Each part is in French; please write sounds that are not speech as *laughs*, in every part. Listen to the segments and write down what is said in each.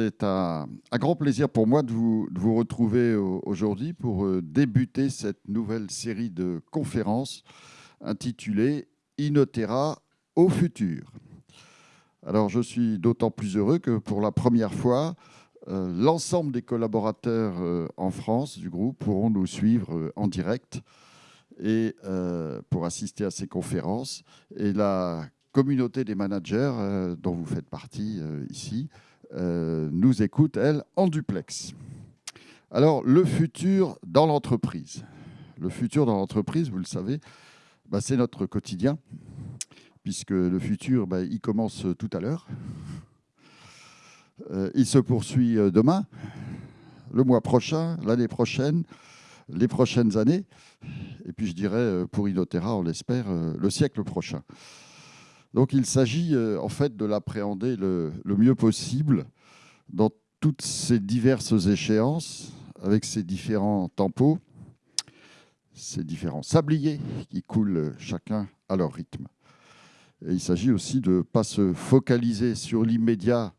c'est un, grand plaisir pour moi de vous, retrouver aujourd'hui pour euh, débuter cette nouvelle série de conférences intitulée Inotera au futur. Alors je suis d'autant plus heureux que pour la première fois, euh, l'ensemble des collaborateurs euh, en France du groupe pourront nous suivre en direct et pour assister à ces conférences. Et la communauté des managers dont vous faites partie ici euh, nous écoute, elle, en duplex. Alors, le futur dans l'entreprise. Le futur dans l'entreprise, vous le savez, bah, c'est notre quotidien, puisque le futur, bah, il commence tout à l'heure. Euh, il se poursuit euh, demain, le mois prochain, l'année prochaine, les prochaines années, et puis je dirais, pour Inotera, on l'espère, le siècle prochain. Donc il s'agit euh, en fait de l'appréhender le, mieux possible dans toutes ces diverses échéances, avec ces différents tempos, ces différents sabliers qui coulent chacun à leur rythme. Il s'agit aussi de ne pas se focaliser sur l'immédiat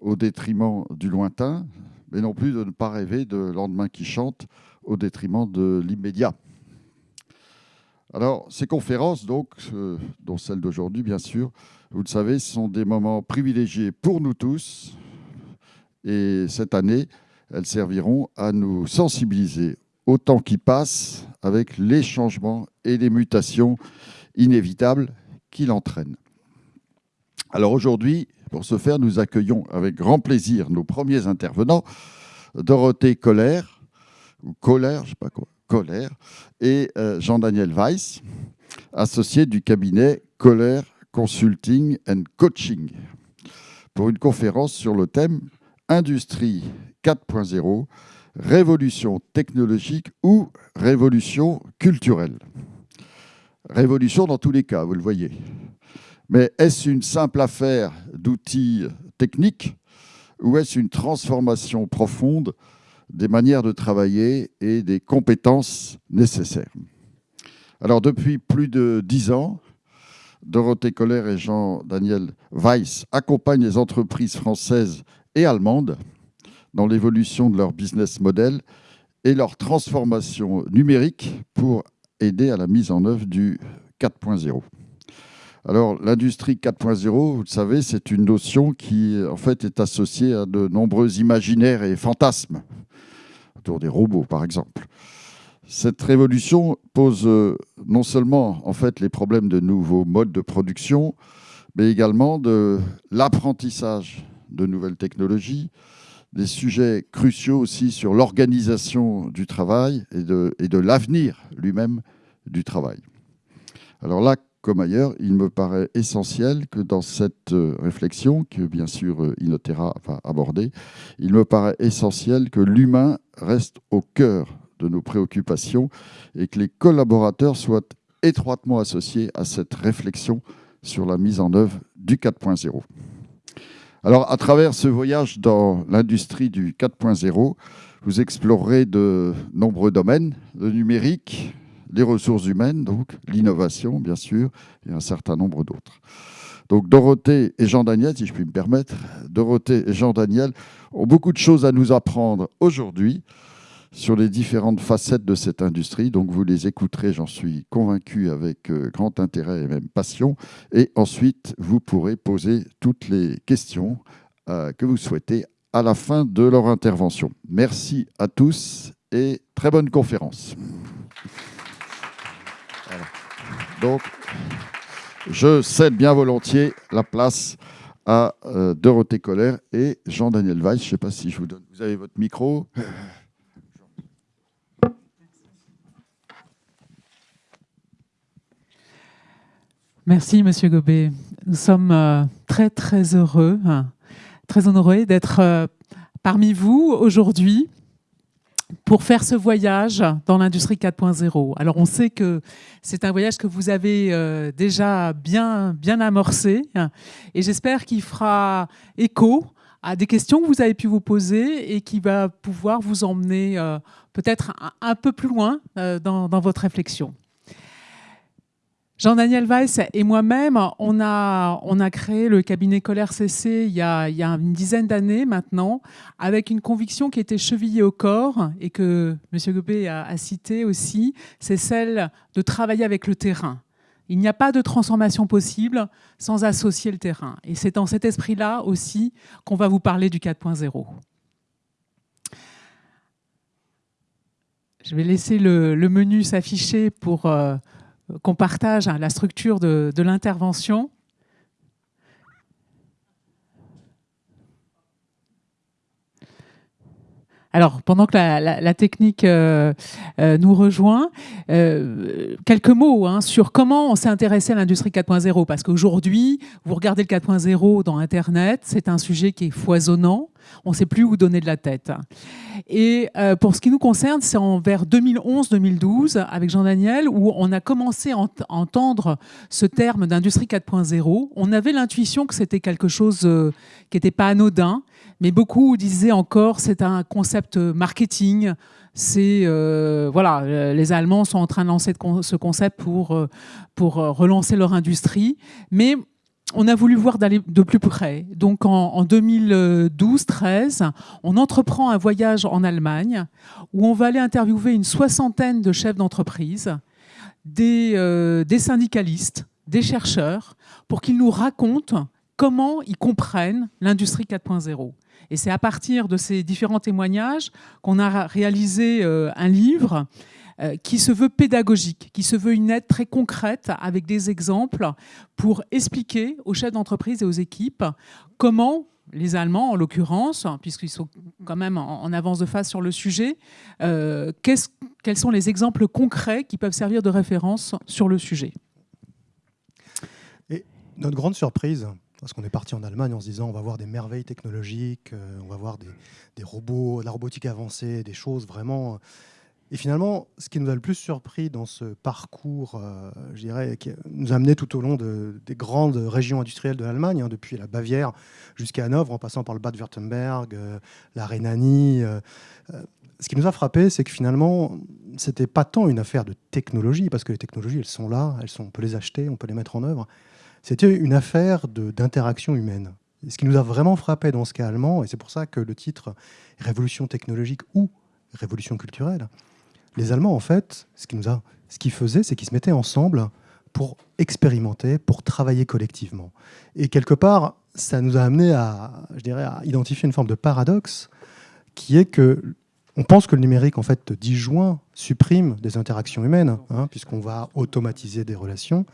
au détriment du lointain, mais non plus de ne pas rêver de lendemain qui chante au détriment de l'immédiat. Alors, ces conférences, donc, euh, dont celle d'aujourd'hui, bien sûr, vous le savez, sont des moments privilégiés pour nous tous. Et cette année, elles serviront à nous sensibiliser au temps qui passe avec les changements et les mutations inévitables qu'il entraîne. Alors aujourd'hui, pour ce faire, nous accueillons avec grand plaisir nos premiers intervenants, Dorothée Colère, ou Colère, je ne sais pas quoi, Colère, et euh, Jean-Daniel Weiss, associé du cabinet Colère Consulting and Coaching, pour une conférence sur le thème Industrie 4.0, révolution technologique ou révolution culturelle. Révolution dans tous les cas, vous le voyez. Mais est-ce une simple affaire d'outils techniques ou est-ce une transformation profonde des manières de travailler et des compétences nécessaires. Alors, depuis plus de dix ans, Dorothée Colère et Jean-Daniel Weiss accompagnent les entreprises françaises et allemandes dans l'évolution de leur business model et leur transformation numérique pour aider à la mise en œuvre du 4.0. Alors, l'industrie 4.0, vous le savez, c'est une notion qui, en fait, est associée à de nombreux imaginaires et fantasmes autour des robots, par exemple. Cette révolution pose euh, non seulement en fait les problèmes de nouveaux modes de production, mais également de l'apprentissage de nouvelles technologies, des sujets cruciaux aussi sur l'organisation du travail et de, et de l'avenir lui-même du travail. Alors là, comme ailleurs, il me paraît essentiel que dans cette euh, réflexion, que bien sûr euh, Inotera va aborder, il me paraît essentiel que l'humain reste au cœur de nos préoccupations et que les collaborateurs soient étroitement associés à cette réflexion sur la mise en œuvre du 4.0. Alors, à travers ce voyage dans l'industrie du 4.0, vous explorerez de nombreux domaines, le numérique, les ressources humaines, donc l'innovation, bien sûr, et un certain nombre d'autres. Donc Dorothée et Jean-Daniel, si je puis me permettre, Dorothée et Jean-Daniel ont beaucoup de choses à nous apprendre aujourd'hui sur les différentes facettes de cette industrie. Donc vous les écouterez, j'en suis convaincu, avec euh, grand intérêt et même passion. Et ensuite, vous pourrez poser toutes les questions euh, que vous souhaitez à la fin de leur intervention. Merci à tous et très bonne conférence. Donc, je cède bien volontiers la place à euh, Dorothée Colère et Jean-Daniel Weiss. Je ne sais pas si je vous donne. Vous avez votre micro. Merci, Monsieur Gobet. Nous sommes euh, très, très heureux, hein, très honorés d'être euh, parmi vous aujourd'hui pour faire ce voyage dans l'industrie 4.0. Alors on sait que c'est un voyage que vous avez euh, déjà bien, bien amorcé et j'espère qu'il fera écho à des questions que vous avez pu vous poser et qui va pouvoir vous emmener euh, peut-être un, peu plus loin euh, dans, votre réflexion. Jean-Daniel Weiss et moi-même, on a, on a créé le cabinet Colère CC il y a, une dizaine d'années maintenant, avec une conviction qui était chevillée au corps et que M. Gobet a, a cité aussi, c'est celle de travailler avec le terrain. Il n'y a pas de transformation possible sans associer le terrain. Et c'est dans cet esprit-là aussi qu'on va vous parler du 4.0. Je vais laisser le, le menu s'afficher pour... Euh, qu'on partage hein, la structure de, l'intervention. Alors, pendant que la, technique euh, euh, nous rejoint, euh, quelques mots hein, sur comment on s'est intéressé à l'industrie 4.0. Parce qu'aujourd'hui, vous regardez le 4.0 dans Internet, c'est un sujet qui est foisonnant on ne sait plus où donner de la tête. Et pour ce qui nous concerne, c'est vers 2011-2012, avec Jean-Daniel, où on a commencé à entendre ce terme d'industrie 4.0. On avait l'intuition que c'était quelque chose qui n'était pas anodin, mais beaucoup disaient encore c'est un concept marketing. C'est euh, voilà, les Allemands sont en train de lancer ce concept pour pour relancer leur industrie, mais on a voulu voir de plus près. Donc en, 2012-13, on entreprend un voyage en Allemagne où on va aller interviewer une soixantaine de chefs d'entreprise, euh, des, syndicalistes, des chercheurs, pour qu'ils nous racontent comment ils comprennent l'industrie 4.0. Et c'est à partir de ces différents témoignages qu'on a réalisé euh, un livre euh, qui se veut pédagogique, qui se veut une aide très concrète avec des exemples pour expliquer aux chefs d'entreprise et aux équipes comment les Allemands, en l'occurrence, puisqu'ils sont quand même en avance de phase sur le sujet, euh, quels sont les exemples concrets qui peuvent servir de référence sur le sujet? Et notre grande surprise, parce qu'on est parti en Allemagne en se disant on va voir des merveilles technologiques, euh, on va voir des, robots, de la robotique avancée, des choses vraiment et finalement, ce qui nous a le plus surpris dans ce parcours, euh, je dirais, qui nous a amené tout au long des grandes régions industrielles de l'Allemagne, hein, depuis la Bavière jusqu'à Hanovre, en passant par le Bade-Württemberg, euh, la Rhénanie. Euh, ce qui nous a frappé, c'est que finalement, c'était pas tant une affaire de technologie, parce que les technologies, elles sont là, elles sont, on peut les acheter, on peut les mettre en œuvre. C'était une affaire d'interaction humaine. Ce qui nous a vraiment frappé dans ce cas allemand, et c'est pour ça que le titre Révolution technologique ou Révolution culturelle, les Allemands, en fait, ce qu'ils ce faisaient, c'est qu'ils se mettaient ensemble pour expérimenter, pour travailler collectivement. Et quelque part, ça nous a amené à, je dirais, à identifier une forme de paradoxe qui est que on pense que le numérique, en fait, disjoint, supprime des interactions humaines, hein, puisqu'on va automatiser des relations.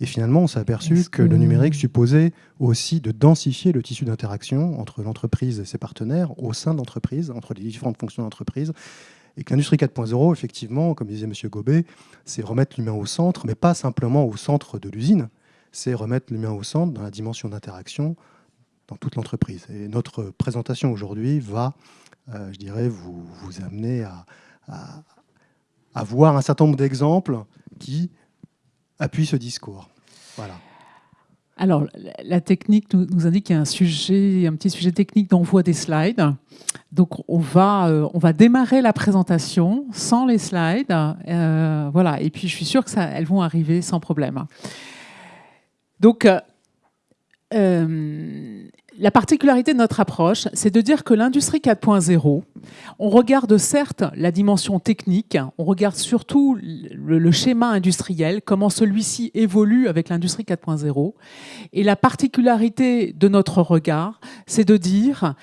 Et finalement, on s'est aperçu que, le numérique supposait aussi de densifier le tissu d'interaction entre l'entreprise et ses partenaires, au sein de l'entreprise, entre les différentes fonctions d'entreprise, et que l'industrie 4.0, effectivement, comme disait M. Gobet, c'est remettre l'humain au centre, mais pas simplement au centre de l'usine, c'est remettre l'humain au centre dans la dimension d'interaction dans toute l'entreprise. Et notre présentation aujourd'hui va, euh, je dirais, vous, vous amener à, à, voir un certain nombre d'exemples qui appuient ce discours. Alors, la technique nous, indique qu'il y a un, sujet, un petit sujet technique d'envoi des slides. Donc, on va, euh, on va démarrer la présentation sans les slides. Euh, voilà. Et puis, je suis sûre qu'elles vont arriver sans problème. Donc, euh, la particularité de notre approche, c'est de dire que l'industrie 4.0, on regarde certes la dimension technique, on regarde surtout le, schéma industriel, comment celui-ci évolue avec l'industrie 4.0. Et la particularité de notre regard, c'est de dire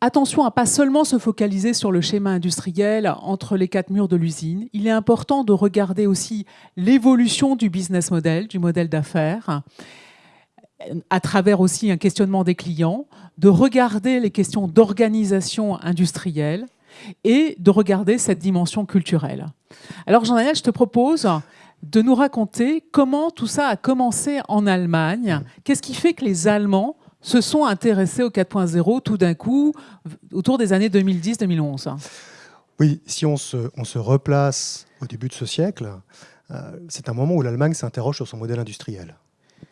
attention à pas seulement se focaliser sur le schéma industriel entre les quatre murs de l'usine. Il est important de regarder aussi l'évolution du business model, du modèle d'affaires à travers aussi un questionnement des clients, de regarder les questions d'organisation industrielle et de regarder cette dimension culturelle. Alors Jean-Daniel, je te propose de nous raconter comment tout ça a commencé en Allemagne. Qu'est-ce qui fait que les Allemands se sont intéressés au 4.0 tout d'un coup autour des années 2010-2011 Oui, si on se, replace au début de ce siècle, euh, c'est un moment où l'Allemagne s'interroge sur son modèle industriel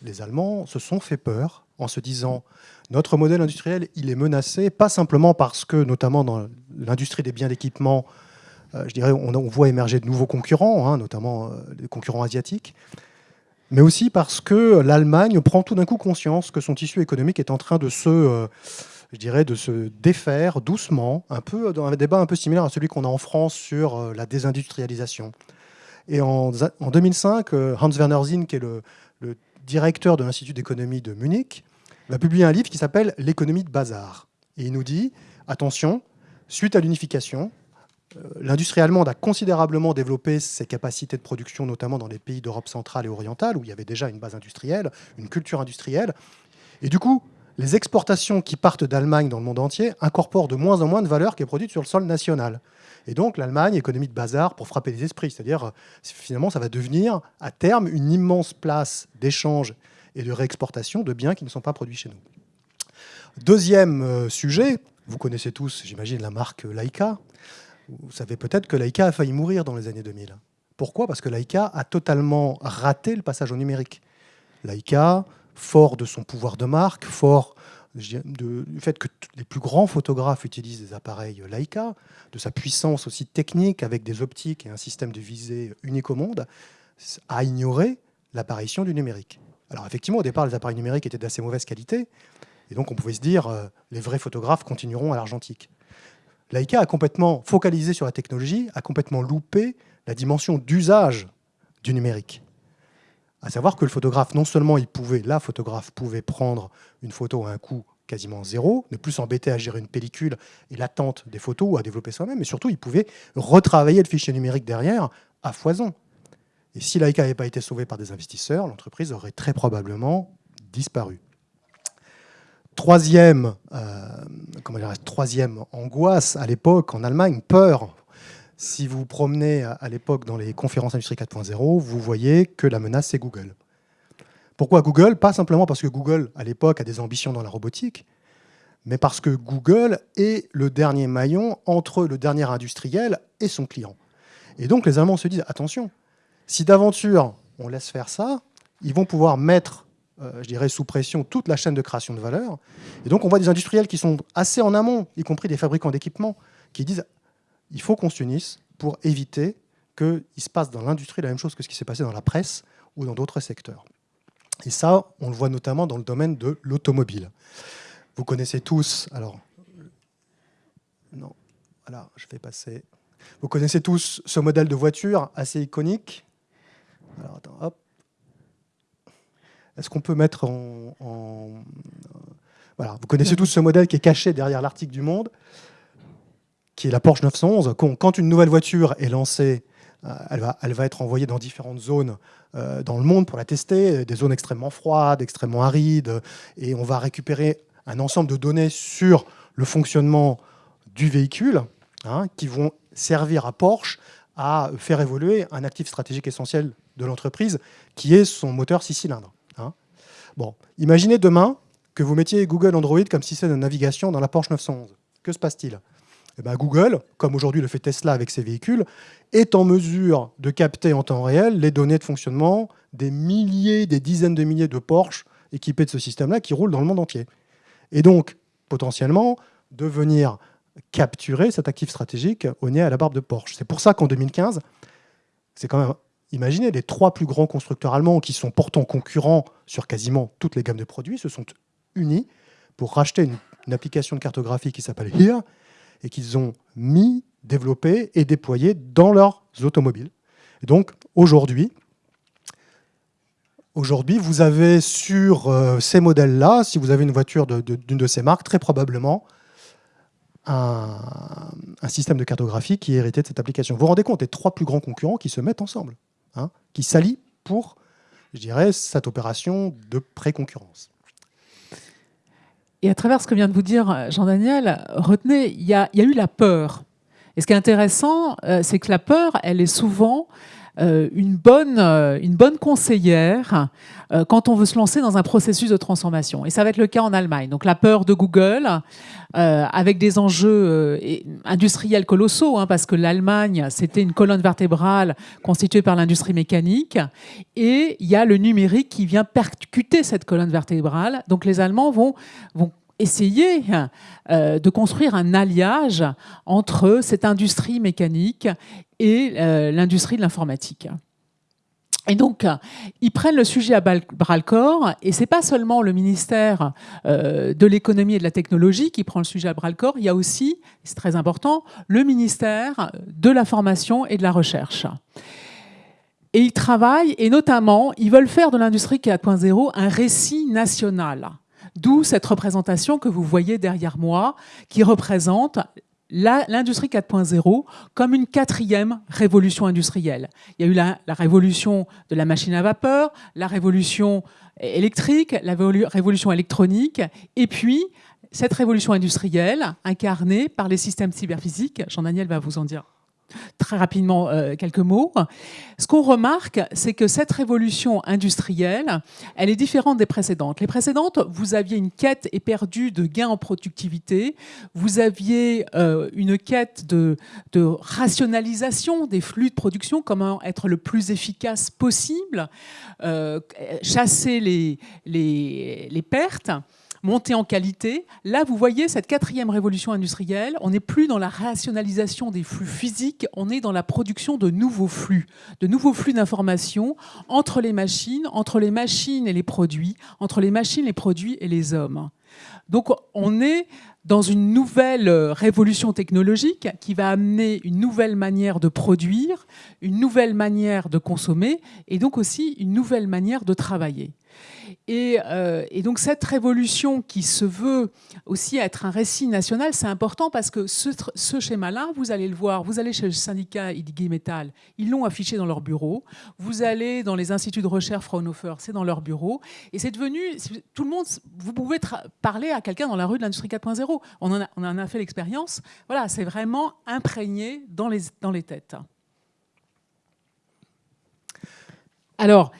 les Allemands se sont fait peur en se disant notre modèle industriel, il est menacé, pas simplement parce que, notamment dans l'industrie des biens d'équipement, euh, je dirais, on, voit émerger de nouveaux concurrents, hein, notamment euh, des concurrents asiatiques, mais aussi parce que l'Allemagne prend tout d'un coup conscience que son tissu économique est en train de se, euh, je dirais, de se défaire doucement, un peu dans un débat un peu similaire à celui qu'on a en France sur la désindustrialisation. Et en, 2005, euh, Hans Werner Zinn, qui est le directeur de l'Institut d'économie de Munich, va publier un livre qui s'appelle L'économie de bazar. Et il nous dit, attention, suite à l'unification, euh, l'industrie allemande a considérablement développé ses capacités de production, notamment dans les pays d'Europe centrale et orientale, où il y avait déjà une base industrielle, une culture industrielle. Et du coup, les exportations qui partent d'Allemagne dans le monde entier incorporent de moins en moins de valeur qui est produite sur le sol national. Et donc l'Allemagne, économie de bazar pour frapper les esprits, c'est-à-dire finalement ça va devenir à terme une immense place d'échange et de réexportation de biens qui ne sont pas produits chez nous. Deuxième euh, sujet, vous connaissez tous, j'imagine, la marque Leica. Vous savez peut-être que Leica a failli mourir dans les années 2000. Pourquoi? Parce que Leica a totalement raté le passage au numérique. Leica, fort de son pouvoir de marque, fort du fait que les plus grands photographes utilisent des appareils Leica, de sa puissance aussi technique avec des optiques et un système de visée unique au monde, a ignoré l'apparition du numérique. Alors effectivement, au départ, les appareils numériques étaient d'assez mauvaise qualité, et donc on pouvait se dire, euh, les vrais photographes continueront à l'argentique. Leica a complètement focalisé sur la technologie, a complètement loupé la dimension d'usage du numérique. À savoir que le photographe, non seulement il pouvait, la photographe pouvait prendre une photo à un coût quasiment zéro, ne plus s'embêter à gérer une pellicule et l'attente des photos ou à développer soi-même, mais surtout il pouvait retravailler le fichier numérique derrière à foison. Et si Leica n'avait pas été sauvé par des investisseurs, l'entreprise aurait très probablement disparu. Troisième, euh, comment troisième angoisse à l'époque en Allemagne, peur. Si vous vous promenez à, l'époque dans les conférences Industrie 4.0, vous voyez que la menace, c'est Google. Pourquoi Google? Pas simplement parce que Google, à l'époque, a des ambitions dans la robotique, mais parce que Google est le dernier maillon entre le dernier industriel et son client. Et donc les Allemands se disent, attention, si d'aventure on laisse faire ça, ils vont pouvoir mettre, euh, je dirais, sous pression toute la chaîne de création de valeur. Et donc on voit des industriels qui sont assez en amont, y compris des fabricants d'équipements, qui disent il faut qu'on s'unisse pour éviter qu'il se passe dans l'industrie la même chose que ce qui s'est passé dans la presse ou dans d'autres secteurs. Et ça, on le voit notamment dans le domaine de l'automobile. Vous connaissez tous, alors, non, voilà, je vais passer. Vous connaissez tous ce modèle de voiture assez iconique, est-ce qu'on peut mettre en, Voilà, vous connaissez tous ce modèle qui est caché derrière l'article du Monde, qui est la Porsche 911. Quand une nouvelle voiture est lancée, euh, elle va, être envoyée dans différentes zones euh, dans le monde pour la tester, des zones extrêmement froides, extrêmement arides, et on va récupérer un ensemble de données sur le fonctionnement du véhicule, hein, qui vont servir à Porsche à faire évoluer un actif stratégique essentiel de l'entreprise, qui est son moteur 6 cylindres. Hein. Bon, imaginez demain que vous mettiez Google Android comme système de navigation dans la Porsche 911. Que se passe-t-il? Eh ben, Google, comme aujourd'hui le fait Tesla avec ses véhicules, est en mesure de capter en temps réel les données de fonctionnement des milliers, des dizaines de milliers de Porsche équipés de ce système-là qui roulent dans le monde entier. Et donc, potentiellement, de venir capturer cet actif stratégique au nez à la barbe de Porsche. C'est pour ça qu'en 2015, c'est quand même Imaginez, les trois plus grands constructeurs allemands qui sont pourtant concurrents sur quasiment toutes les gammes de produits se sont unis pour racheter une, application de cartographie qui s'appelle HERE et qu'ils ont mis, développé et déployé dans leurs automobiles. Donc aujourd'hui, vous avez sur euh, ces modèles-là, si vous avez une voiture d'une de, ces marques, très probablement un, un, système de cartographie qui est hérité de cette application. Vous vous rendez compte, les trois plus grands concurrents qui se mettent ensemble. Hein, qui s'allient pour, je dirais, cette opération de pré-concurrence. Et à travers ce que vient de vous dire Jean-Daniel, retenez, il y, a, eu la peur. Et ce qui est intéressant, euh, c'est que la peur, elle est souvent euh, une, bonne, euh, une bonne conseillère euh, quand on veut se lancer dans un processus de transformation. Et ça va être le cas en Allemagne. Donc la peur de Google, avec des enjeux industriels colossaux, hein, parce que l'Allemagne, c'était une colonne vertébrale constituée par l'industrie mécanique, et il y a le numérique qui vient percuter cette colonne vertébrale. Donc les Allemands vont essayer euh, de construire un alliage entre cette industrie mécanique et euh, l'industrie de l'informatique. Et donc, ils prennent le sujet à bras-le-corps, et c'est pas seulement le ministère euh, de l'économie et de la technologie qui prend le sujet à bras-le-corps, il y a aussi, c'est très important, le ministère de la formation et de la recherche. Et ils travaillent, et notamment, ils veulent faire de l'industrie 4.0 un récit national. D'où cette représentation que vous voyez derrière moi, qui représente l'industrie 4.0 comme une quatrième révolution industrielle. Il y a eu la, révolution de la machine à vapeur, la révolution électrique, la révolution électronique, et puis cette révolution industrielle incarnée par les systèmes cyberphysiques. Jean-Daniel va vous en dire très rapidement euh, quelques mots. Ce qu'on remarque, c'est que cette révolution industrielle, elle est différente des précédentes. Les précédentes, vous aviez une quête éperdue de gains en productivité, vous aviez euh, une quête de, rationalisation des flux de production, comment être le plus efficace possible, euh, chasser les, pertes monter en qualité. Là, vous voyez cette quatrième révolution industrielle, on n'est plus dans la rationalisation des flux physiques, on est dans la production de nouveaux flux, de nouveaux flux d'informations entre les machines, entre les machines et les produits, entre les machines, les produits et les hommes. Donc on est dans une nouvelle révolution technologique qui va amener une nouvelle manière de produire, une nouvelle manière de consommer et donc aussi une nouvelle manière de travailler. Euh, et, donc cette révolution qui se veut aussi être un récit national, c'est important parce que ce, schéma-là, vous allez le voir, vous allez chez le syndicat Idigui Metal, ils l'ont affiché dans leur bureau, vous allez dans les instituts de recherche Fraunhofer, c'est dans leur bureau, et c'est devenu, tout le monde, vous pouvez parler à quelqu'un dans la rue de l'industrie 4.0, on, en a, on en a fait l'expérience, voilà, c'est vraiment imprégné dans les, dans les têtes. Alors,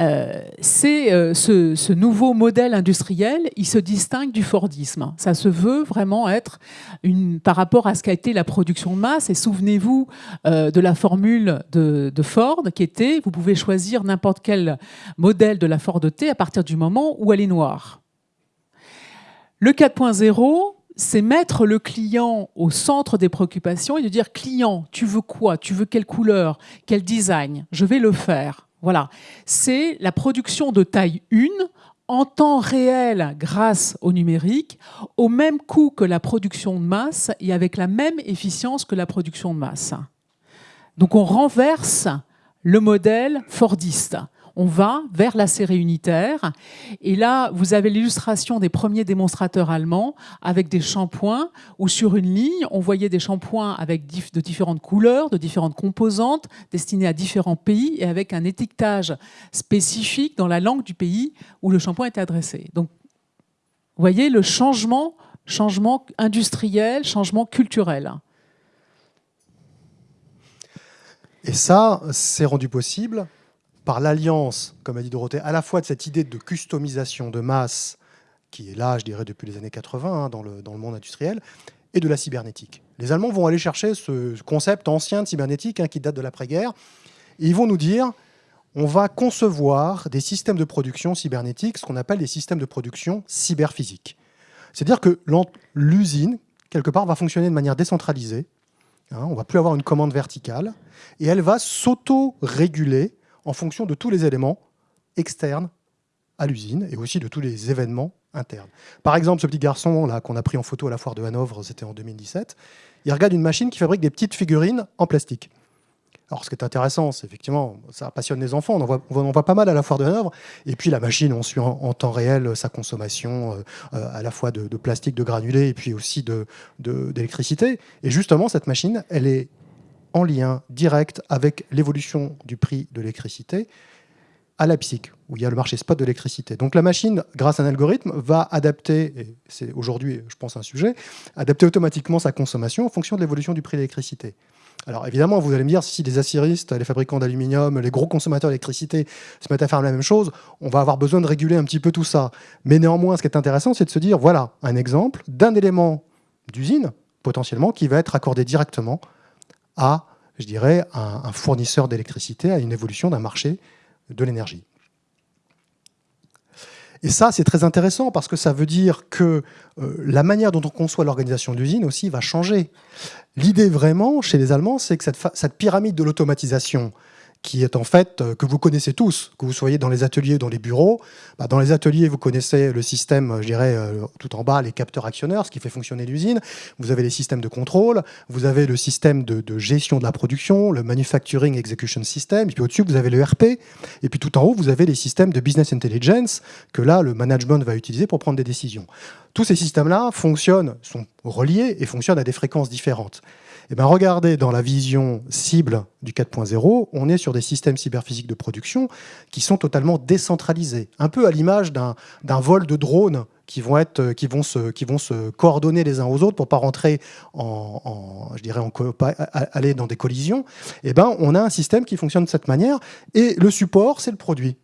euh, c'est euh, ce, nouveau modèle industriel, il se distingue du Fordisme. Ça se veut vraiment être une, par rapport à ce qu'a été la production de masse. Et souvenez-vous euh, de la formule de, Ford qui était vous pouvez choisir n'importe quel modèle de la Ford T à partir du moment où elle est noire. Le 4.0, c'est mettre le client au centre des préoccupations et de dire client, tu veux quoi? Tu veux quelle couleur? Quel design? Je vais le faire. Voilà, c'est la production de taille 1 en temps réel grâce au numérique, au même coût que la production de masse et avec la même efficience que la production de masse. Donc on renverse le modèle fordiste on va vers la série unitaire. Et là, vous avez l'illustration des premiers démonstrateurs allemands avec des shampoings où sur une ligne, on voyait des shampoings avec de différentes couleurs, de différentes composantes, destinés à différents pays et avec un étiquetage spécifique dans la langue du pays où le shampoing était adressé. Donc, vous voyez le changement, changement industriel, changement culturel. Et ça, c'est rendu possible par l'alliance, comme a dit Dorothée, à la fois de cette idée de customisation de masse, qui est là, je dirais, depuis les années 80 hein, dans, le, dans le monde industriel, et de la cybernétique. Les Allemands vont aller chercher ce concept ancien de cybernétique hein, qui date de l'après-guerre, et ils vont nous dire, on va concevoir des systèmes de production cybernétiques, ce qu'on appelle des systèmes de production cyberphysiques. C'est-à-dire que l'usine, quelque part, va fonctionner de manière décentralisée, hein, on ne va plus avoir une commande verticale, et elle va s'auto-réguler en fonction de tous les éléments externes à l'usine et aussi de tous les événements internes. Par exemple, ce petit garçon là qu'on a pris en photo à la foire de Hanovre, c'était en 2017, il regarde une machine qui fabrique des petites figurines en plastique. Alors, ce qui est intéressant, c'est effectivement, ça passionne les enfants. On en, voit, pas mal à la foire de Hanovre. Et puis, la machine, on suit en, temps réel sa consommation euh, euh, à la fois de, plastique, de granulés et puis aussi d'électricité. Et justement, cette machine, elle est en lien direct avec l'évolution du prix de l'électricité à Leipzig, où il y a le marché spot de l'électricité. Donc la machine, grâce à un algorithme, va adapter, et c'est aujourd'hui, je pense, un sujet, adapter automatiquement sa consommation en fonction de l'évolution du prix de l'électricité. Alors évidemment, vous allez me dire, si les aciéristes, les fabricants d'aluminium, les gros consommateurs d'électricité se mettent à faire la même chose, on va avoir besoin de réguler un petit peu tout ça. Mais néanmoins, ce qui est intéressant, c'est de se dire, voilà, un exemple d'un élément d'usine, potentiellement, qui va être accordé directement à, je dirais, un, fournisseur d'électricité, à une évolution d'un marché de l'énergie. Et ça, c'est très intéressant parce que ça veut dire que euh, la manière dont on conçoit l'organisation d'usine aussi va changer. L'idée vraiment, chez les Allemands, c'est que cette, pyramide de l'automatisation qui est en fait, euh, que vous connaissez tous, que vous soyez dans les ateliers ou dans les bureaux. Bah, dans les ateliers, vous connaissez le système, je dirais, euh, tout en bas, les capteurs actionneurs, ce qui fait fonctionner l'usine. Vous avez les systèmes de contrôle, vous avez le système de, gestion de la production, le Manufacturing Execution System, et puis au-dessus, vous avez le RP, et puis tout en haut, vous avez les systèmes de Business Intelligence que là, le management va utiliser pour prendre des décisions. Tous ces systèmes-là fonctionnent, sont reliés et fonctionnent à des fréquences différentes. Eh bien, regardez, dans la vision cible du 4.0, on est sur des systèmes cyberphysiques de production qui sont totalement décentralisés, un peu à l'image d'un vol de drones qui vont, être, qui, vont se, coordonner les uns aux autres pour pas rentrer en, je dirais, en, aller dans des collisions. Eh ben, on a un système qui fonctionne de cette manière et le support, c'est le produit.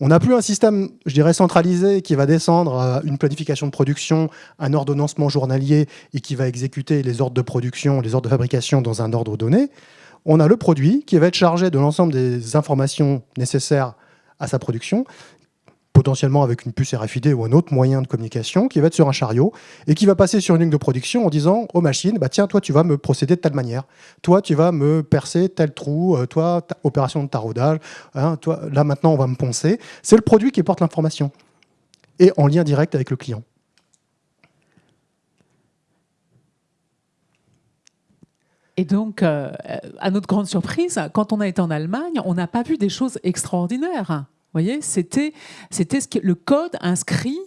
On n'a plus un système, je centralisé qui va descendre à une planification de production, un ordonnancement journalier et qui va exécuter les ordres de production, les ordres de fabrication dans un ordre donné. On a le produit qui va être chargé de l'ensemble des informations nécessaires à sa production potentiellement avec une puce RFID ou un autre moyen de communication, qui va être sur un chariot et qui va passer sur une ligne de production en disant aux machines, bah, tiens, toi, tu vas me procéder de telle manière. Toi, tu vas me percer tel trou. Euh, toi, opération de taraudage. Hein, toi, là, maintenant, on va me poncer. C'est le produit qui porte l'information et en lien direct avec le client. Et donc, euh, à notre grande surprise, quand on a été en Allemagne, on n'a pas vu des choses extraordinaires voyez, c'était le code inscrit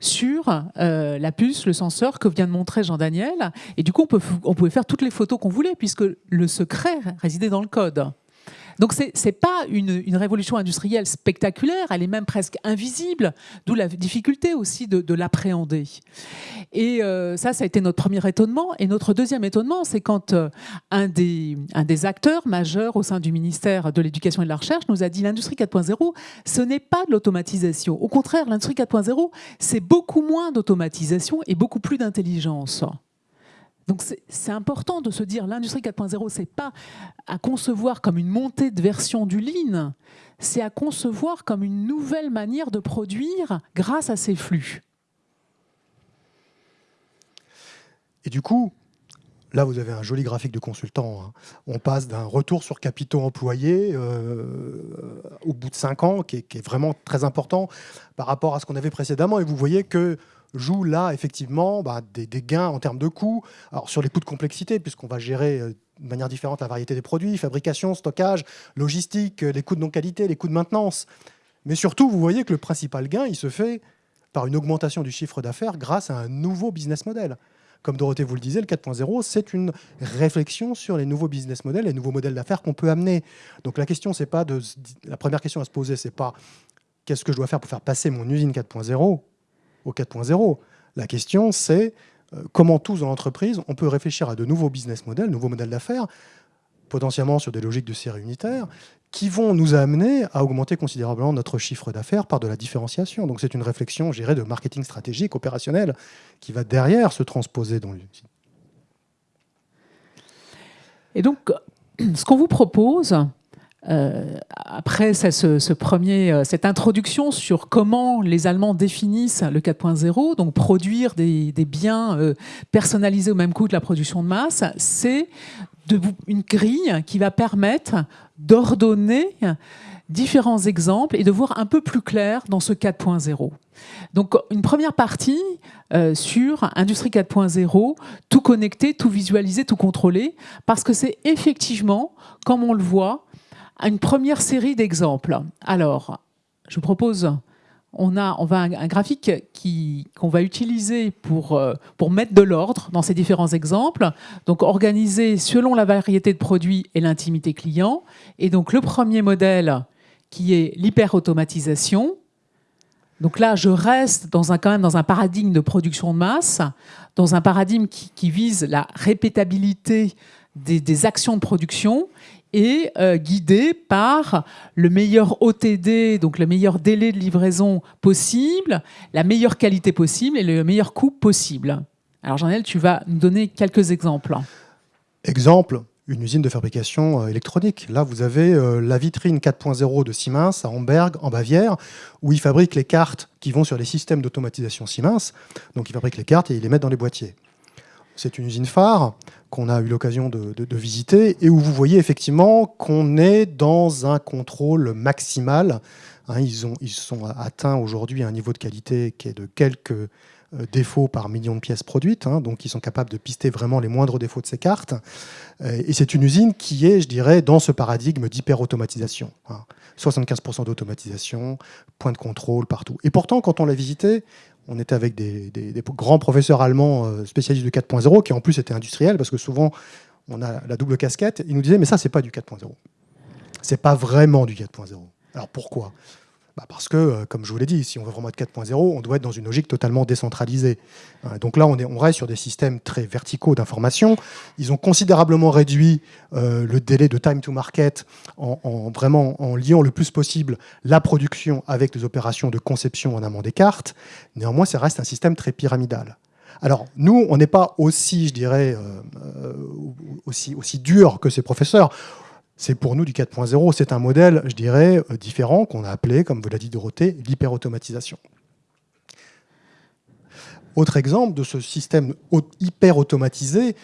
sur euh, la puce, le senseur que vient de montrer Jean-Daniel. Et du coup, on, on pouvait faire toutes les photos qu'on voulait, puisque le secret résidait dans le code. Donc ce n'est pas une, révolution industrielle spectaculaire, elle est même presque invisible, d'où la difficulté aussi de, l'appréhender. Et euh, ça, ça a été notre premier étonnement. Et notre deuxième étonnement, c'est quand euh, un, des, un des acteurs majeurs au sein du ministère de l'Éducation et de la Recherche nous a dit l'industrie 4.0, ce n'est pas de l'automatisation. Au contraire, l'industrie 4.0, c'est beaucoup moins d'automatisation et beaucoup plus d'intelligence. Donc c'est important de se dire l'industrie 4.0, c'est pas à concevoir comme une montée de version du lean, c'est à concevoir comme une nouvelle manière de produire grâce à ces flux. Et du coup, là vous avez un joli graphique de consultant. Hein. On passe d'un retour sur capitaux employés euh, au bout de 5 ans, qui est, vraiment très important par rapport à ce qu'on avait précédemment. Et vous voyez que joue là effectivement bah, des, gains en termes de coûts. Sur les coûts de complexité, puisqu'on va gérer euh, de manière différente la variété des produits, fabrication, stockage, logistique, euh, les coûts de non-qualité, les coûts de maintenance. Mais surtout, vous voyez que le principal gain, il se fait par une augmentation du chiffre d'affaires grâce à un nouveau business model. Comme Dorothée vous le disait, le 4.0, c'est une réflexion sur les nouveaux business models, les nouveaux modèles d'affaires qu'on peut amener. Donc la question, pas la première question à se poser, c'est pas qu'est-ce que je dois faire pour faire passer mon usine 4.0 au 4.0. La question, c'est euh, comment tous dans l'entreprise, on peut réfléchir à de nouveaux business models, de nouveaux modèles d'affaires, potentiellement sur des logiques de série unitaire, qui vont nous amener à augmenter considérablement notre chiffre d'affaires par de la différenciation. Donc c'est une réflexion, je de marketing stratégique, opérationnel, qui va derrière se transposer dans l'usine. Et donc, ce qu'on vous propose, euh, après ce, premier, euh, cette introduction sur comment les Allemands définissent le 4.0, donc produire des, biens euh, personnalisés au même coût que la production de masse, c'est une grille qui va permettre d'ordonner différents exemples et de voir un peu plus clair dans ce 4.0. Donc une première partie sur Industrie 4.0, tout connecté, tout visualisé, tout contrôlé, parce que c'est effectivement, comme on le voit, une première série d'exemples. Alors, je vous propose, on a, on va un, graphique qu'on va utiliser pour, euh, pour mettre de l'ordre dans ces différents exemples, donc organisé selon la variété de produits et l'intimité client. Et donc le premier modèle qui est l'hyper-automatisation. Donc là, je reste dans un, quand même dans un paradigme de production de masse, dans un paradigme qui, vise la répétabilité des, des, actions de production et euh, guidé par le meilleur OTD, donc le meilleur délai de livraison possible, la meilleure qualité possible et le meilleur coût possible. Alors Jean-Noël, tu vas nous donner quelques exemples. Exemple, une usine de fabrication euh, électronique. Là, vous avez euh, la vitrine 4.0 de Siemens à Amberg, en Bavière, où ils fabriquent les cartes qui vont sur les systèmes d'automatisation Siemens. Donc, ils fabriquent les cartes et ils les mettent dans les boîtiers. C'est une usine phare qu'on a eu l'occasion de, visiter et où vous voyez effectivement qu'on est dans un contrôle maximal. Hein, ils, ont, ils sont atteints aujourd'hui un niveau de qualité qui est de quelques euh, défauts par million de pièces produites, hein, donc ils sont capables de pister vraiment les moindres défauts de ces cartes. Euh, et c'est une usine qui est, je dirais, dans ce paradigme d'hyper-automatisation. 75% hein. d'automatisation, point de contrôle partout. Et pourtant, quand on l'a visité, on était avec des, grands professeurs allemands euh, spécialistes du 4.0, qui en plus étaient industriels, parce que souvent, on a la double casquette. Ils nous disaient, mais ça, c'est pas du 4.0. C'est pas vraiment du 4.0. Alors pourquoi? Bah, parce que, euh, comme je vous l'ai dit, si on veut vraiment être 4.0, on doit être dans une logique totalement décentralisée. Hein, donc là, on, est, reste sur des systèmes très verticaux d'information. Ils ont considérablement réduit euh, le délai de time to market en, vraiment en liant le plus possible la production avec les opérations de conception en amont des cartes. Néanmoins, ça reste un système très pyramidal. Alors, nous, on n'est pas aussi, je dirais, euh, aussi, aussi dur que ces professeurs c'est pour nous du 4.0. C'est un modèle, je dirais, euh, différent qu'on a appelé, comme vous l'a dit Dorothée, l'hyper-automatisation. Autre exemple de ce système hyper automatisé,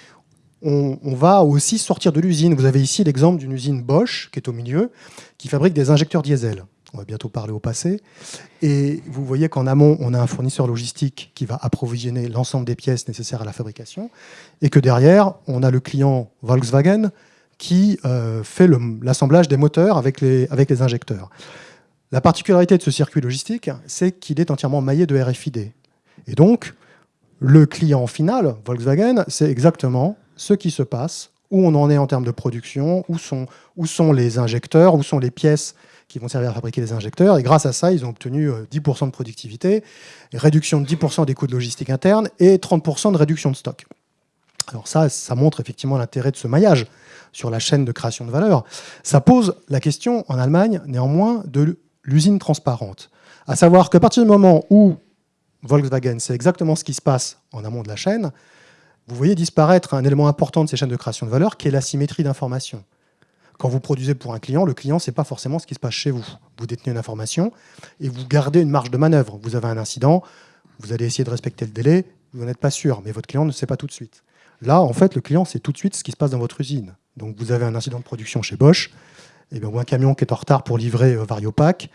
on, va aussi sortir de l'usine. Vous avez ici l'exemple d'une usine Bosch, qui est au milieu, qui fabrique des injecteurs diesel. On va bientôt parler au passé. Et vous voyez qu'en amont, on a un fournisseur logistique qui va approvisionner l'ensemble des pièces nécessaires à la fabrication. Et que derrière, on a le client Volkswagen qui euh, fait l'assemblage des moteurs avec les, injecteurs. La particularité de ce circuit logistique, c'est qu'il est entièrement maillé de RFID. Et donc, le client final, Volkswagen, c'est exactement ce qui se passe, où on en est en termes de production, où sont, où sont les injecteurs, où sont les pièces qui vont servir à fabriquer les injecteurs. Et grâce à ça, ils ont obtenu 10% euh, de productivité, réduction de 10% des coûts de logistique interne et 30% de réduction de stock. Alors ça, ça montre effectivement l'intérêt de ce maillage sur la chaîne de création de valeur. Ça pose la question en Allemagne, néanmoins, de l'usine transparente. À savoir qu'à partir du moment où Volkswagen sait exactement ce qui se passe en amont de la chaîne, vous voyez disparaître un élément important de ces chaînes de création de valeur qui est la symétrie d'information. Quand vous produisez pour un client, le client ne sait pas forcément ce qui se passe chez vous. Vous détenez une information et vous gardez une marge de manœuvre. Vous avez un incident, vous allez essayer de respecter le délai, vous n'êtes pas sûr, mais votre client ne sait pas tout de suite. Là, en fait, le client sait tout de suite ce qui se passe dans votre usine. Donc, vous avez un incident de production chez Bosch, et bien, ou un camion qui est en retard pour livrer euh, Variopac.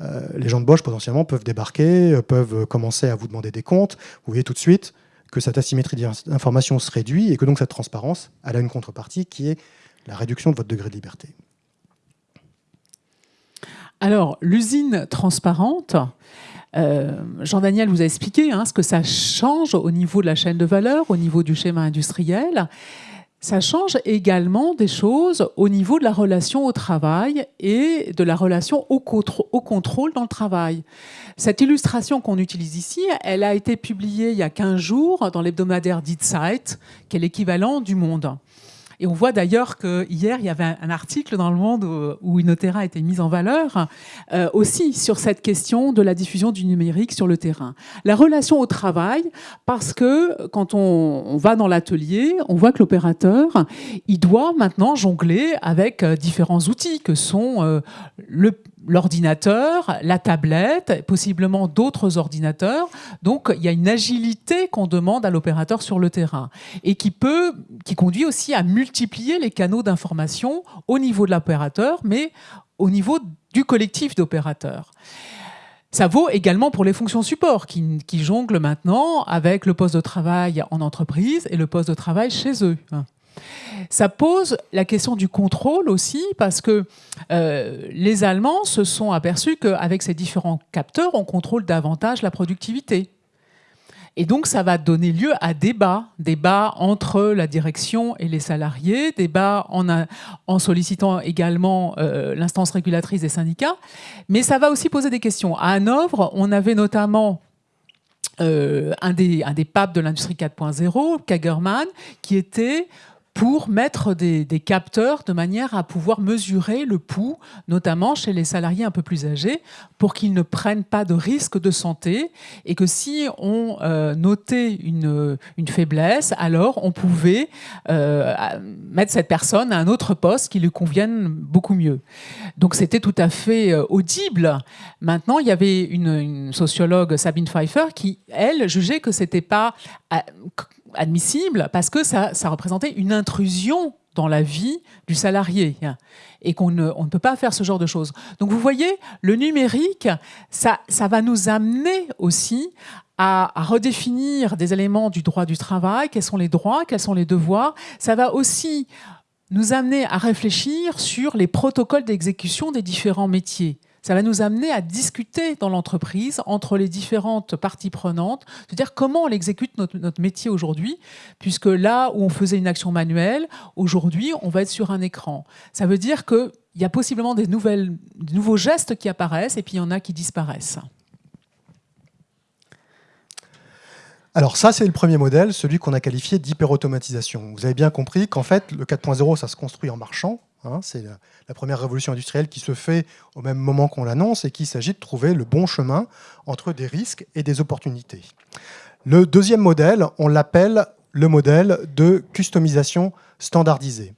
Euh, les gens de Bosch, potentiellement, peuvent débarquer, euh, peuvent commencer à vous demander des comptes. Vous voyez tout de suite que cette asymétrie d'information se réduit et que donc cette transparence, elle a une contrepartie qui est la réduction de votre degré de liberté. Alors, l'usine transparente, euh, Jean-Daniel vous a expliqué hein, ce que ça change au niveau de la chaîne de valeur, au niveau du schéma industriel. Ça change également des choses au niveau de la relation au travail et de la relation au, contrôle dans le travail. Cette illustration qu'on utilise ici, elle a été publiée il y a 15 jours dans l'hebdomadaire Die qui est l'équivalent du Monde. Et on voit d'ailleurs qu'hier, il y avait un article dans Le Monde où Inotera a été mise en valeur, euh, aussi sur cette question de la diffusion du numérique sur le terrain. La relation au travail, parce que quand on, va dans l'atelier, on voit que l'opérateur, il doit maintenant jongler avec euh, différents outils que sont euh, le l'ordinateur, la tablette, possiblement d'autres ordinateurs. Donc, il y a une agilité qu'on demande à l'opérateur sur le terrain et qui peut, qui conduit aussi à multiplier les canaux d'information au niveau de l'opérateur, mais au niveau du collectif d'opérateurs. Ça vaut également pour les fonctions support qui, qui jonglent maintenant avec le poste de travail en entreprise et le poste de travail chez eux. Ça pose la question du contrôle aussi, parce que euh, les Allemands se sont aperçus qu'avec ces différents capteurs, on contrôle davantage la productivité. Et donc, ça va donner lieu à débat, débat entre la direction et les salariés, débat en, en sollicitant également euh, l'instance régulatrice des syndicats. Mais ça va aussi poser des questions. À Hanovre, on avait notamment euh, un, des, un des papes de l'industrie 4.0, Kagerman, qui était pour mettre des, capteurs de manière à pouvoir mesurer le pouls, notamment chez les salariés un peu plus âgés, pour qu'ils ne prennent pas de risques de santé et que si on euh, notait une, une, faiblesse, alors on pouvait euh, mettre cette personne à un autre poste qui lui convienne beaucoup mieux. Donc c'était tout à fait euh, audible. Maintenant, il y avait une, une sociologue, Sabine Pfeiffer, qui, elle, jugeait que c'était pas admissible parce que ça, représentait une intrusion dans la vie du salarié et qu'on ne, on ne peut pas faire ce genre de choses. Donc vous voyez, le numérique, ça va nous amener aussi à, redéfinir des éléments du droit du travail, quels sont les droits, quels sont les devoirs? Ça va aussi nous amener à réfléchir sur les protocoles d'exécution des différents métiers. Ça va nous amener à discuter dans l'entreprise entre les différentes parties prenantes, c'est-à-dire comment on exécute notre, métier aujourd'hui, puisque là où on faisait une action manuelle, aujourd'hui on va être sur un écran. Ça veut dire qu'il y a possiblement des, nouvelles, des nouveaux gestes qui apparaissent et puis il y en a qui disparaissent. Alors ça, c'est le premier modèle, celui qu'on a qualifié d'hyperautomatisation. Vous avez bien compris qu'en fait, le 4.0, ça se construit en marchant. Hein. c'est la, première révolution industrielle qui se fait au même moment qu'on l'annonce et qu'il s'agit de trouver le bon chemin entre des risques et des opportunités. Le deuxième modèle, on l'appelle le modèle de customisation standardisée.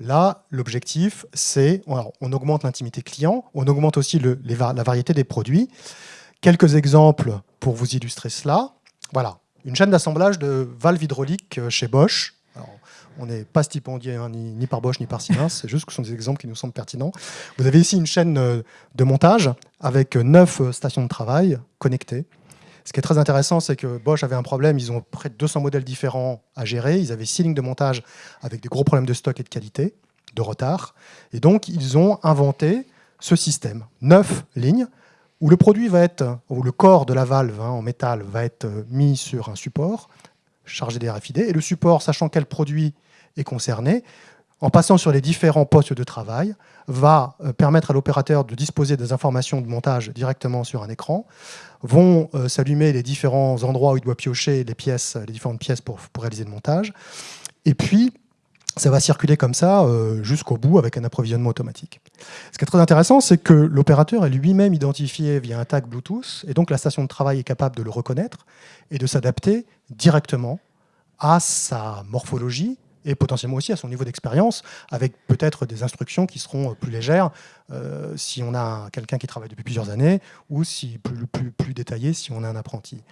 Là, l'objectif, c'est, on augmente l'intimité client, on augmente aussi la variété des produits. Quelques exemples pour vous illustrer cela. Voilà, une chaîne d'assemblage de valves hydrauliques euh, chez Bosch. on n'est pas stipendié hein, ni, par Bosch ni par Siemens, c'est juste que ce sont des exemples qui nous semblent pertinents. Vous avez ici une chaîne euh, de montage avec neuf euh, stations de travail connectées. Ce qui est très intéressant, c'est que Bosch avait un problème, ils ont près de 200 modèles différents à gérer, ils avaient six lignes de montage avec des gros problèmes de stock et de qualité, de retard, et donc ils ont inventé ce système, neuf lignes, où le produit va être, le corps de la valve hein, en métal va être euh, mis sur un support chargé des RFID, et le support, sachant quel produit est concerné, en passant sur les différents postes de travail, va euh, permettre à l'opérateur de disposer des informations de montage directement sur un écran, vont euh, s'allumer les différents endroits où il doit piocher les différentes pièces pour réaliser le montage, et puis ça va circuler comme ça euh, jusqu'au bout avec un approvisionnement automatique. Ce qui est très intéressant, c'est que l'opérateur est lui-même identifié via un tag Bluetooth, et donc la station de travail est capable de le reconnaître et de s'adapter directement à sa morphologie et potentiellement aussi à son niveau d'expérience, avec peut-être des instructions qui seront plus légères euh, si on a quelqu'un qui travaille depuis plusieurs années, ou si plus, plus, plus détaillé si on a un apprenti.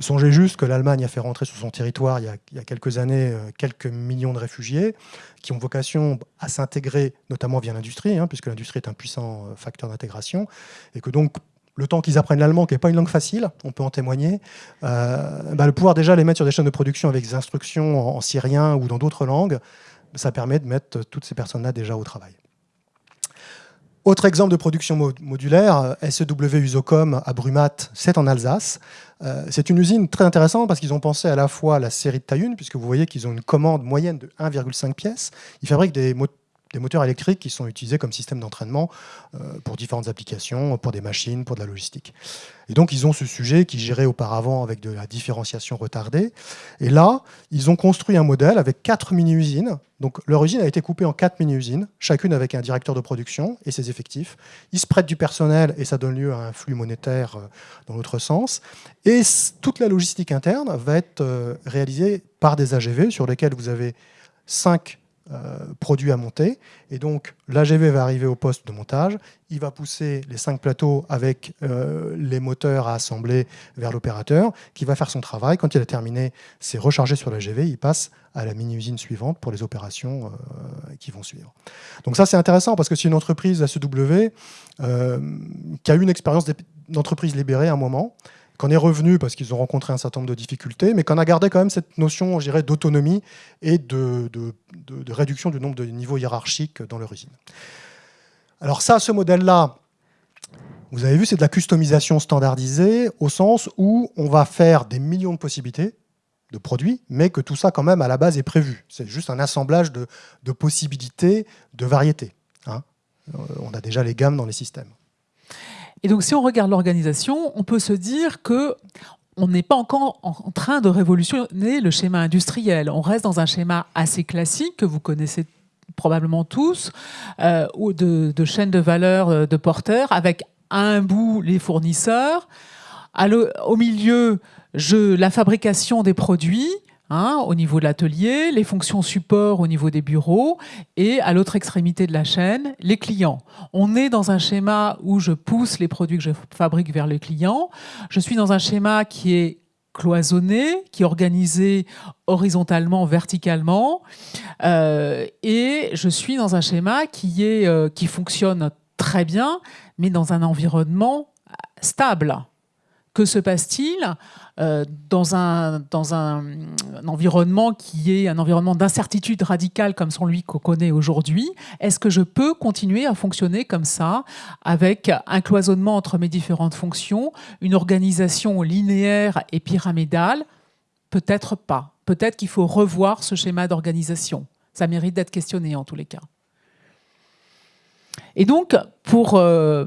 Songez juste que l'Allemagne a fait rentrer sur son territoire il y a, quelques années euh, quelques millions de réfugiés qui ont vocation à s'intégrer, notamment via l'industrie, hein, puisque l'industrie est un puissant euh, facteur d'intégration, et que donc le temps qu'ils apprennent l'allemand, qui n'est pas une langue facile, on peut en témoigner, euh, bah, le pouvoir déjà les mettre sur des chaînes de production avec des instructions en, syrien ou dans d'autres langues, ça permet de mettre toutes ces personnes-là déjà au travail. Autre exemple de production modulaire, SEW Usocom à Brumat, c'est en Alsace. Euh, c'est une usine très intéressante parce qu'ils ont pensé à la fois la série de taille 1, puisque vous voyez qu'ils ont une commande moyenne de 1,5 pièces. Ils fabriquent des, des moteurs électriques qui sont utilisés comme système d'entraînement euh, pour différentes applications, pour des machines, pour de la logistique. Et donc, ils ont ce sujet qui gérait auparavant avec de la différenciation retardée. Et là, ils ont construit un modèle avec quatre mini-usines. Donc, leur usine a été coupée en quatre mini-usines, chacune avec un directeur de production et ses effectifs. Ils se prêtent du personnel et ça donne lieu à un flux monétaire euh, dans l'autre sens. Et toute la logistique interne va être euh, réalisée par des AGV sur lesquels vous avez cinq produit à monter. Et donc, l'AGV va arriver au poste de montage. Il va pousser les cinq plateaux avec euh, les moteurs à assembler vers l'opérateur, qui va faire son travail. Quand il a terminé, c'est rechargé sur l'AGV. Il passe à la mini-usine suivante pour les opérations euh, qui vont suivre. Donc ça, c'est intéressant parce que c'est une entreprise, SEW, qui a eu une expérience d'entreprise libérée à un moment, qu'on est revenu parce qu'ils ont rencontré un certain nombre de difficultés, mais qu'on a gardé quand même cette notion, je d'autonomie et de, réduction du nombre de niveaux hiérarchiques dans leur usine. Alors ça, ce modèle-là, vous avez vu, c'est de la customisation standardisée au sens où on va faire des millions de possibilités de produits, mais que tout ça, quand même, à la base, est prévu. C'est juste un assemblage de, possibilités, de variétés. Hein. Euh, on a déjà les gammes dans les systèmes. Et donc, si on regarde l'organisation, on peut se dire que on n'est pas encore en train de révolutionner le schéma industriel. On reste dans un schéma assez classique que vous connaissez probablement tous, euh, de, chaîne de valeur euh, de porteurs, avec à un bout les fournisseurs, au milieu la fabrication des produits, Hein, au niveau de l'atelier, les fonctions support au niveau des bureaux et à l'autre extrémité de la chaîne, les clients. On est dans un schéma où je pousse les produits que je fabrique vers le client. Je suis dans un schéma qui est cloisonné, qui est organisé horizontalement, verticalement, euh, et je suis dans un schéma qui, est, euh, qui fonctionne très bien, mais dans un environnement stable. Que se passe-t-il euh, dans, un, environnement qui est un environnement d'incertitude radicale comme celui qu'on connaît aujourd'hui, est-ce que je peux continuer à fonctionner comme ça, avec un cloisonnement entre mes différentes fonctions, une organisation linéaire et pyramidale? Peut-être pas. Peut-être qu'il faut revoir ce schéma d'organisation. Ça mérite d'être questionné en tous les cas. Et donc, pour, euh,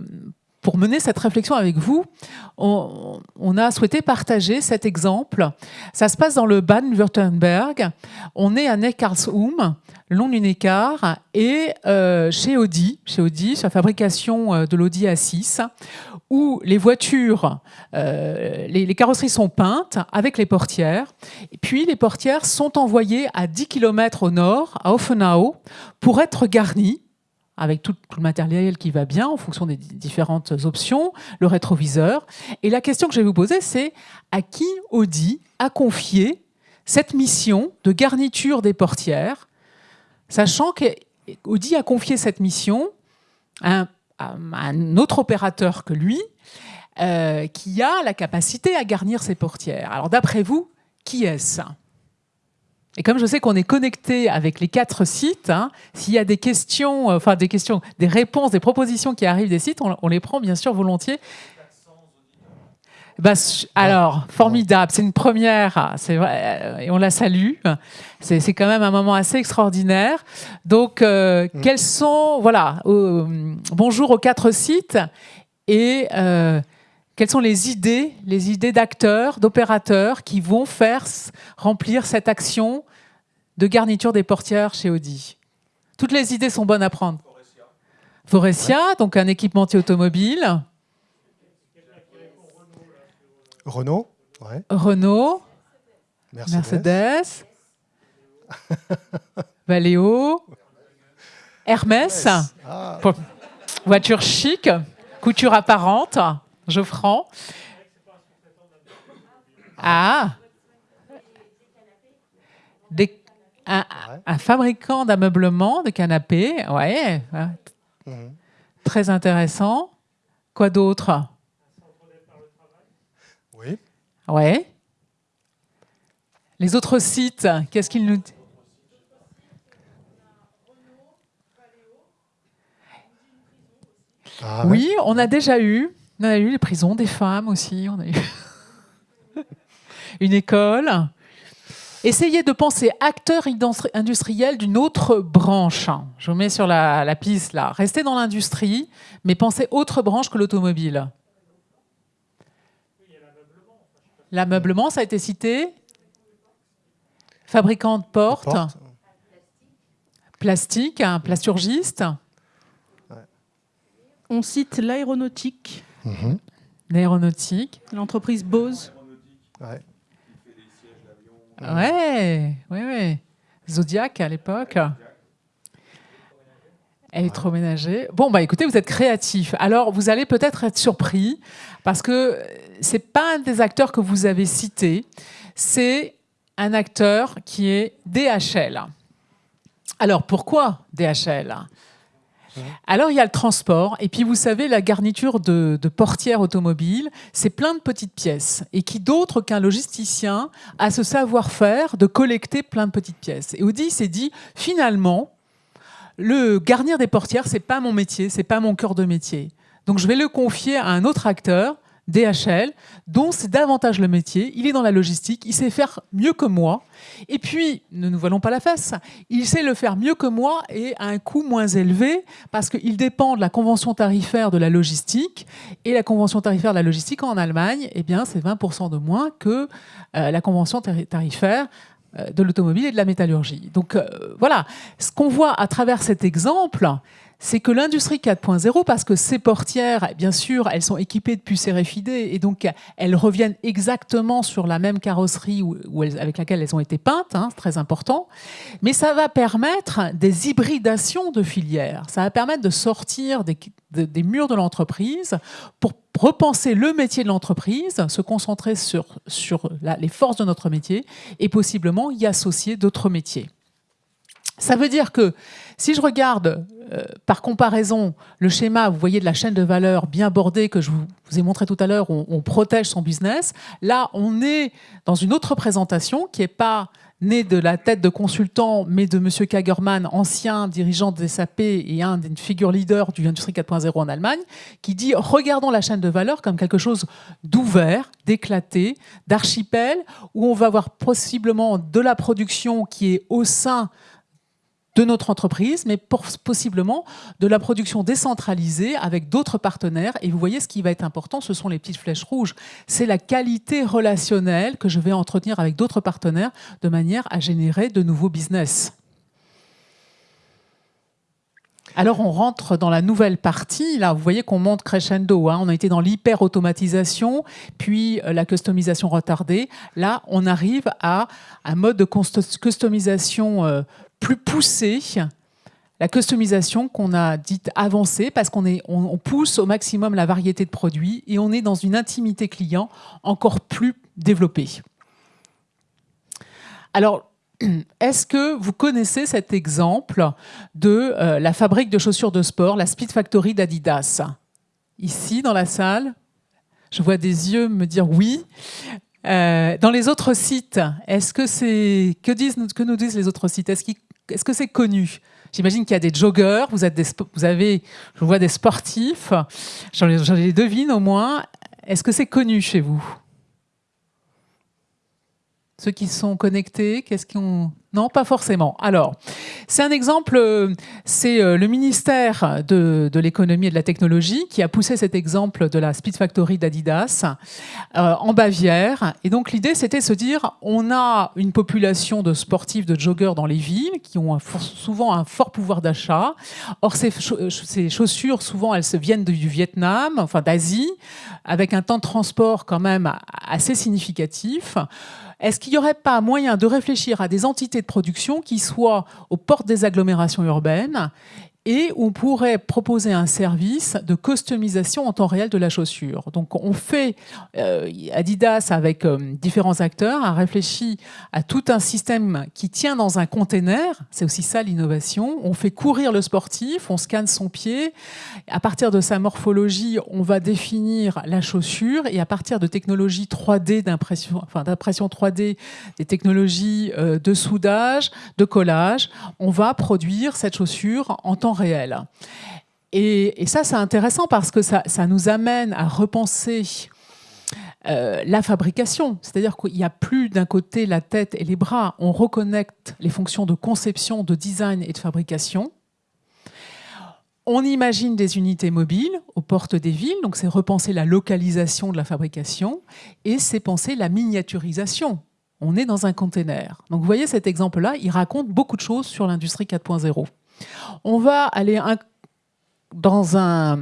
pour mener cette réflexion avec vous, on, a souhaité partager cet exemple. Ça se passe dans le Baden-Württemberg. On est à Neckarsulm, long du Neckar, et euh, chez Audi, chez Audi, sur la fabrication euh, de l'Audi A6, où les voitures, euh, les, les, carrosseries sont peintes avec les portières, et puis les portières sont envoyées à 10 km au nord, à Offenau, pour être garnies avec tout, le matériel qui va bien en fonction des différentes options, le rétroviseur. Et la question que je vais vous poser, c'est à qui Audi a confié cette mission de garniture des portières, sachant qu'Audi a confié cette mission à un, autre opérateur que lui, euh, qui a la capacité à garnir ses portières. Alors d'après vous, qui est-ce? Et comme je sais qu'on est connecté avec les quatre sites, hein, s'il y a des questions, euh, enfin des questions, des réponses, des propositions qui arrivent des sites, on, les prend bien sûr volontiers. Bah, alors, formidable, c'est une première, c'est vrai, et on la salue. C'est quand même un moment assez extraordinaire. Donc, euh, mm. quels sont, voilà, bonjour aux quatre sites et euh, quelles sont les idées, les idées d'acteurs, d'opérateurs qui vont faire remplir cette action de garniture des portières chez Audi? Toutes les idées sont bonnes à prendre. Forestia, donc un équipementier automobile. Renault. Renault. Mercedes. Valeo. *laughs* Hermès. Ah. Voiture chic. Couture apparente. Geoffrand. Ah un, fabricant d'ameublement, de canapés, ouais. Mhm. Très intéressant. Quoi d'autre? Oui. Ouais. Les autres sites, qu'est-ce qu'ils nous disent ah, Oui, on a déjà eu. On a eu les prisons des femmes aussi. On a eu *laughs* une école. Essayez de penser acteur industriel d'une autre branche. Je vous mets sur la, piste là. Restez dans l'industrie, mais pensez autre branche que l'automobile. L'ameublement, ça a été cité. Fabricant de portes. Plastique, un plasturgiste. On cite l'aéronautique. Mhm. L'aéronautique. L'entreprise Bose. Ouais. Ouais, ouais, Zodiac à l'époque. Électroménager. Bon, bah écoutez, vous êtes créatif. Alors, vous allez peut-être être surpris parce que c'est pas un des acteurs que vous avez cité, c'est un acteur qui est DHL. Alors, pourquoi DHL alors il y a le transport, et puis vous savez, la garniture de, portière automobile, c'est plein de petites pièces. Et qui d'autre qu'un logisticien a ce savoir-faire de collecter plein de petites pièces Et Audi s'est dit, finalement, le garnir des portières, c'est pas mon métier, c'est pas mon cœur de métier. Donc je vais le confier à un autre acteur DHL, dont c'est davantage le métier. Il est dans la logistique, il sait faire mieux que moi. Et puis, ne nous voilons pas la fesse, il sait le faire mieux que moi et à un coût moins élevé parce qu'il dépend de la convention tarifaire de la logistique. Et la convention tarifaire de la logistique en Allemagne, eh bien, c'est 20% de moins que euh, la convention tarifaire euh, de l'automobile et de la métallurgie. Donc euh, voilà, ce qu'on voit à travers cet exemple, c'est que l'industrie 4.0, parce que ces portières, bien sûr, elles sont équipées de puces RFID et donc elles reviennent exactement sur la même carrosserie avec laquelle elles ont été peintes, hein, c'est très important, mais ça va permettre des hybridations de filières, ça va permettre de sortir des, murs de l'entreprise pour repenser le métier de l'entreprise, se concentrer sur les forces de notre métier et possiblement y associer d'autres métiers. Ça veut dire que si je regarde euh, par comparaison le schéma, vous voyez de la chaîne de valeur bien bordée que je vous, ai montré tout à l'heure, on, on, protège son business. Là, on est dans une autre présentation qui n'est pas née de la tête de consultant, mais de M. Kagerman, ancien dirigeant des SAP et un des figures leaders du Industrie 4.0 en Allemagne, qui dit regardons la chaîne de valeur comme quelque chose d'ouvert, d'éclaté, d'archipel, où on va avoir possiblement de la production qui est au sein de notre entreprise, mais possiblement de la production décentralisée avec d'autres partenaires. Et vous voyez, ce qui va être important, ce sont les petites flèches rouges. C'est la qualité relationnelle que je vais entretenir avec d'autres partenaires de manière à générer de nouveaux business. Alors on rentre dans la nouvelle partie. Là, vous voyez qu'on monte crescendo. Hein. On a été dans l'hyper-automatisation, puis euh, la customisation retardée. Là, on arrive à un mode de customisation euh, plus poussé, la customisation qu'on a dite avancée, parce qu'on on pousse au maximum la variété de produits et on est dans une intimité client encore plus développée. Alors, *clears throat* est-ce que vous connaissez cet exemple de euh, la fabrique de chaussures de sport, la Speed Factory d'Adidas? Ici, dans la salle, je vois des yeux me dire oui. Euh, dans les autres sites, est-ce que c'est que que nous disent les autres sites? Est-ce qu'ils est-ce que c'est connu? J'imagine qu'il y a des joggeurs, vous, êtes des, vous avez, je vois des sportifs, j'en les devine au moins. Est-ce que c'est connu chez vous? Ceux qui sont connectés, qu'est-ce qu'on non, pas forcément. Alors, c'est un exemple, euh, c'est euh, le ministère de, l'économie et de la technologie qui a poussé cet exemple de la Speed Factory d'Adidas euh, en Bavière. Et donc l'idée, c'était de se dire, on a une population de sportifs, de joggeurs dans les villes qui ont souvent un fort pouvoir d'achat. Or, ces, ces, chaussures, souvent, elles se viennent du Vietnam, enfin d'Asie, avec un temps de transport quand même assez significatif. Est-ce qu'il n'y aurait pas moyen de réfléchir à des entités de production qui soient aux portes des agglomérations urbaines et on pourrait proposer un service de customisation en temps réel de la chaussure. Donc on fait, euh, Adidas avec euh, différents acteurs a réfléchi à tout un système qui tient dans un container, c'est aussi ça l'innovation, on fait courir le sportif, on scanne son pied, à partir de sa morphologie, on va définir la chaussure. Et à partir de technologies 3D d'impression, enfin d'impression 3D, des technologies euh, de soudage, de collage, on va produire cette chaussure en temps réel. Et, ça, c'est intéressant parce que ça, nous amène à repenser euh, la fabrication. C'est-à-dire qu'il n'y a plus d'un côté la tête et les bras. On reconnecte les fonctions de conception, de design et de fabrication. On imagine des unités mobiles aux portes des villes, donc c'est repenser la localisation de la fabrication et c'est penser la miniaturisation. On est dans un container. Donc vous voyez cet exemple-là, il raconte beaucoup de choses sur l'industrie 4.0. On va aller dans un,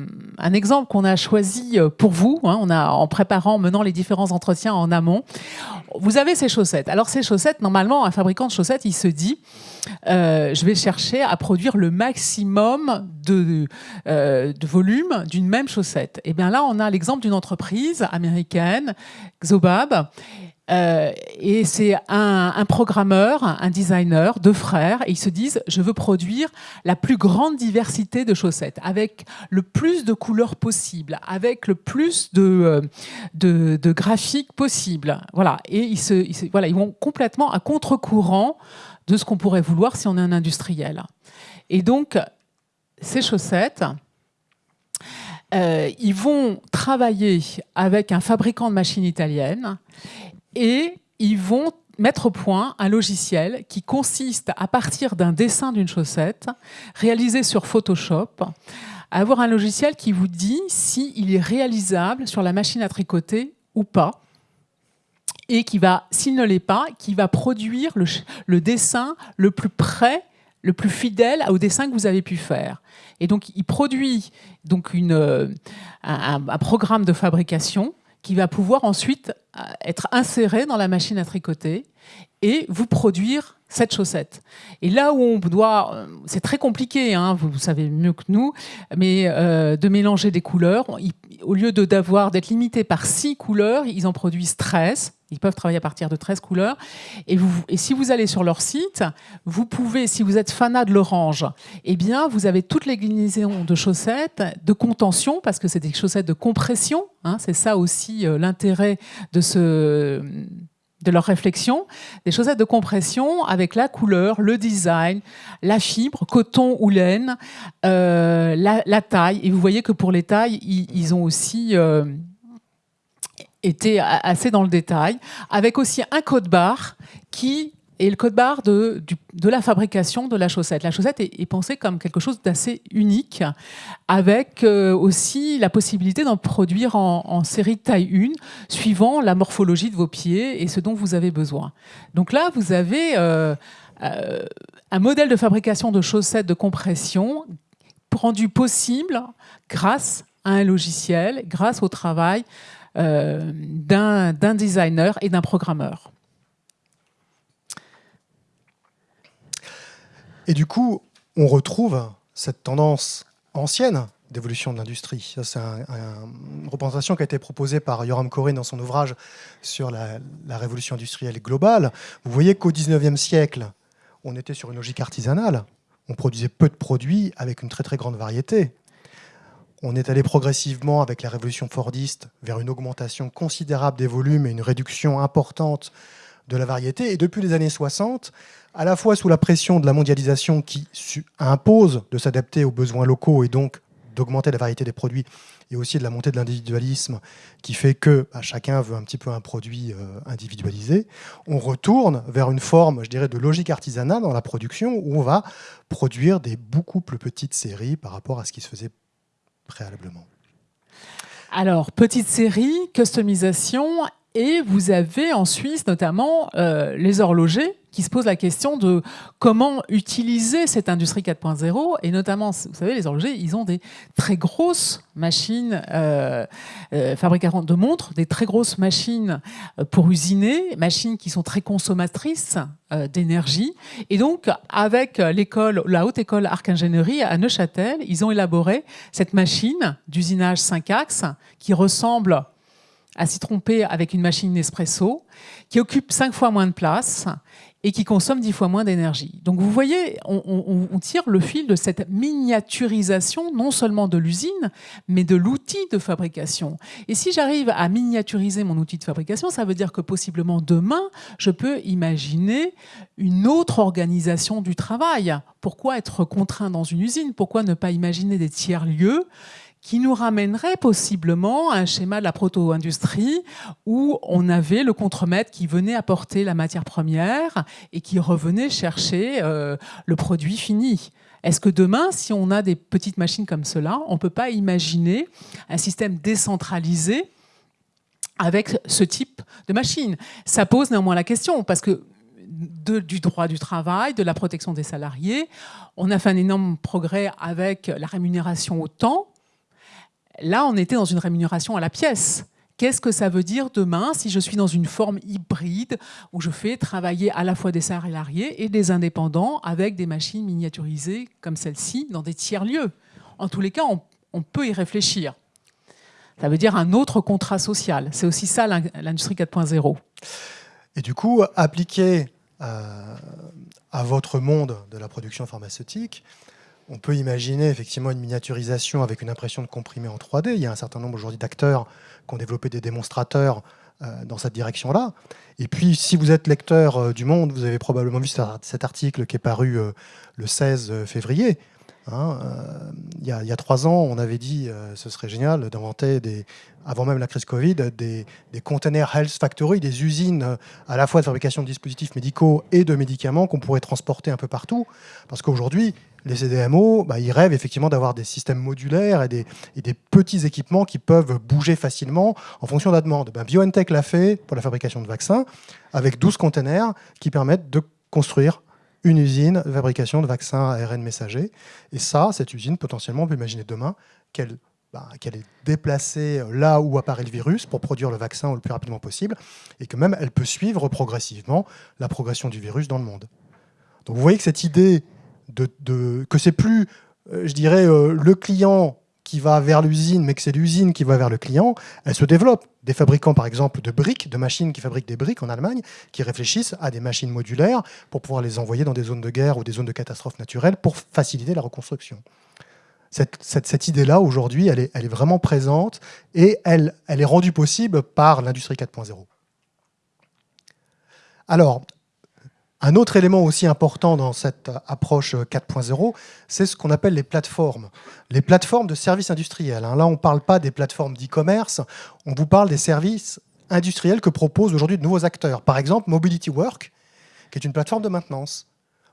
exemple qu'on a choisi euh, pour vous, hein, on en préparant, menant les différents entretiens en amont. Vous avez ces chaussettes. Alors ces chaussettes, normalement, un fabricant de chaussettes, il se dit, euh, je vais chercher à produire le maximum de, euh, de volume d'une même chaussette. Et bien là, on a l'exemple d'une entreprise américaine, Xobab, euh, et c'est un, programmeur, un designer, deux frères, et ils se disent je veux produire la plus grande diversité de chaussettes, avec le plus de couleurs possibles, avec le plus de, euh, graphiques possibles. Voilà. Et ils vont complètement à contre-courant de ce qu'on pourrait vouloir si on est un industriel. Et donc, ces chaussettes, euh, ils vont travailler avec un fabricant de machines italiennes et ils vont mettre au point un logiciel qui consiste, à partir d'un dessin d'une chaussette, réalisé sur Photoshop, à avoir un logiciel qui vous dit s'il est réalisable sur la machine à tricoter ou pas, et qui va, s'il ne l'est pas, qui va produire le, dessin le plus près le plus fidèle au dessin que vous avez pu faire. Et donc, il produit donc euh, un programme de fabrication qui va pouvoir ensuite euh, être inséré dans la machine à tricoter et vous produire cette chaussette. Et là où on doit, euh, c'est très compliqué, hein, vous, savez mieux que nous, mais euh, de mélanger des couleurs, au lieu d'avoir d'être limité par six couleurs, ils en produisent 13. Ils peuvent travailler à partir de 13 couleurs. Et, vous, et si vous allez sur leur site, vous pouvez, si vous êtes fanat de l'orange, eh bien, vous avez toutes les glinaisons de chaussettes, de contention, parce que c'est des chaussettes de compression. Hein, c'est ça aussi euh, l'intérêt de ce de leur réflexion, des chaussettes de compression avec la couleur, le design, la fibre, coton ou laine, euh, la, taille. Et vous voyez que pour les tailles, ils, ont aussi euh, été assez dans le détail, avec aussi un code barre qui et le code barre de, de, la fabrication de la chaussette. La chaussette est, pensée comme quelque chose d'assez unique, avec euh, aussi la possibilité d'en produire en, série taille 1, suivant la morphologie de vos pieds et ce dont vous avez besoin. Donc là, vous avez euh, euh, un modèle de fabrication de chaussettes de compression rendu possible grâce à un logiciel, grâce au travail d'un designer et d'un programmeur. Et du coup, on retrouve cette tendance ancienne d'évolution de l'industrie. C'est une représentation qui a été proposée par Yoram Corinne dans son ouvrage sur la, révolution industrielle globale. Vous voyez qu'au 19e siècle, on était sur une logique artisanale. On produisait peu de produits avec une très très grande variété. On est allé progressivement avec la révolution fordiste vers une augmentation considérable des volumes et une réduction importante de la variété. Et depuis les années 60, à la fois sous la pression de la mondialisation qui impose de s'adapter aux besoins locaux et donc d'augmenter la variété des produits, et aussi de la montée de l'individualisme qui fait que bah, chacun veut un petit peu un produit euh, individualisé, on retourne vers une forme, je dirais, de logique artisanale dans la production où on va produire des beaucoup plus petites séries par rapport à ce qui se faisait préalablement. Alors, petite série, customisation, et vous avez en Suisse notamment euh, les horlogers qui se pose la question de comment utiliser cette industrie 4.0 et notamment, vous savez, les horlogers, ils ont des très grosses machines euh, euh de montres, des très grosses machines euh, pour usiner, machines qui sont très consommatrices euh, d'énergie. Et donc, avec l'école, la haute école Arc Ingénierie à Neuchâtel, ils ont élaboré cette machine d'usinage 5 axes qui ressemble à s'y tromper avec une machine Nespresso, qui occupe cinq fois moins de place et qui consomme dix fois moins d'énergie. Donc vous voyez, on, tire le fil de cette miniaturisation, non seulement de l'usine, mais de l'outil de fabrication. Et si j'arrive à miniaturiser mon outil de fabrication, ça veut dire que possiblement demain, je peux imaginer une autre organisation du travail. Pourquoi être contraint dans une usine? Pourquoi ne pas imaginer des tiers-lieux qui nous ramènerait possiblement à un schéma de la proto-industrie où on avait le contremaître qui venait apporter la matière première et qui revenait chercher euh, le produit fini. Est-ce que demain, si on a des petites machines comme cela, on ne peut pas imaginer un système décentralisé avec ce type de machine? Ça pose néanmoins la question, parce que du droit du travail, de la protection des salariés, on a fait un énorme progrès avec la rémunération au temps, Là, on était dans une rémunération à la pièce. Qu'est-ce que ça veut dire demain si je suis dans une forme hybride où je fais travailler à la fois des salariés et des indépendants avec des machines miniaturisées comme celle-ci dans des tiers-lieux? En tous les cas, on, peut y réfléchir. Ça veut dire un autre contrat social. C'est aussi ça l'industrie 4.0. Et du coup, appliqué euh, à votre monde de la production pharmaceutique, on peut imaginer effectivement une miniaturisation avec une impression de comprimé en 3D. Il y a un certain nombre aujourd'hui d'acteurs qui ont développé des démonstrateurs euh, dans cette direction-là. Et puis, si vous êtes lecteur euh, du Monde, vous avez probablement vu cet article qui est paru euh, le 16 février, Hein, il, y a, trois ans, on avait dit ce serait génial d'inventer, des, avant même la crise Covid, des, des containers Health Factory, des usines à la fois de fabrication de dispositifs médicaux et de médicaments qu'on pourrait transporter un peu partout. Parce qu'aujourd'hui, les CDMO, bah, ils rêvent effectivement d'avoir des systèmes modulaires et des, petits équipements qui peuvent bouger facilement en fonction de la demande. Ben, BioNTech l'a fait pour la fabrication de vaccins avec 12 containers qui permettent de construire une usine de fabrication de vaccins ARN messagers. Et ça, cette usine, potentiellement, on peut imaginer demain qu'elle bah, qu'elle est déplacée là où apparaît le virus pour produire le vaccin le plus rapidement possible, et que même elle peut suivre progressivement la progression du virus dans le monde. Donc vous voyez que cette idée de, de que c'est plus, euh, je dirais, euh, le client qui va vers l'usine, mais que c'est l'usine qui va vers le client, elle se développe. Des fabricants, par exemple, de briques, de machines qui fabriquent des briques en Allemagne, qui réfléchissent à des machines modulaires pour pouvoir les envoyer dans des zones de guerre ou des zones de catastrophes naturelles pour faciliter la reconstruction cette, idée-là, aujourd'hui, elle est, vraiment présente et elle, est rendue possible par l'industrie 4.0. Alors, un autre élément aussi important dans cette approche 4.0, c'est ce qu'on appelle les plateformes. Les plateformes de services industriels. Hein. Là, on ne parle pas des plateformes d'e-commerce, on vous parle des services industriels que proposent aujourd'hui de nouveaux acteurs. Par exemple, Mobility Work, qui est une plateforme de maintenance.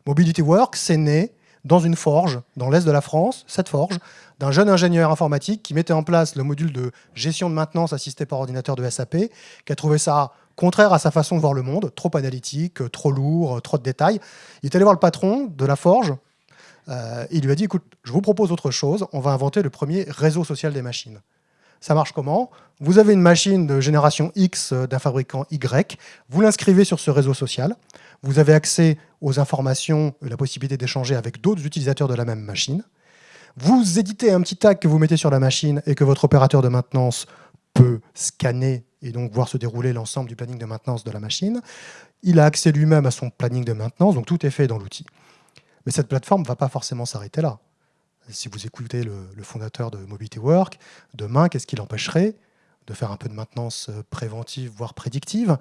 Mobility Work, c'est né dans une forge, dans l'est de la France, cette forge, d'un jeune ingénieur informatique qui mettait en place le module de gestion de maintenance assisté par ordinateur de SAP, qui a trouvé ça contraire à sa façon de voir le monde, trop analytique, trop lourd, trop de détails. Il est allé voir le patron de la forge, euh, il lui a dit, écoute, je vous propose autre chose, on va inventer le premier réseau social des machines. Ça marche comment? Vous avez une machine de génération X d'un fabricant Y, vous l'inscrivez sur ce réseau social, vous avez accès aux informations, la possibilité d'échanger avec d'autres utilisateurs de la même machine. Vous éditez un petit tag que vous mettez sur la machine et que votre opérateur de maintenance peut scanner et donc voir se dérouler l'ensemble du planning de maintenance de la machine. Il a accès lui-même à son planning de maintenance, donc tout est fait dans l'outil. Mais cette plateforme ne va pas forcément s'arrêter là. Si vous écoutez le, le, fondateur de Mobility Work, demain, qu'est-ce qui l'empêcherait de faire un peu de maintenance euh, préventive, voire prédictive?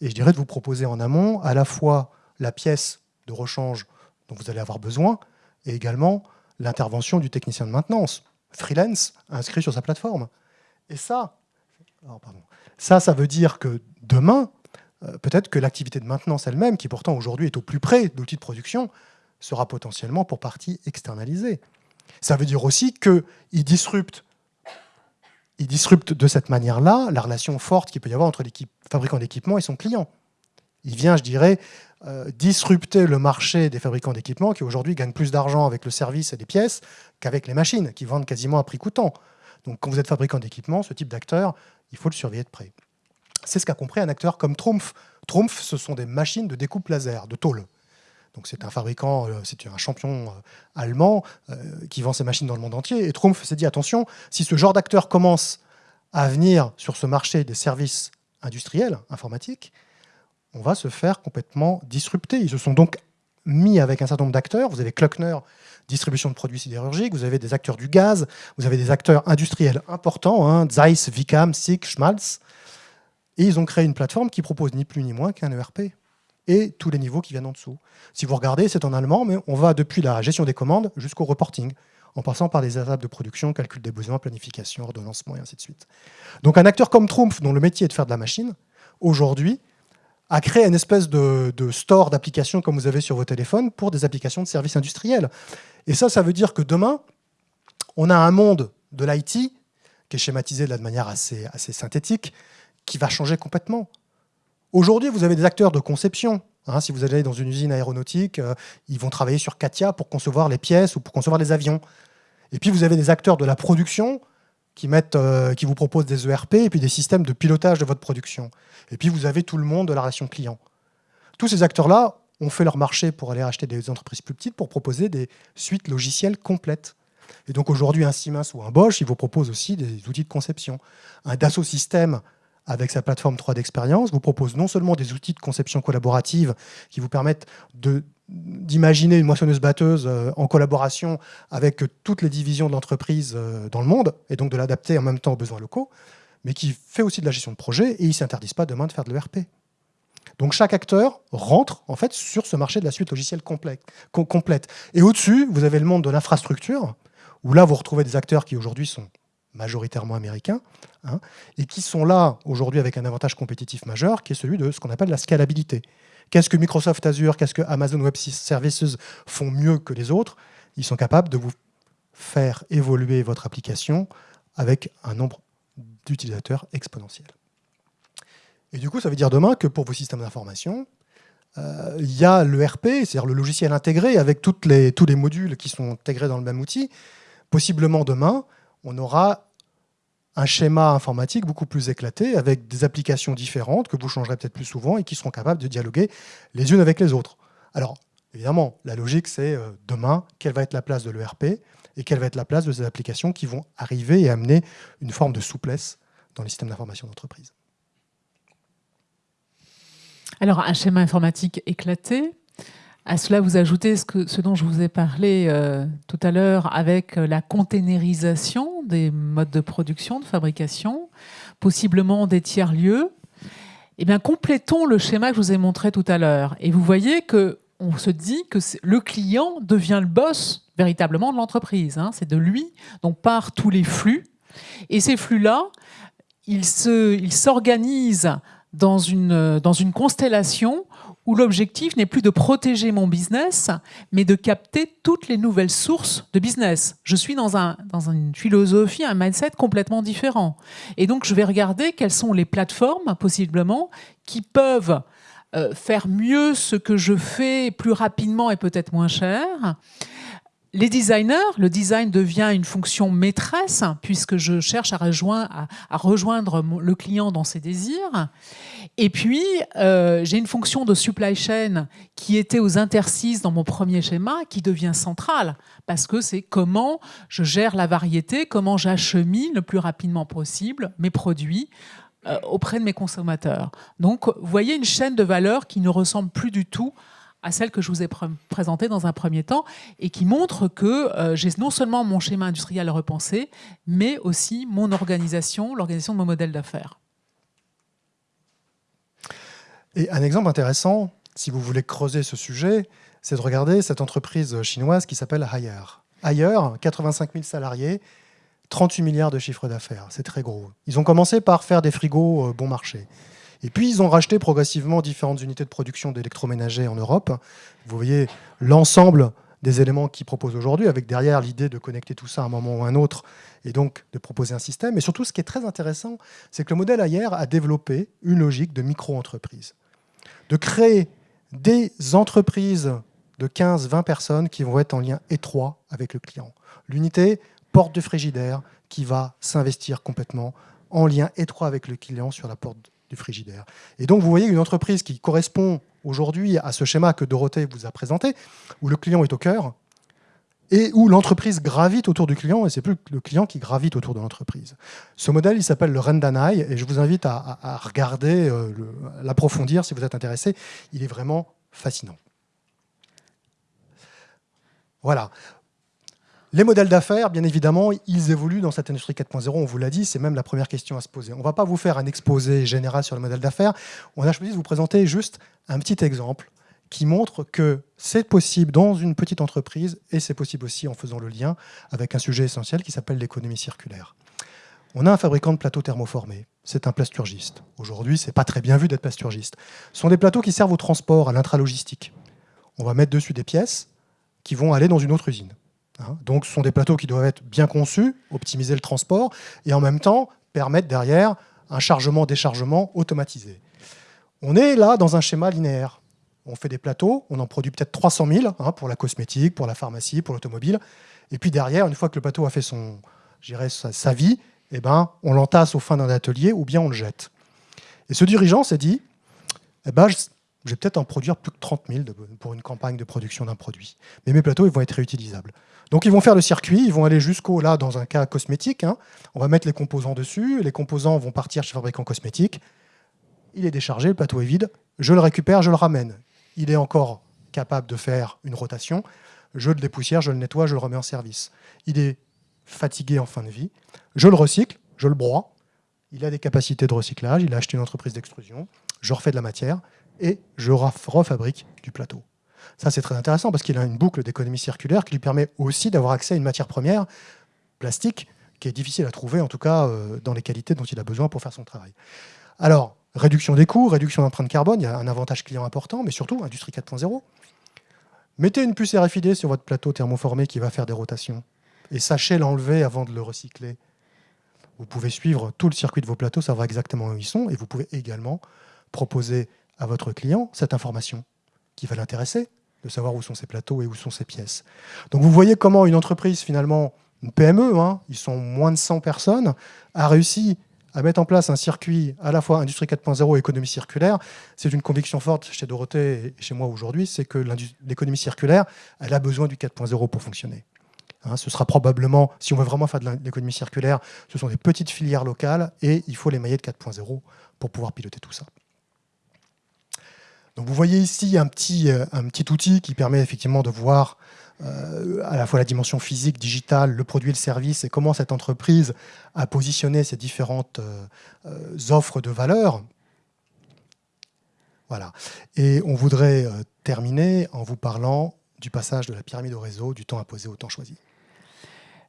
Et je dirais de vous proposer en amont à la fois la pièce de rechange dont vous allez avoir besoin et également l'intervention du technicien de maintenance, freelance, inscrit sur sa plateforme. Et ça, oh, ça, ça veut dire que demain, euh, peut-être que l'activité de maintenance elle-même, qui pourtant aujourd'hui est au plus près d'outils de production, sera potentiellement pour partie externalisée. Ça veut dire aussi qu'il disrupte il disrupte de cette manière-là la relation forte qu'il peut y avoir entre l'équipe fabricant d'équipements et son client. Il vient, je dirais, euh, disrupter le marché des fabricants d'équipements qui aujourd'hui gagnent plus d'argent avec le service et les pièces qu'avec les machines, qui vendent quasiment à prix coûtant. Donc quand vous êtes fabricant d'équipements, ce type d'acteur, il faut le surveiller de près. C'est ce qu'a compris un acteur comme Trumpf. Trumpf, ce sont des machines de découpe laser, de tôle. Donc c'est un fabricant, euh, c'est un champion euh, allemand euh, qui vend ses machines dans le monde entier. Et Trumpf s'est dit, attention, si ce genre d'acteur commence à venir sur ce marché des services industriels, informatiques, on va se faire complètement disrupter. Ils se sont donc mis avec un certain nombre d'acteurs. Vous avez Klöckner, distribution de produits sidérurgiques, vous avez des acteurs du gaz, vous avez des acteurs industriels importants, hein, Zeiss, Vicam, SICK, Schmalz. Et ils ont créé une plateforme qui propose ni plus ni moins qu'un ERP et tous les niveaux qui viennent en dessous. Si vous regardez, c'est en allemand, mais on va depuis la gestion des commandes jusqu'au reporting, en passant par les étapes de production, calcul des besoins, planification, ordonnancement, et ainsi de suite. Donc un acteur comme Trumpf, dont le métier est de faire de la machine, aujourd'hui, a créé une espèce de, store d'applications comme vous avez sur vos téléphones pour des applications de services industriels. Et ça, ça veut dire que demain, on a un monde de l'IT qui est schématisé de, manière assez, assez synthétique, qui va changer complètement. Aujourd'hui, vous avez des acteurs de conception. Hein, si vous allez dans une usine aéronautique, euh, ils vont travailler sur Katia pour concevoir les pièces ou pour concevoir les avions. Et puis vous avez des acteurs de la production euh, qui vous proposent des ERP et puis des systèmes de pilotage de votre production. Et puis vous avez tout le monde de la relation client. Tous ces acteurs-là ont fait leur marché pour aller acheter des entreprises plus petites pour proposer des suites logicielles complètes. Et donc aujourd'hui, un Siemens ou un Bosch, ils vous proposent aussi des outils de conception. Un Dassault Systèmes avec sa plateforme 3 d'expérience, vous propose non seulement des outils de conception collaborative qui vous permettent d'imaginer une moissonneuse-batteuse euh, en collaboration avec toutes les divisions de l'entreprise euh, dans le monde, et donc de l'adapter en même temps aux besoins locaux, mais qui fait aussi de la gestion de projet, et ils ne s'interdisent pas demain de faire de l'ERP. Donc chaque acteur rentre en fait sur ce marché de la suite logicielle complète. Et au-dessus, vous avez le monde de l'infrastructure, où là, vous retrouvez des acteurs qui aujourd'hui sont majoritairement américains, hein, et qui sont là aujourd'hui avec un avantage compétitif majeur, qui est celui de ce qu'on appelle la scalabilité. Qu'est-ce que Microsoft Azure, qu'est-ce que Amazon Web Services font mieux que les autres? Ils sont capables de vous faire évoluer votre application avec un nombre d'utilisateurs exponentiel. Et du coup, ça veut dire demain que pour vos systèmes d'information, euh, il y a l'ERP, c'est-à-dire le logiciel intégré avec les, tous les modules qui sont intégrés dans le même outil. Possiblement demain, on aura un schéma informatique beaucoup plus éclaté avec des applications différentes que vous changerez peut-être plus souvent et qui seront capables de dialoguer les unes avec les autres. Alors, évidemment, la logique, c'est euh, demain, quelle va être la place de l'ERP et quelle va être la place de ces applications qui vont arriver et amener une forme de souplesse dans les systèmes d'information d'entreprise. Alors, un schéma informatique éclaté. À cela, vous ajoutez ce, dont je vous ai parlé euh, tout à l'heure avec euh, la containerisation des modes de production, de fabrication, possiblement des tiers-lieux. Eh bien, complétons le schéma que je vous ai montré tout à l'heure. Et vous voyez que on se dit que le client devient le boss véritablement de l'entreprise. Hein. C'est de lui dont partent tous les flux. Et ces flux-là, ils s'organisent dans une constellation où l'objectif n'est plus de protéger mon business, mais de capter toutes les nouvelles sources de business. Je suis dans, un, dans une philosophie, un mindset complètement différent. Et donc, je vais regarder quelles sont les plateformes, possiblement, qui peuvent euh, faire mieux ce que je fais plus rapidement et peut-être moins cher, les designers, le design devient une fonction maîtresse puisque je cherche à rejoindre, à, rejoindre le client dans ses désirs. Et puis, euh, j'ai une fonction de supply chain qui était aux interstices dans mon premier schéma qui devient centrale parce que c'est comment je gère la variété, comment j'achemine le plus rapidement possible mes produits euh, auprès de mes consommateurs. Donc, vous voyez une chaîne de valeur qui ne ressemble plus du tout à celle que je vous ai présentée dans un premier temps et qui montre que euh, j'ai non seulement mon schéma industriel repensé, mais aussi mon organisation, l'organisation de mon modèle d'affaires. Et un exemple intéressant, si vous voulez creuser ce sujet, c'est de regarder cette entreprise chinoise qui s'appelle Haier. Haier, 85 000 salariés, 38 milliards de chiffre d'affaires, c'est très gros. Ils ont commencé par faire des frigos euh, bon marché. Et puis, ils ont racheté progressivement différentes unités de production d'électroménager en Europe. Vous voyez l'ensemble des éléments qu'ils proposent aujourd'hui, avec derrière l'idée de connecter tout ça à un moment ou à un autre, et donc de proposer un système. Et surtout, ce qui est très intéressant, c'est que le modèle Ayer a développé une logique de micro-entreprise, de créer des entreprises de 15-20 personnes qui vont être en lien étroit avec le client. L'unité porte de frigidaire qui va s'investir complètement en lien étroit avec le client sur la porte du frigidaire. Et donc, vous voyez une entreprise qui correspond aujourd'hui à ce schéma que Dorothée vous a présenté, où le client est au cœur, et où l'entreprise gravite autour du client, et c'est plus le client qui gravite autour de l'entreprise. Ce modèle, il s'appelle le Rendanai, et je vous invite à, regarder, euh, l'approfondir si vous êtes intéressé. Il est vraiment fascinant. Voilà. Les modèles d'affaires, bien évidemment, ils évoluent dans cette industrie 4.0, on vous l'a dit, c'est même la première question à se poser. On ne va pas vous faire un exposé général sur le modèle d'affaires, on a choisi de vous présenter juste un petit exemple qui montre que c'est possible dans une petite entreprise et c'est possible aussi en faisant le lien avec un sujet essentiel qui s'appelle l'économie circulaire. On a un fabricant de plateaux thermoformés, c'est un plasturgiste. Aujourd'hui, c'est pas très bien vu d'être plasturgiste. Ce sont des plateaux qui servent au transport, à l'intralogistique. On va mettre dessus des pièces qui vont aller dans une autre usine. Hein? Donc ce sont des plateaux qui doivent être bien conçus, optimiser le transport, et en même temps permettre derrière un chargement-déchargement automatisé. On est là dans un schéma linéaire. On fait des plateaux, on en produit peut-être 300 000 hein, pour la cosmétique, pour la pharmacie, pour l'automobile. Et puis derrière, une fois que le plateau a fait son, sa, sa vie, eh ben, on l'entasse au fin d'un atelier ou bien on le jette. Et ce dirigeant s'est dit, eh ben, je vais peut-être en produire plus que 30 000 pour une campagne de production d'un produit. Mais mes plateaux, ils vont être réutilisables. Donc ils vont faire le circuit, ils vont aller jusqu'au, là, dans un cas cosmétique, hein. on va mettre les composants dessus, les composants vont partir chez le fabricant cosmétique, il est déchargé, le plateau est vide, je le récupère, je le ramène. Il est encore capable de faire une rotation, je le dépoussière, je le nettoie, je le remets en service. Il est fatigué en fin de vie, je le recycle, je le broie, il a des capacités de recyclage, il a acheté une entreprise d'extrusion, je refais de la matière et je refabrique du plateau. Ça, c'est très intéressant parce qu'il a une boucle d'économie circulaire qui lui permet aussi d'avoir accès à une matière première plastique qui est difficile à trouver, en tout cas euh, dans les qualités dont il a besoin pour faire son travail. Alors, réduction des coûts, réduction d'empreinte carbone, il y a un avantage client important, mais surtout, industrie 4.0. Mettez une puce RFID sur votre plateau thermoformé qui va faire des rotations et sachez l'enlever avant de le recycler. Vous pouvez suivre tout le circuit de vos plateaux, savoir exactement où ils sont, et vous pouvez également proposer à votre client cette information qui va l'intéresser, de savoir où sont ses plateaux et où sont ses pièces. Donc vous voyez comment une entreprise, finalement, une PME, hein, ils sont moins de 100 personnes, a réussi à mettre en place un circuit à la fois industrie 4.0 et économie circulaire. C'est une conviction forte chez Dorothée et chez moi aujourd'hui, c'est que l'économie circulaire, elle a besoin du 4.0 pour fonctionner. Hein, ce sera probablement, si on veut vraiment faire de l'économie circulaire, ce sont des petites filières locales et il faut les mailler de 4.0 pour pouvoir piloter tout ça. Vous voyez ici un petit, euh, un petit outil qui permet effectivement de voir euh, à la fois la dimension physique, digitale, le produit et le service, et comment cette entreprise a positionné ces différentes euh, offres de valeur. Voilà. Et on voudrait terminer en vous parlant du passage de la pyramide au réseau, du temps imposé au temps choisi.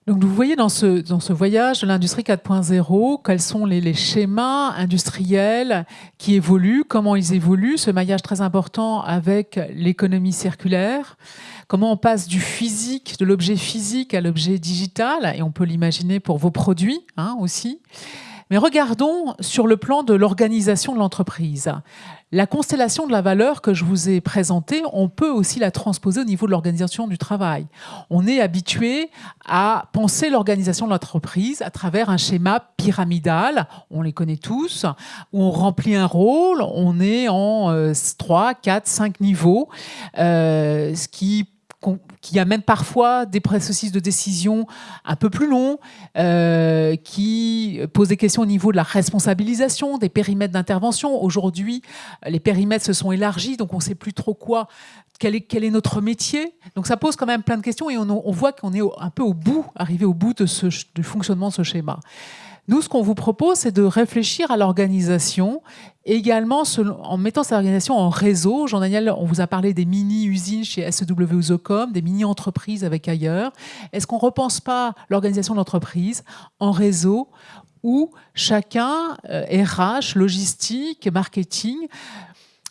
Donc vous voyez dans ce, dans ce voyage de l'industrie 4.0 quels sont les, schémas industriels qui évoluent, comment ils évoluent, ce maillage très important avec l'économie circulaire, comment on passe du physique, de l'objet physique à l'objet digital, et on peut l'imaginer pour vos produits hein, aussi. Mais regardons sur le plan de l'organisation de l'entreprise. La constellation de la valeur que je vous ai présentée, on peut aussi la transposer au niveau de l'organisation du travail. On est habitué à penser l'organisation de l'entreprise à travers un schéma pyramidal, on les connaît tous, où on remplit un rôle, on est en 3, 4, 5 niveaux, euh, ce qui qui amène parfois des processus de décision un peu plus longs, euh, qui posent des questions au niveau de la responsabilisation, des périmètres d'intervention. Aujourd'hui, les périmètres se sont élargis, donc on ne sait plus trop quoi, quel est, notre métier. Donc ça pose quand même plein de questions et on, on voit qu'on est un peu au bout, arrivé au bout de ce, du fonctionnement de ce schéma. Nous, ce qu'on vous propose, c'est de réfléchir à l'organisation, également en mettant cette organisation en réseau. Jean-Daniel, on vous a parlé des mini-usines chez SEW des mini-entreprises avec ailleurs. Est-ce qu'on ne repense pas l'organisation de l'entreprise en réseau où chacun, RH, euh, logistique, marketing,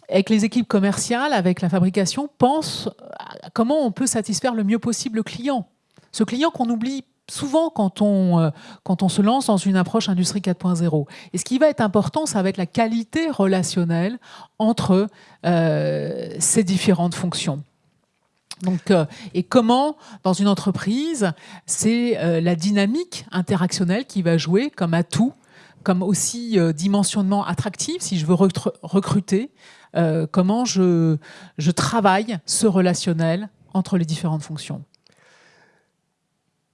avec les équipes commerciales, avec la fabrication, pense à comment on peut satisfaire le mieux possible le client. Ce client qu'on oublie souvent quand on, euh, quand on se lance dans une approche industrie 4.0. Et ce qui va être important, ça va être la qualité relationnelle entre euh, ces différentes fonctions. Donc, euh, et comment, dans une entreprise, c'est la dynamique interactionnelle qui va jouer comme atout, comme aussi dimensionnement attractif, si je veux recruter, comment je travaille ce relationnel entre les différentes fonctions.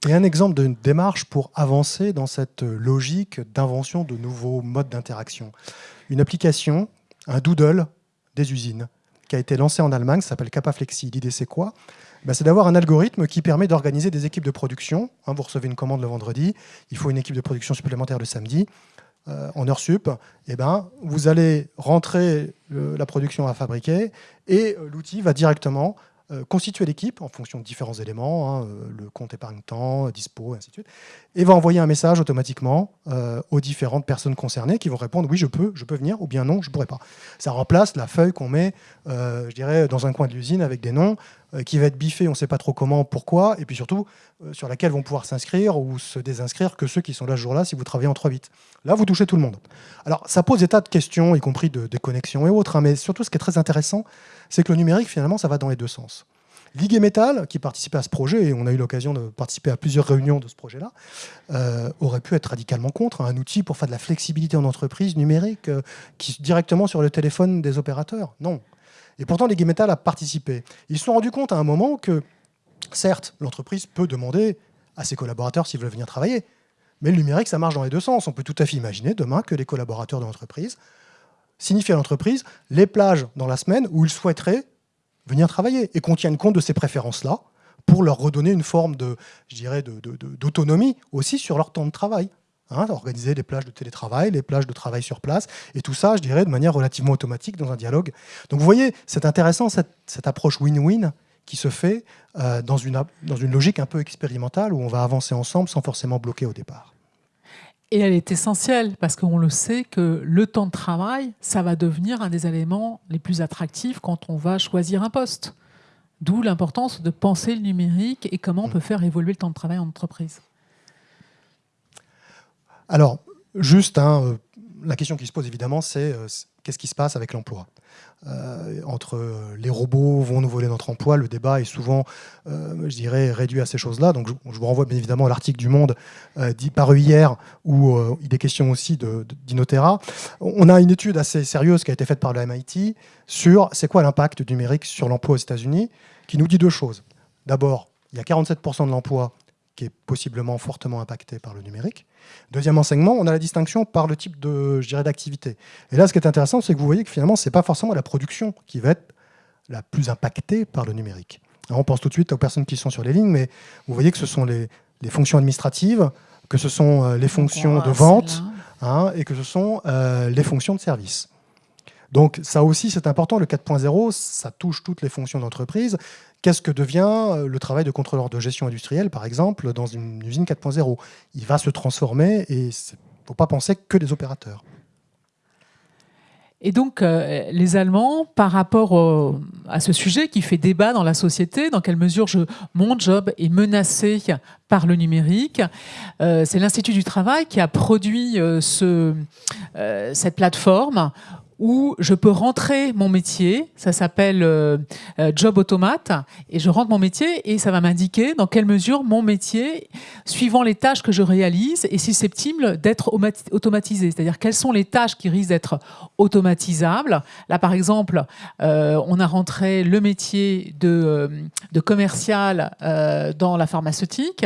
Et un exemple d'une démarche pour avancer dans cette logique d'invention de nouveaux modes d'interaction. Une application, un doodle des usines, qui a été lancé en Allemagne, s'appelle Capaflexi. L'idée, c'est quoi? Ben, C'est d'avoir un algorithme qui permet d'organiser des équipes de production. Hein, vous recevez une commande le vendredi, il faut une équipe de production supplémentaire le samedi. Euh, en heure sup, eh ben, vous allez rentrer la production à fabriquer et euh, l'outil va directement euh, constituer l'équipe en fonction de différents éléments, hein, euh, le compte épargne-temps, dispo, et ainsi de suite, et va envoyer un message automatiquement euh, aux différentes personnes concernées qui vont répondre oui, je peux, je peux venir, ou bien non, je ne pourrais pas. Ça remplace la feuille qu'on met, je dirais, dans un coin de l'usine avec des noms, qui va être biffée, on ne sait pas trop comment, pourquoi, et puis surtout sur laquelle vont pouvoir s'inscrire ou se désinscrire que ceux qui sont là ce jour-là si vous travaillez en 3 bits. Là, vous touchez tout le monde. Alors, ça pose des tas de questions, y compris de déconnexion et autres, hein, mais surtout, ce qui est très intéressant, c'est que le numérique, finalement, ça va dans les deux sens. Ligue et Metal, qui participait à ce projet, et on a eu l'occasion de participer à plusieurs réunions de ce projet-là, euh, aurait pu être radicalement contre un outil pour faire de la flexibilité en entreprise numérique euh, qui, directement sur le téléphone des opérateurs. Non. Et pourtant, Ligue et Metal a participé. Ils se sont rendus compte à un moment que, certes, l'entreprise peut demander à ses collaborateurs s'ils veulent venir travailler, mais le numérique, ça marche dans les deux sens. On peut tout à fait imaginer demain que les collaborateurs de l'entreprise signifient à l'entreprise les plages dans la semaine où ils souhaiteraient venir travailler et qu'on tienne compte de ces préférences-là pour leur redonner une forme de, je d'autonomie aussi sur leur temps de travail. Hein, organiser les plages de télétravail, les plages de travail sur place, et tout ça, je dirais, de manière relativement automatique dans un dialogue. Donc vous voyez, c'est intéressant cette, cette approche win-win qui se fait euh, dans, une, dans une logique un peu expérimentale où on va avancer ensemble sans forcément bloquer au départ. Et elle est essentielle parce qu'on le sait que le temps de travail, ça va devenir un des éléments les plus attractifs quand on va choisir un poste. D'où l'importance de penser le numérique et comment on peut faire évoluer le temps de travail en entreprise. Alors, juste, hein, la question qui se pose évidemment, c'est euh, qu'est-ce qui se passe avec l'emploi? Euh, Entre euh, les robots vont nous voler notre emploi, le débat est souvent, je dirais, réduit à ces choses-là. Donc je, vous renvoie bien évidemment à l'article du Monde dit paru hier, où il est question aussi d'Inotera. On a une étude assez sérieuse qui a été faite par le MIT sur c'est quoi l'impact du numérique sur l'emploi aux États-Unis, qui nous dit deux choses. D'abord, il y a 47% de l'emploi qui est possiblement fortement impacté par le numérique. Deuxième enseignement, on a la distinction par le type de, d'activité. Et là, ce qui est intéressant, c'est que vous voyez que finalement, ce n'est pas forcément la production qui va être la plus impactée par le numérique. on pense tout de suite aux personnes qui sont sur les lignes, mais vous voyez que ce sont les, fonctions administratives, que ce sont euh, les fonctions de vente, hein, et que ce sont euh, les fonctions de service. Donc ça aussi, c'est important. Le 4.0, ça touche toutes les fonctions d'entreprise. Qu'est-ce que devient euh, le travail de contrôleur de gestion industrielle, par exemple, dans une usine 4.0 Il va se transformer et il ne faut pas penser que des opérateurs. Et donc, euh, les Allemands, par rapport à ce sujet qui fait débat dans la société, dans quelle mesure mon job est menacé par le numérique, euh, c'est l'Institut du Travail qui a produit ce, cette plateforme où je peux rentrer mon métier, ça s'appelle euh, euh, Job Automate, et je rentre mon métier et ça va m'indiquer dans quelle mesure mon métier, suivant les tâches que je réalise, est susceptible d'être automatisé. C'est-à-dire quelles sont les tâches qui risquent d'être automatisables. Là, par exemple, euh, on a rentré le métier de, de commercial dans la pharmaceutique.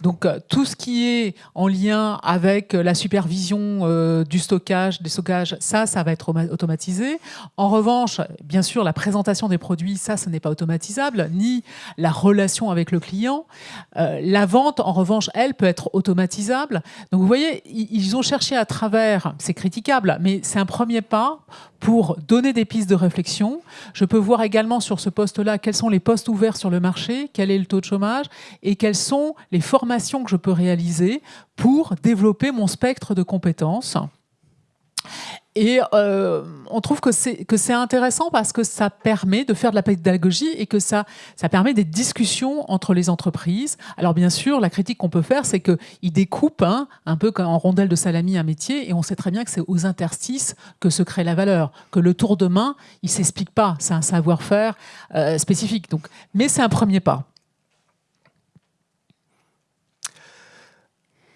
Donc, tout ce qui est en lien avec la supervision du stockage, des stockages, ça, ça va être automatisé. En revanche, bien sûr, la présentation des produits, ça, ce n'est pas automatisable, ni la relation avec le client. Euh, la vente, en revanche, elle peut être automatisable. Donc vous voyez, ils ont cherché à travers, c'est critiquable, mais c'est un premier pas pour donner des pistes de réflexion. Je peux voir également sur ce poste-là quels sont les postes ouverts sur le marché, quel est le taux de chômage et quelles sont les formations que je peux réaliser pour développer mon spectre de compétences. Et euh, on trouve que c'est intéressant parce que ça permet de faire de la pédagogie et que ça, ça permet des discussions entre les entreprises. Alors bien sûr, la critique qu'on peut faire, c'est qu'ils découpent hein, un peu en rondelle de salami un métier et on sait très bien que c'est aux interstices que se crée la valeur, que le tour de main, il ne s'explique pas, c'est un savoir-faire euh, spécifique. Donc, mais c'est un premier pas.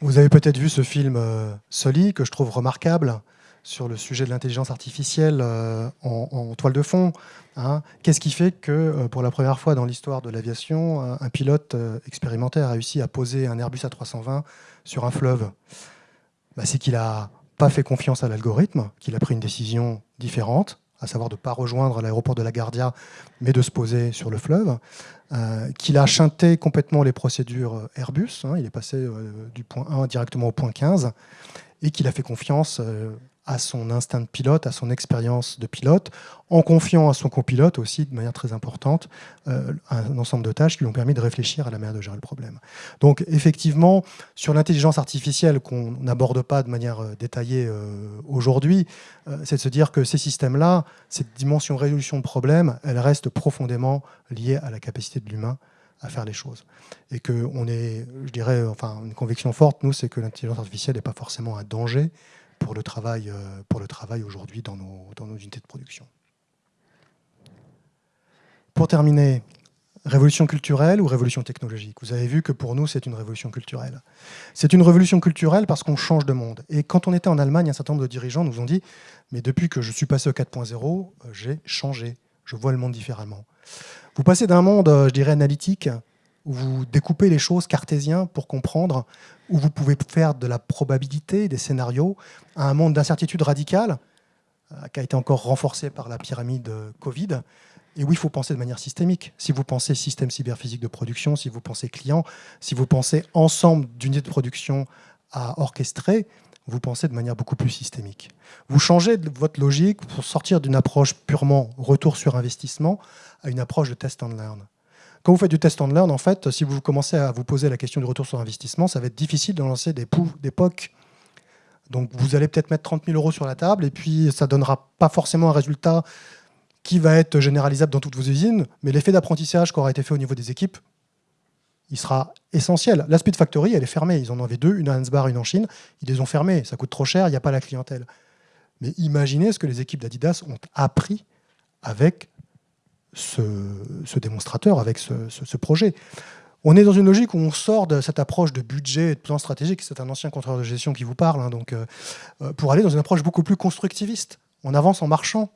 Vous avez peut-être vu ce film euh, Soli, que je trouve remarquable, sur le sujet de l'intelligence artificielle euh, en, toile de fond. Hein. Qu'est-ce qui fait que, euh, pour la première fois dans l'histoire de l'aviation, un, pilote euh, expérimenté a réussi à poser un Airbus A320 sur un fleuve? Bah, C'est qu'il n'a pas fait confiance à l'algorithme, qu'il a pris une décision différente, à savoir de ne pas rejoindre l'aéroport de la Guardia, mais de se poser sur le fleuve, qu'il a chanté complètement les procédures Airbus, hein. il est passé du point 1 directement au point 15, et qu'il a fait confiance à son instinct de pilote, à son expérience de pilote, en confiant à son copilote aussi, de manière très importante, euh, un ensemble de tâches qui lui ont permis de réfléchir à la manière de gérer le problème. Donc effectivement, sur l'intelligence artificielle qu'on n'aborde pas de manière euh, détaillée euh, aujourd'hui, c'est de se dire que ces systèmes-là, cette dimension résolution de problèmes, elle reste profondément liée à la capacité de l'humain à faire les choses. Et qu'on est, je dirais, enfin, une conviction forte, nous, c'est que l'intelligence artificielle n'est pas forcément un danger, pour le travail, euh, pour le travail aujourd'hui dans nos, dans nos unités de production. Pour terminer, révolution culturelle ou révolution technologique? Vous avez vu que pour nous, c'est une révolution culturelle. C'est une révolution culturelle parce qu'on change de monde. Et quand on était en Allemagne, un certain nombre de dirigeants nous ont dit « mais depuis que je suis passé au 4.0, euh, j'ai changé, je vois le monde différemment ». Vous passez d'un monde, euh, je dirais, analytique, où vous découpez les choses cartésiens pour comprendre, où vous pouvez faire de la probabilité, des scénarios, à un monde d'incertitude radicale, euh, qui a été encore renforcé par la pyramide Covid, et où il faut penser de manière systémique. Si vous pensez système cyberphysique de production, si vous pensez client, si vous pensez ensemble d'unités de production à orchestrer, vous pensez de manière beaucoup plus systémique. Vous changez votre logique pour sortir d'une approche purement retour sur investissement à une approche de test and learn. Quand vous faites du test and learn, en fait, si vous commencez à vous poser la question du retour sur investissement, ça va être difficile de lancer des poufs d'époque. Donc vous allez peut-être mettre 30 000 euros sur la table et puis ça ne donnera pas forcément un résultat qui va être généralisable dans toutes vos usines, mais l'effet d'apprentissage qui aura été fait au niveau des équipes, il sera essentiel. La Speed Factory, elle est fermée. Ils en avaient deux, une à Ansbar, une en Chine. Ils les ont fermées. Ça coûte trop cher, il n'y a pas la clientèle. Mais imaginez ce que les équipes d'Adidas ont appris avec ce, démonstrateur, avec ce, projet. On est dans une logique où on sort de cette approche de budget et de plan stratégique. C'est un ancien contrôleur de gestion qui vous parle. Hein, donc, euh, euh, pour aller dans une approche beaucoup plus constructiviste. On avance en marchant.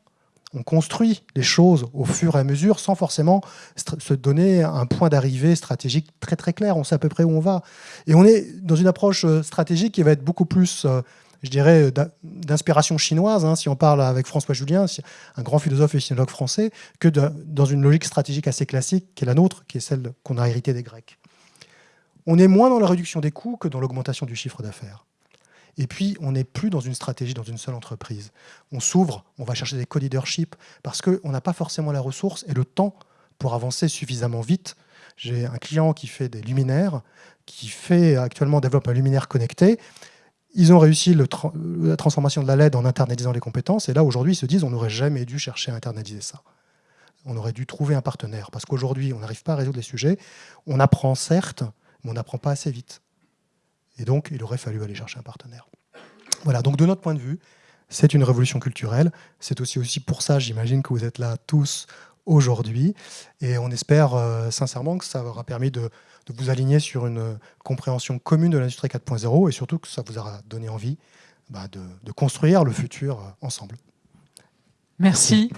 On construit les choses au fur et à mesure sans forcément se donner un point d'arrivée stratégique très très clair. On sait à peu près où on va. Et on est dans une approche euh, stratégique qui va être beaucoup plus je dirais, d'inspiration chinoise, hein, si on parle avec François Julien, un grand philosophe et sinologue français, que dans une logique stratégique assez classique qui est la nôtre, qui est celle qu'on a héritée des Grecs. On est moins dans la réduction des coûts que dans l'augmentation du chiffre d'affaires. Et puis, on n'est plus dans une stratégie, dans une seule entreprise. On s'ouvre, on va chercher des co-leadership, parce qu'on n'a pas forcément la ressource et le temps pour avancer suffisamment vite. J'ai un client qui fait des luminaires, qui fait actuellement développe un luminaire connecté, ils ont réussi la transformation de la LED en internalisant les compétences. Et là, aujourd'hui, ils se disent on n'aurait jamais dû chercher à internaliser ça. On aurait dû trouver un partenaire. Parce qu'aujourd'hui, on n'arrive pas à résoudre les sujets. On apprend certes, mais on n'apprend pas assez vite. Et donc, il aurait fallu aller chercher un partenaire. Voilà, donc de notre point de vue, c'est une révolution culturelle. C'est aussi, pour ça, j'imagine, que vous êtes là tous aujourd'hui. Et on espère euh, sincèrement que ça aura permis de, de vous aligner sur une compréhension commune de l'industrie 4.0 et surtout que ça vous aura donné envie bah, de, construire le futur euh, ensemble. Merci.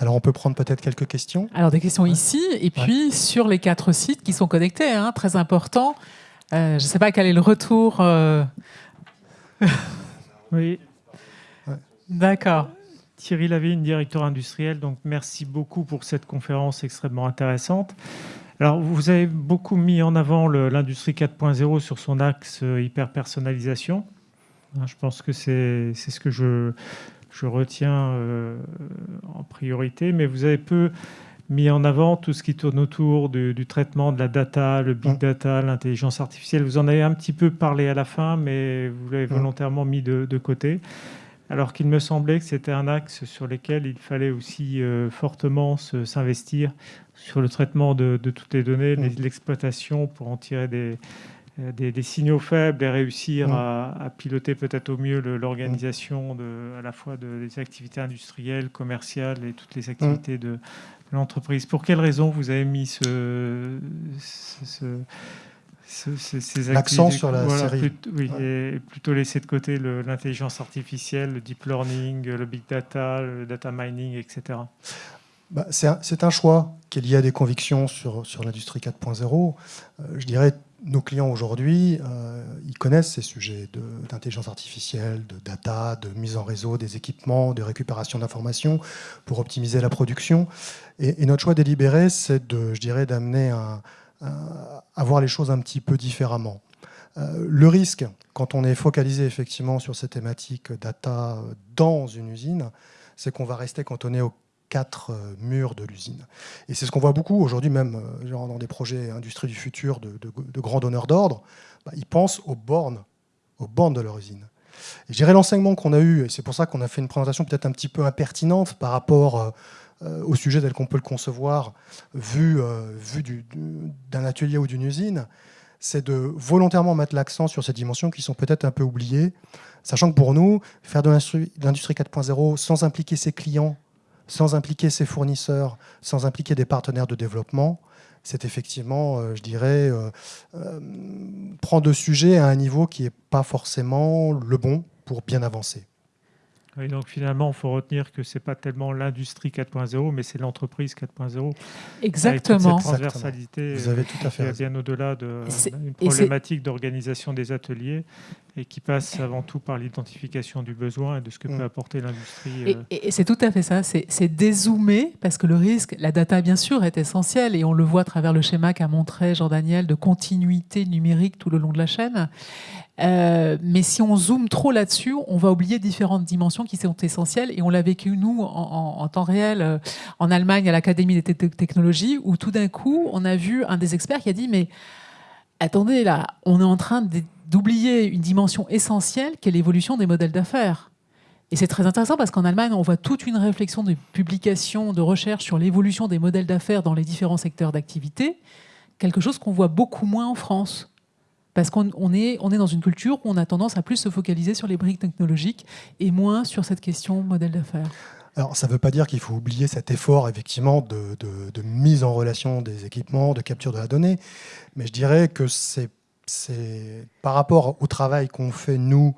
Alors on peut prendre peut-être quelques questions. Alors des questions ici et puis sur les quatre sites qui sont connectés, hein, très important. Euh, je ne sais pas quel est le retour euh, *laughs* oui. D'accord. Thierry Lavigne, directeur industriel. Donc, merci beaucoup pour cette conférence extrêmement intéressante. Alors, vous avez beaucoup mis en avant l'industrie 4.0 sur son axe euh, hyper-personnalisation. Hein, je pense que c'est ce que je, je retiens euh, en priorité, mais vous avez peu mis en avant tout ce qui tourne autour du, traitement de la data, le big data, l'intelligence artificielle. Vous en avez un petit peu parlé à la fin, mais vous l'avez volontairement mis de, côté. Alors qu'il me semblait que c'était un axe sur lequel il fallait aussi euh, fortement s'investir sur le traitement de, toutes les données, l'exploitation pour en tirer des, euh, des, signaux faibles et réussir à, piloter peut-être au mieux l'organisation à la fois des activités industrielles, commerciales et toutes les activités de, l'entreprise. Pour quelles raisons vous avez mis ce, ces l'accent sur la série plutôt, Oui, et plutôt laisser de côté l'intelligence artificielle, le deep learning, le big data, le data mining, etc. Bah, c'est un, choix qui est lié à des convictions sur, sur l'industrie 4.0. Euh, je dirais nos clients aujourd'hui, euh, ils connaissent ces sujets d'intelligence artificielle, de data, de mise en réseau des équipements, de récupération d'informations pour optimiser la production. Et, notre choix délibéré, c'est de, je dirais, d'amener à voir les choses un petit peu différemment. Euh, le risque, quand on est focalisé effectivement sur ces thématiques data dans une usine, c'est qu'on va rester cantonné au quatre euh, murs de l'usine. Et c'est ce qu'on voit beaucoup aujourd'hui, même euh, dans des projets industrie du futur de, grands donneurs d'ordre. Bah, ils pensent aux bornes, aux bornes de leur usine. Et je dirais l'enseignement qu'on a eu, et c'est pour ça qu'on a fait une présentation peut-être un petit peu impertinente par rapport euh, au sujet tel qu'on peut le concevoir, vu, vu d'un atelier ou d'une usine, c'est de volontairement mettre l'accent sur ces dimensions qui sont peut-être un peu oubliées, sachant que pour nous, faire de l'industrie 4.0 sans impliquer ses clients sans impliquer ses fournisseurs, sans impliquer des partenaires de développement, c'est effectivement, euh, je dirais, euh, euh, prendre le sujet à un niveau qui n'est pas forcément le bon pour bien avancer donc finalement, il faut retenir que ce n'est pas tellement l'industrie 4.0, mais c'est l'entreprise 4.0. Exactement. Avec cette transversalité Vous avez tout à fait bien au-delà d'une problématique d'organisation des ateliers et qui passe avant tout par l'identification du besoin et de ce que mm. peut apporter l'industrie. Euh. Et, c'est tout à fait ça, c'est dézoomer, parce que le risque, la data bien sûr est essentielle, et on le voit à travers le schéma qu'a montré Jean-Daniel de continuité numérique tout le long de la chaîne. Euh, mais si on zoome trop là-dessus, on va oublier différentes dimensions qui sont essentielles. Et on l'a vécu, nous, en, temps réel, euh, en Allemagne, à l'Académie des technologies, où tout d'un coup, on a vu un des experts qui a dit, mais attendez, là, on est en train d'oublier une dimension essentielle qui est l'évolution des modèles d'affaires. Et c'est très intéressant parce qu'en Allemagne, on voit toute une réflexion de publication, de recherche sur l'évolution des modèles d'affaires dans les différents secteurs d'activité, quelque chose qu'on voit beaucoup moins en France. Parce qu'on est, dans une culture où on a tendance à plus se focaliser sur les briques technologiques et moins sur cette question modèle d'affaires. Alors, ça ne veut pas dire qu'il faut oublier cet effort, effectivement, de, mise en relation des équipements, de capture de la donnée. Mais je dirais que c'est par rapport au travail qu'on fait, nous,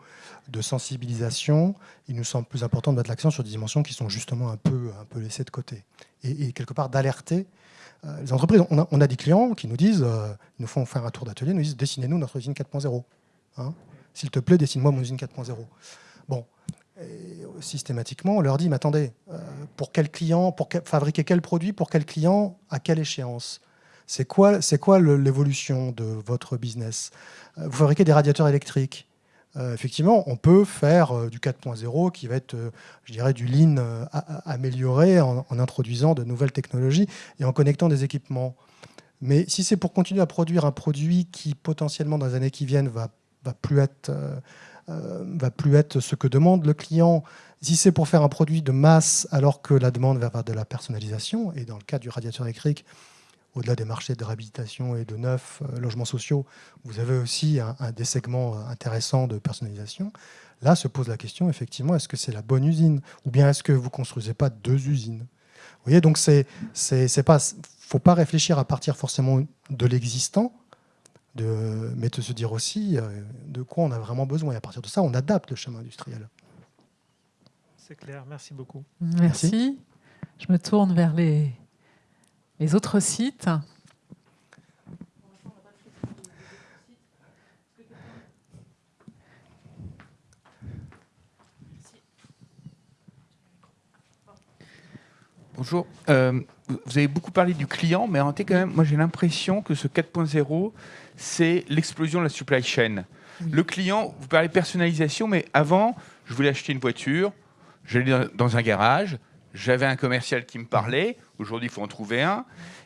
de sensibilisation, il nous semble plus important de mettre l'accent sur des dimensions qui sont justement un peu laissées de côté. Et, quelque part d'alerter euh, les entreprises. On a, des clients qui nous disent, euh, ils nous font faire un tour d'atelier, nous disent dessinez-nous notre usine 4.0. Hein. S'il te plaît, dessine-moi mon usine 4.0. Bon, systématiquement, on leur dit, mais attendez, euh, pour quel client, pour fabriquer quel produit, pour quel client, à quelle échéance? C'est quoi, quoi l'évolution de votre business? Vous fabriquez des radiateurs électriques. Euh, effectivement, on peut faire euh, du 4.0 qui va être, euh, je dirais, du lean amélioré en, introduisant de nouvelles technologies et en connectant des équipements. Mais si c'est pour continuer à produire un produit qui potentiellement dans les années qui viennent va, va plus être va plus être ce que demande le client. Si c'est pour faire un produit de masse alors que la demande va avoir de la personnalisation, et dans le cas du radiateur électrique, au-delà des marchés de réhabilitation et de neufs euh, logements sociaux, vous avez aussi un, des segments euh, intéressants de personnalisation. Là se pose la question, effectivement, est-ce que c'est la bonne usine Ou bien est-ce que vous ne construisez pas deux usines? Vous voyez, donc c'est, c'est, pas, faut pas réfléchir à partir forcément de l'existant, de, mais de se dire aussi euh, de quoi on a vraiment besoin. Et à partir de ça, on adapte le chemin industriel. C'est clair, merci beaucoup. merci. Je me tourne vers les, les autres sites. Bonjour. Euh, vous avez beaucoup parlé du client, mais en quand même, moi j'ai l'impression que ce 4.0, c'est l'explosion de la supply chain. Le client, vous parlez personnalisation, mais avant, je voulais acheter une voiture, j'allais dans un garage, j'avais un commercial qui me parlait, aujourd'hui il faut en trouver un,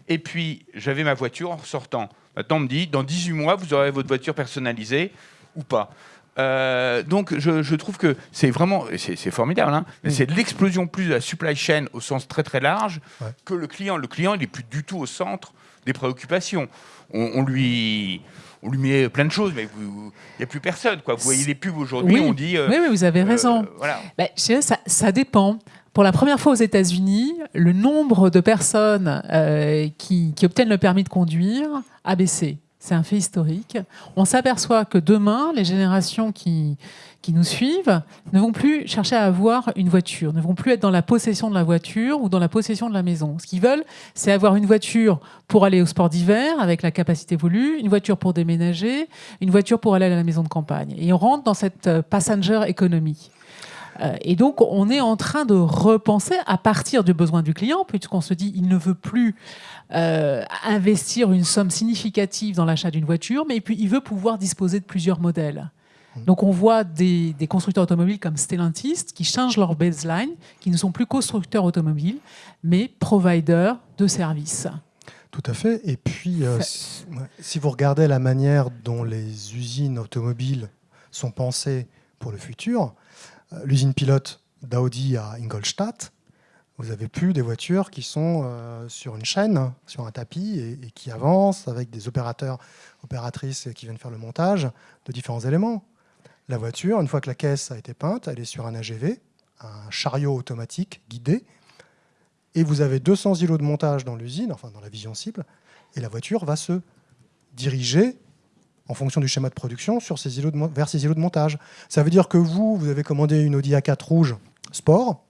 et puis j'avais ma voiture en sortant. Maintenant on me dit, dans 18 mois, vous aurez votre voiture personnalisée ou pas. Euh, donc je, trouve que c'est vraiment, c'est formidable, hein, c'est l'explosion plus de la supply chain au sens très très large que le client. Le client, il n'est plus du tout au centre des préoccupations. On, lui, on lui met plein de choses, mais il n'y a plus personne. Quoi. Vous voyez les pubs aujourd'hui, on dit... Euh, oui, oui, vous avez euh, raison. voilà. Bah, ça, ça dépend. Pour la première fois aux États-Unis, le nombre de personnes euh, qui, obtiennent le permis de conduire a baissé. C'est un fait historique. On s'aperçoit que demain, les générations qui, qui nous suivent ne vont plus chercher à avoir une voiture, ne vont plus être dans la possession de la voiture ou dans la possession de la maison. Ce qu'ils veulent, c'est avoir une voiture pour aller au sport d'hiver avec la capacité voulue, une voiture pour déménager, une voiture pour aller à la maison de campagne. Et on rentre dans cette euh, passenger economy. Euh, et donc, on est en train de repenser à partir du besoin du client, puisqu'on se dit il ne veut plus euh, investir une somme significative dans l'achat d'une voiture, mais puis il veut pouvoir disposer de plusieurs modèles. Mmh. Donc on voit des, constructeurs automobiles comme Stellantis qui changent leur baseline, qui ne sont plus constructeurs automobiles, mais providers de services. Tout à fait. Et puis, euh, si vous regardez la manière dont les usines automobiles sont pensées pour le futur, l'usine pilote d'Audi à Ingolstadt, vous avez plus des voitures qui sont euh, sur une chaîne, sur un tapis, et, qui avancent avec des opérateurs, opératrices qui viennent faire le montage de différents éléments. La voiture, une fois que la caisse a été peinte, elle est sur un AGV, un chariot automatique guidé, et vous avez 200 îlots de montage dans l'usine, enfin dans la vision cible, et la voiture va se diriger en fonction du schéma de production vers ces îlots de montage. Ça veut dire que vous, vous avez commandé une Audi A4 rouge sport,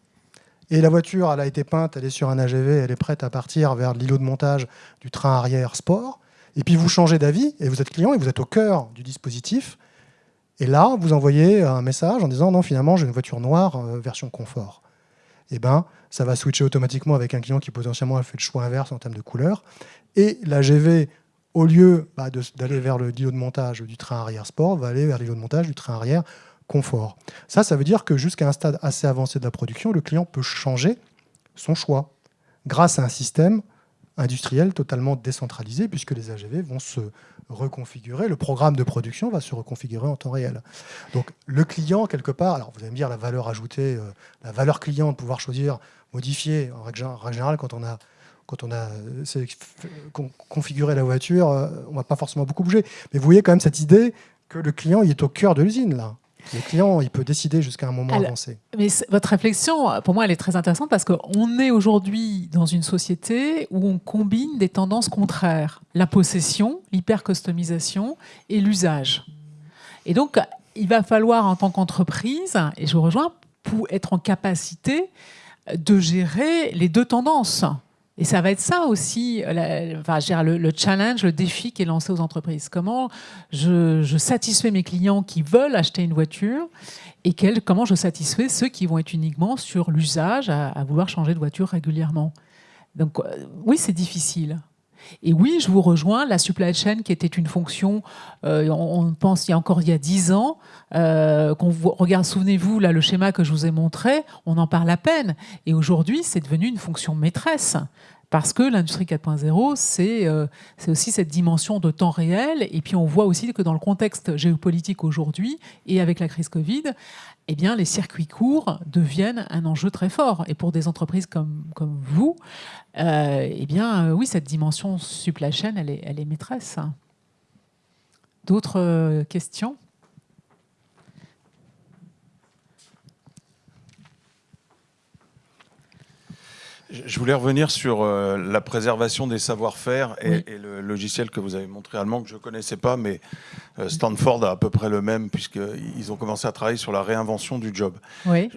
et la voiture, elle a été peinte, elle est sur un AGV, elle est prête à partir vers l'îlot de montage du train arrière sport, et puis vous changez d'avis, et vous êtes client, et vous êtes au cœur du dispositif, et là, vous envoyez un message en disant « non, finalement, j'ai une voiture noire, euh, version confort ». Eh bien, ça va switcher automatiquement avec un client qui potentiellement a fait le choix inverse en termes de couleur, et l'AGV au lieu bah, d'aller vers le îlot de montage du train arrière sport, va aller vers l'îlot de montage du train arrière confort. Ça, ça veut dire que jusqu'à un stade assez avancé de la production, le client peut changer son choix grâce à un système industriel totalement décentralisé, puisque les AGV vont se reconfigurer, le programme de production va se reconfigurer en temps réel. Donc le client, quelque part, alors vous allez me dire la valeur ajoutée, euh, la valeur client de pouvoir choisir, modifier, en règle générale, quand on a quand on a euh, configuré la voiture, euh, on ne va pas forcément beaucoup bouger. Mais vous voyez quand même cette idée que le client il est au cœur de l'usine, là. Le client, il peut décider jusqu'à un moment avancé. Mais votre réflexion, pour moi, elle est très intéressante parce qu'on est aujourd'hui dans une société où on combine des tendances contraires. La possession, l'hyper-customisation et l'usage. Et donc, il va falloir, en tant qu'entreprise, et je vous rejoins, pour être en capacité de gérer les deux tendances. Et ça va être ça aussi, enfin, le, le, challenge, le défi qui est lancé aux entreprises. Comment je, satisfais mes clients qui veulent acheter une voiture et comment je satisfais ceux qui vont être uniquement sur l'usage, à, vouloir changer de voiture régulièrement? Donc euh, oui, c'est difficile. Et oui, je vous rejoins, la supply chain qui était une fonction, euh, on, pense il y a encore il y a 10 ans, euh, qu'on regarde, souvenez-vous, là le schéma que je vous ai montré, on en parle à peine. Et aujourd'hui, c'est devenu une fonction maîtresse. Parce que l'industrie 4.0, euh, c'est aussi cette dimension de temps réel. Et puis on voit aussi que dans le contexte géopolitique aujourd'hui, et avec la crise Covid, eh bien, les circuits courts deviennent un enjeu très fort. Et pour des entreprises comme, vous, euh, eh bien, euh, oui, cette dimension supply chain, elle est, elle est maîtresse. D'autres euh, questions? Je voulais revenir sur la préservation des savoir-faire et, le logiciel que vous avez montré allemand que je ne connaissais pas, mais Stanford a à peu près le même puisqu'ils ont commencé à travailler sur la réinvention du job. Oui.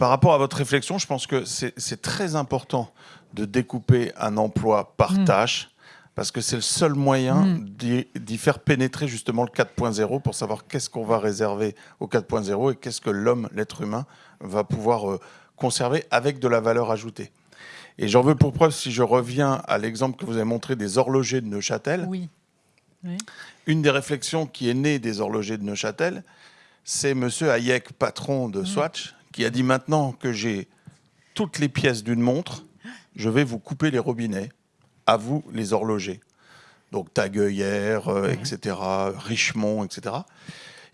Par rapport à votre réflexion, je pense que c'est très important de découper un emploi par mm. tâche, parce que c'est le seul moyen mm. d'y faire pénétrer justement le 4.0 pour savoir qu'est-ce qu'on va réserver au 4.0 et qu'est-ce que l'homme, l'être humain, va pouvoir euh, conserver avec de la valeur ajoutée. Et j'en veux pour preuve, si je reviens à l'exemple que vous avez montré des horlogers de Neuchâtel, oui. une des réflexions qui est née des horlogers de Neuchâtel, c'est M. Hayek, patron de mm. Swatch, qui a dit maintenant que j'ai toutes les pièces d'une montre, je vais vous couper les robinets, à vous les horlogers. Donc Tagueillère, euh, etc., Richemont, etc.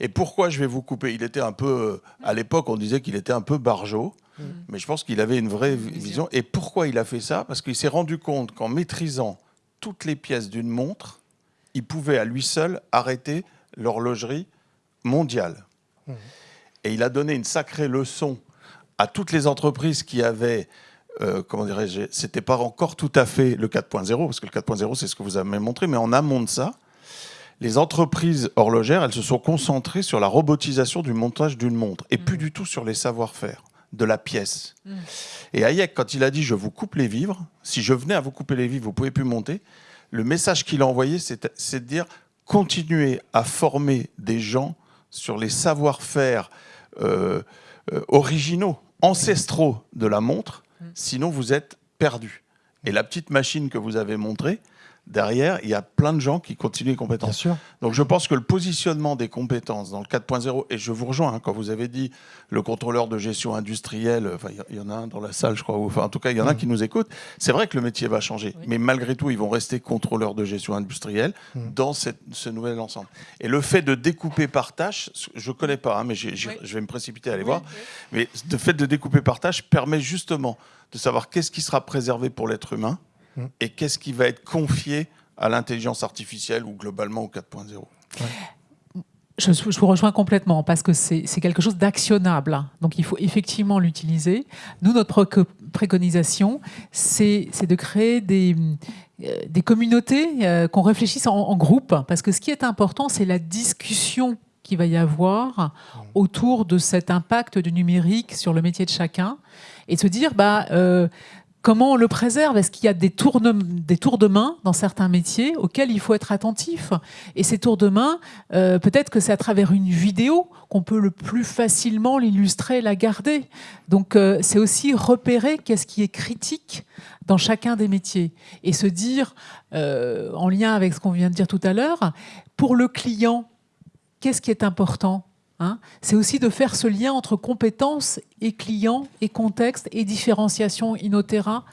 Et pourquoi je vais vous couper? Il était un peu, à l'époque, on disait qu'il était un peu barjot, mm. mais je pense qu'il avait une vraie vision. Et pourquoi il a fait ça? Parce qu'il s'est rendu compte qu'en maîtrisant toutes les pièces d'une montre, il pouvait à lui seul arrêter l'horlogerie mondiale. Mm. Et il a donné une sacrée leçon à toutes les entreprises qui avaient euh, comment dirais-je, c'était pas encore tout à fait le 4.0, parce que le 4.0, c'est ce que vous avez montré, mais en amont de ça, les entreprises horlogères, elles se sont concentrées sur la robotisation du montage d'une montre, et plus mm. du tout sur les savoir-faire de la pièce. Mm. Et Hayek, quand il a dit « je vous coupe les vivres », si je venais à vous couper les vivres, vous pouvez plus monter, le message qu'il a envoyé, c'est de dire « continuez à former des gens sur les savoir-faire euh, euh, originaux, ancestraux de la montre, sinon vous êtes perdu. Et la petite machine que vous avez montrée, derrière, il y a plein de gens qui continuent les compétences. Donc je pense que le positionnement des compétences dans le 4.0, et je vous rejoins hein, quand vous avez dit le contrôleur de gestion industrielle, enfin il y, en a un dans la salle je crois, enfin en tout cas il y en a mm. qui nous écoutent, c'est vrai que le métier va changer, mais malgré tout ils vont rester contrôleurs de gestion industrielle mm. dans ce nouvel ensemble. Et le fait de découper par tâche, je ne connais pas, hein, mais je vais me précipiter à aller voir, mais le fait de découper par tâche permet justement de savoir qu'est-ce qui sera préservé pour l'être humain, Mm. et qu'est-ce qui va être confié à l'intelligence artificielle ou globalement au 4.0 je, vous rejoins complètement parce que c'est quelque chose d'actionnable. Donc il faut effectivement l'utiliser. Nous, notre préconisation, c'est de créer des, euh, des communautés, euh, qu'on réfléchisse en, groupe. Parce que ce qui est important, c'est la discussion qu'il va y avoir mm. autour de cet impact du numérique sur le métier de chacun. Et de se dire, bah, euh, Comment on le préserve? Est-ce qu'il y a des tours, de, main dans certains métiers auxquels il faut être attentif? Et ces tours de main, euh, peut-être que c'est à travers une vidéo qu'on peut le plus facilement l'illustrer, la garder. Donc euh, c'est aussi repérer qu'est-ce qui est critique dans chacun des métiers et se dire, euh, en lien avec ce qu'on vient de dire tout à l'heure, pour le client, qu'est-ce qui est important Hein. c'est aussi de faire ce lien entre compétences et clients et contexte et différenciation Inotera.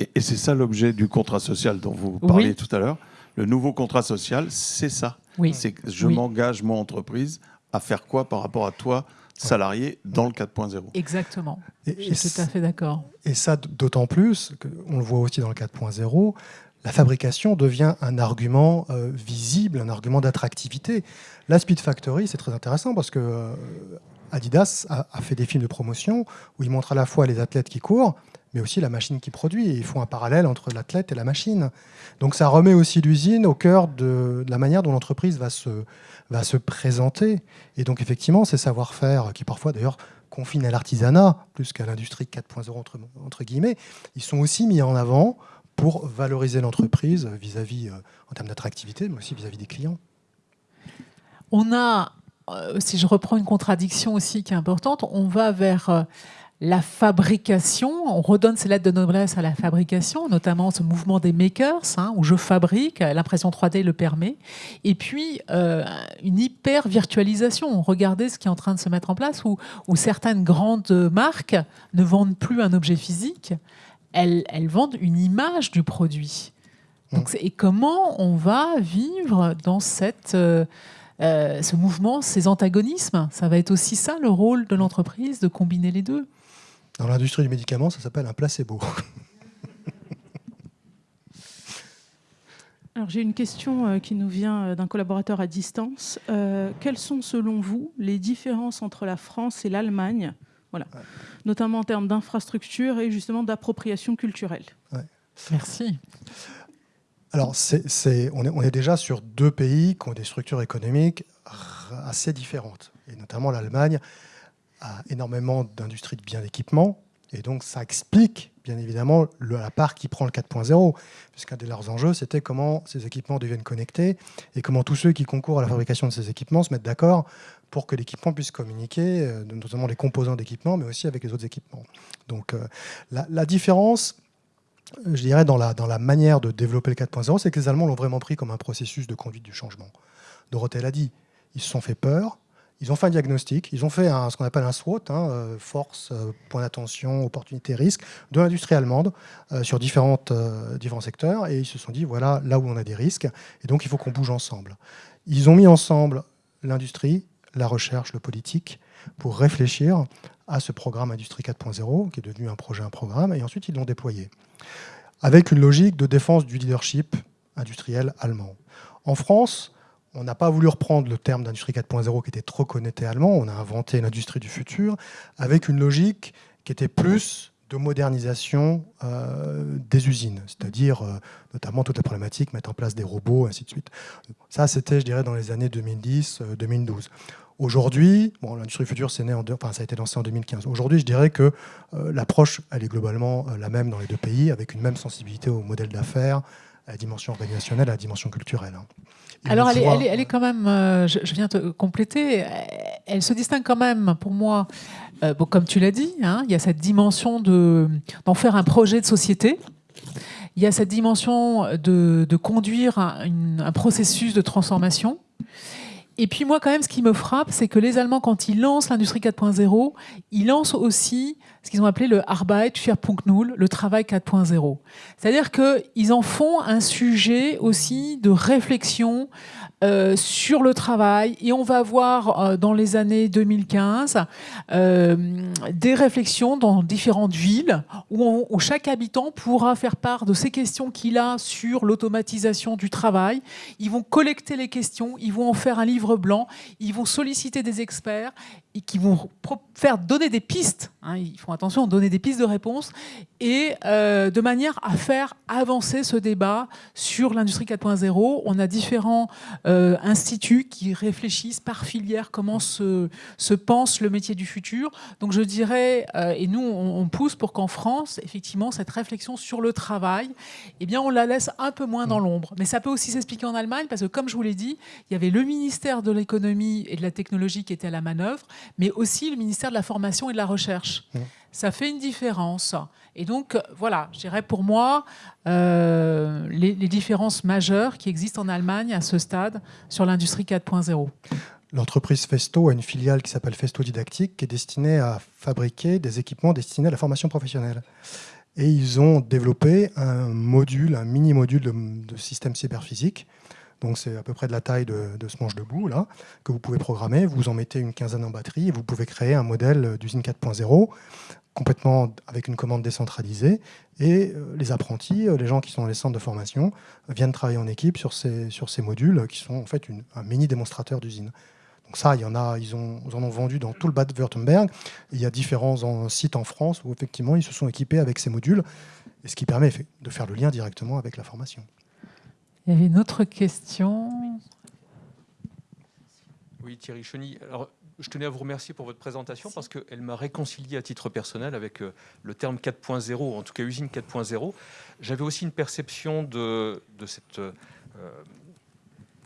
Et, et c'est ça l'objet du contrat social dont vous parliez tout à l'heure. Le nouveau contrat social, c'est ça. Oui. C'est que je Oui. m'engage, moi, entreprise, à faire quoi par rapport à toi, salarié, dans le 4.0 Exactement. Et, Je suis tout à fait d'accord. Et ça, d'autant plus, que on le voit aussi dans le 4.0, la fabrication devient un argument euh, visible, un argument d'attractivité. La Speed Factory, c'est très intéressant parce que euh, Adidas a, fait des films de promotion où il montre à la fois les athlètes qui courent, mais aussi la machine qui produit. Et ils font un parallèle entre l'athlète et la machine. Donc ça remet aussi l'usine au cœur de, la manière dont l'entreprise va se, va se présenter. Et donc effectivement, ces savoir-faire, qui parfois d'ailleurs confinent à l'artisanat, plus qu'à l'industrie 4.0 entre, guillemets, ils sont aussi mis en avant pour valoriser l'entreprise vis-à-vis, euh, en termes d'attractivité, mais aussi vis-à-vis des clients. On a, euh, si je reprends une contradiction aussi qui est importante, on va vers euh, la fabrication, on redonne ces lettres de noblesse à la fabrication, notamment ce mouvement des makers, hein, où je fabrique, l'impression 3D le permet, et puis euh, une hyper virtualisation. Regardez ce qui est en train de se mettre en place, où, où certaines grandes marques ne vendent plus un objet physique, elles, elles vendent une image du produit. Donc, c'est- et comment on va vivre dans cette, euh, euh, ce mouvement, ces antagonismes Ça va être aussi ça le rôle de l'entreprise, de combiner les deux. Dans l'industrie du médicament, ça s'appelle un placebo. Alors j'ai une question euh, qui nous vient euh, d'un collaborateur à distance. Euh, quelles sont selon vous les différences entre la France et l'Allemagne? Voilà. Notamment en termes d'infrastructure et justement d'appropriation culturelle. Merci. Alors, on, est, déjà sur deux pays qui ont des structures économiques assez différentes. Et notamment l'Allemagne a énormément d'industries de biens d'équipement. Et donc, ça explique, bien évidemment, la part qui prend le 4.0. Puisqu'un de leurs enjeux, c'était comment ces équipements deviennent connectés et comment tous ceux qui concourent à la fabrication de ces équipements se mettent d'accord pour que l'équipement puisse communiquer, euh, notamment les composants d'équipement, mais aussi avec les autres équipements. Donc, euh, la différence, je dirais, dans la, manière de développer le 4.0, c'est que les Allemands l'ont vraiment pris comme un processus de conduite du changement. Dorothée l'a dit, ils se sont fait peur, ils ont fait un diagnostic, ils ont fait ce qu'on appelle un SWOT, hein, euh, force, euh, point d'attention, opportunité, risque, de l'industrie allemande euh, sur différents secteurs, et ils se sont dit, voilà là où on a des risques, et donc il faut qu'on bouge ensemble. Ils ont mis ensemble l'industrie, la recherche, le politique, pour réfléchir à ce programme Industrie 4.0, qui est devenu un projet, un programme, et ensuite ils l'ont déployé avec une logique de défense du leadership industriel allemand. En France, on n'a pas voulu reprendre le terme d'industrie 4.0 qui était trop connoté allemand, on a inventé une industrie du futur avec une logique qui était plus de modernisation euh, des usines, c'est-à-dire euh, notamment toute la problématique, mettre en place des robots, ainsi de suite. Ça, c'était, je dirais, dans les années 2010-2012. Aujourd'hui, bon, l'industrie du futur, c'est né en deux- enfin, ça a été lancé en 2015. Aujourd'hui, je dirais que euh, l'approche, elle est globalement euh, la même dans les deux pays, avec une même sensibilité au modèle d'affaires, à la dimension organisationnelle, à la dimension culturelle. hein. Et Alors, elle est, elle, est, elle est quand même, euh, je, je viens te compléter, elle se distingue quand même, pour moi, bon, comme tu l'as dit, hein, il y a cette dimension de- d'en faire un projet de société. Il y a cette dimension de, de conduire un, une- un processus de transformation. Et puis moi, quand même, ce qui me frappe, c'est que les Allemands, quand ils lancent l'industrie 4.0, ils lancent aussi ce qu'ils ont appelé le Arbeit 4.0, le travail 4.0. C'est-à-dire qu'ils en font un sujet aussi de réflexion euh, sur le travail. Et on va voir euh, dans les années 2015 euh, des réflexions dans différentes villes où, où chaque habitant pourra faire part de ses questions qu'il a sur l'automatisation du travail. Ils vont collecter les questions, ils vont en faire un livre blanc, ils vont solliciter des experts qui vont faire donner des pistes. hein, ils font attention, donner des pistes de réponse et euh, de manière à faire avancer ce débat sur l'industrie 4.0. On a différents euh, instituts qui réfléchissent par filière comment se, se pense le métier du futur. Donc je dirais, euh, et nous on, on pousse pour qu'en France, effectivement, cette réflexion sur le travail, eh bien on la laisse un peu moins dans l'ombre. Mais ça peut aussi s'expliquer en Allemagne parce que comme je vous l'ai dit, il y avait le ministère de l'économie et de la technologie qui était à la manœuvre, mais aussi le ministère de la formation et de la recherche. Mmh. Ça fait une différence. Et donc, euh, voilà, je dirais pour moi, euh, les, les différences majeures qui existent en Allemagne à ce stade sur l'industrie 4.0. L'entreprise Festo a une filiale qui s'appelle Festo Didactique, qui est destinée à fabriquer des équipements destinés à la formation professionnelle. Et ils ont développé un module, un mini-module de, système cyberphysique. Donc c'est à peu près de la taille de, ce manche debout, là, que vous pouvez programmer. Vous en mettez une quinzaine en batterie et vous pouvez créer un modèle d'usine 4.0 complètement avec une commande décentralisée. Et euh, les apprentis, euh, les gens qui sont dans les centres de formation, viennent travailler en équipe sur ces, modules qui sont en fait un mini démonstrateur d'usine. Donc ça, il y en a, ils, en ont vendu dans tout le Bad-Württemberg. Il y a différents sites en France où effectivement ils se sont équipés avec ces modules, et ce qui permet de faire le lien directement avec la formation. Il y avait une autre question. Oui, Thierry Cheny. Alors, je tenais à vous remercier pour votre présentation parce qu'elle m'a réconcilié à titre personnel avec euh, le terme 4.0, en tout cas usine 4.0. J'avais aussi une perception de, de cette euh,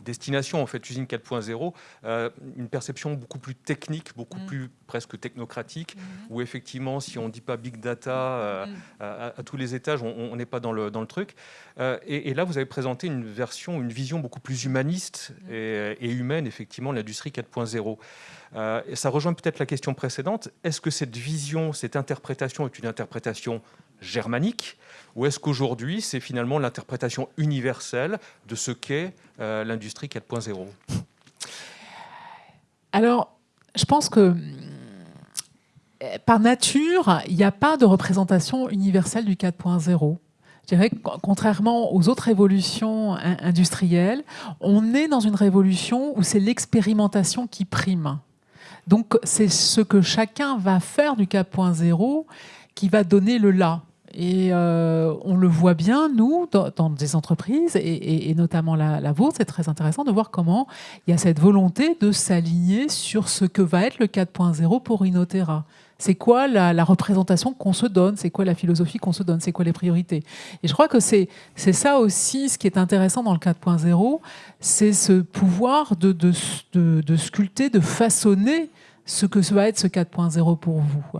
destination, en fait, usine 4.0, euh, une perception beaucoup plus technique, beaucoup mm. plus presque technocratique, mm. où effectivement, si on ne dit pas big data euh, mm. à, tous les étages, on n'est pas dans le, dans le truc. Euh, et, là, vous avez présenté une version, une vision beaucoup plus humaniste et, et humaine, effectivement, de l'industrie 4.0. et ça rejoint peut-être la question précédente. Est-ce que cette vision, cette interprétation est une interprétation germanique ou est-ce qu'aujourd'hui, c'est finalement l'interprétation universelle de ce qu'est euh, l'industrie 4.0 Alors, je pense que par nature, il n'y a pas de représentation universelle du 4.0. Je dirais que contrairement aux autres révolutions industrielles, on est dans une révolution où c'est l'expérimentation qui prime. Donc c'est ce que chacun va faire du 4.0 qui va donner le là. Et euh, on le voit bien, nous, dans, des entreprises, et, notamment la, vôtre, c'est très intéressant de voir comment il y a cette volonté de s'aligner sur ce que va être le 4.0 pour Inotera. C'est quoi la, représentation qu'on se donne? C'est quoi la philosophie qu'on se donne? C'est quoi les priorités? Et je crois que c'est ça aussi ce qui est intéressant dans le 4.0, c'est ce pouvoir de, de, de, sculpter, de façonner ce que va être ce 4.0 pour vous.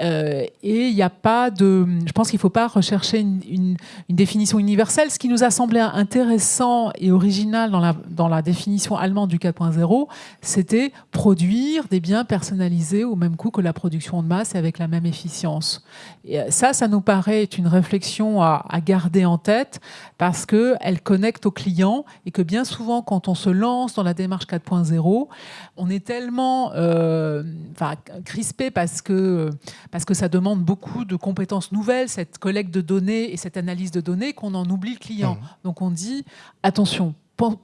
Euh, et il n'y a pas de. Je pense qu'il ne faut pas rechercher une, définition universelle. Ce qui nous a semblé intéressant et original dans la, définition allemande du 4.0, c'était produire des biens personnalisés au même coût que la production de masse et avec la même efficience. Et euh, ça, ça nous paraît une réflexion à, garder en tête parce qu'elle connecte au client et que bien souvent, quand on se lance dans la démarche 4.0, on est tellement euh, crispé parce que parce que ça demande beaucoup de compétences nouvelles, cette collecte de données et cette analyse de données, qu'on en oublie le client. Mmh. Donc on dit, attention,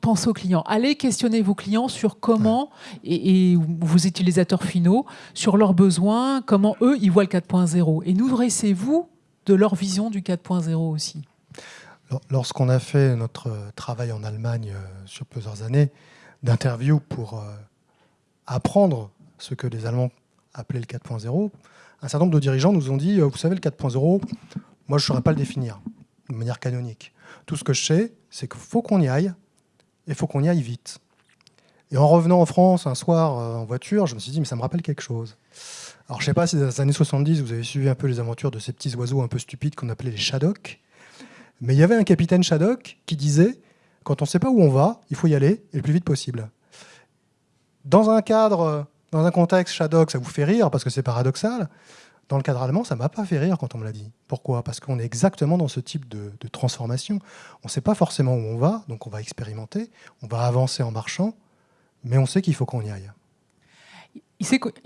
pensez aux clients. Allez questionner vos clients sur comment, et, vos utilisateurs finaux, sur leurs besoins, comment eux, ils voient le 4.0. Et nourrissez-vous de leur vision du 4.0 aussi. Lorsqu'on a fait notre travail en Allemagne euh, sur plusieurs années d'interview pour euh, apprendre ce que les Allemands appelaient le 4.0, un certain nombre de dirigeants nous ont dit, euh, vous savez, le 4.0, moi, je ne saurais pas le définir de manière canonique. Tout ce que je sais, c'est qu'il faut qu'on y aille, et il faut qu'on y aille vite. Et en revenant en France un soir euh, en voiture, je me suis dit, mais ça me rappelle quelque chose. Alors, je ne sais pas si dans les années 70, vous avez suivi un peu les aventures de ces petits oiseaux un peu stupides qu'on appelait les Shadocks. Mais il y avait un capitaine Shadok qui disait, quand on ne sait pas où on va, il faut y aller, et le plus vite possible. Dans un cadre dans un contexte Shadok, ça vous fait rire parce que c'est paradoxal. Dans le cadre allemand, ça ne m'a pas fait rire quand on me l'a dit. Pourquoi? Parce qu'on est exactement dans ce type de, transformation. On ne sait pas forcément où on va, donc on va expérimenter, on va avancer en marchant, mais on sait qu'il faut qu'on y aille.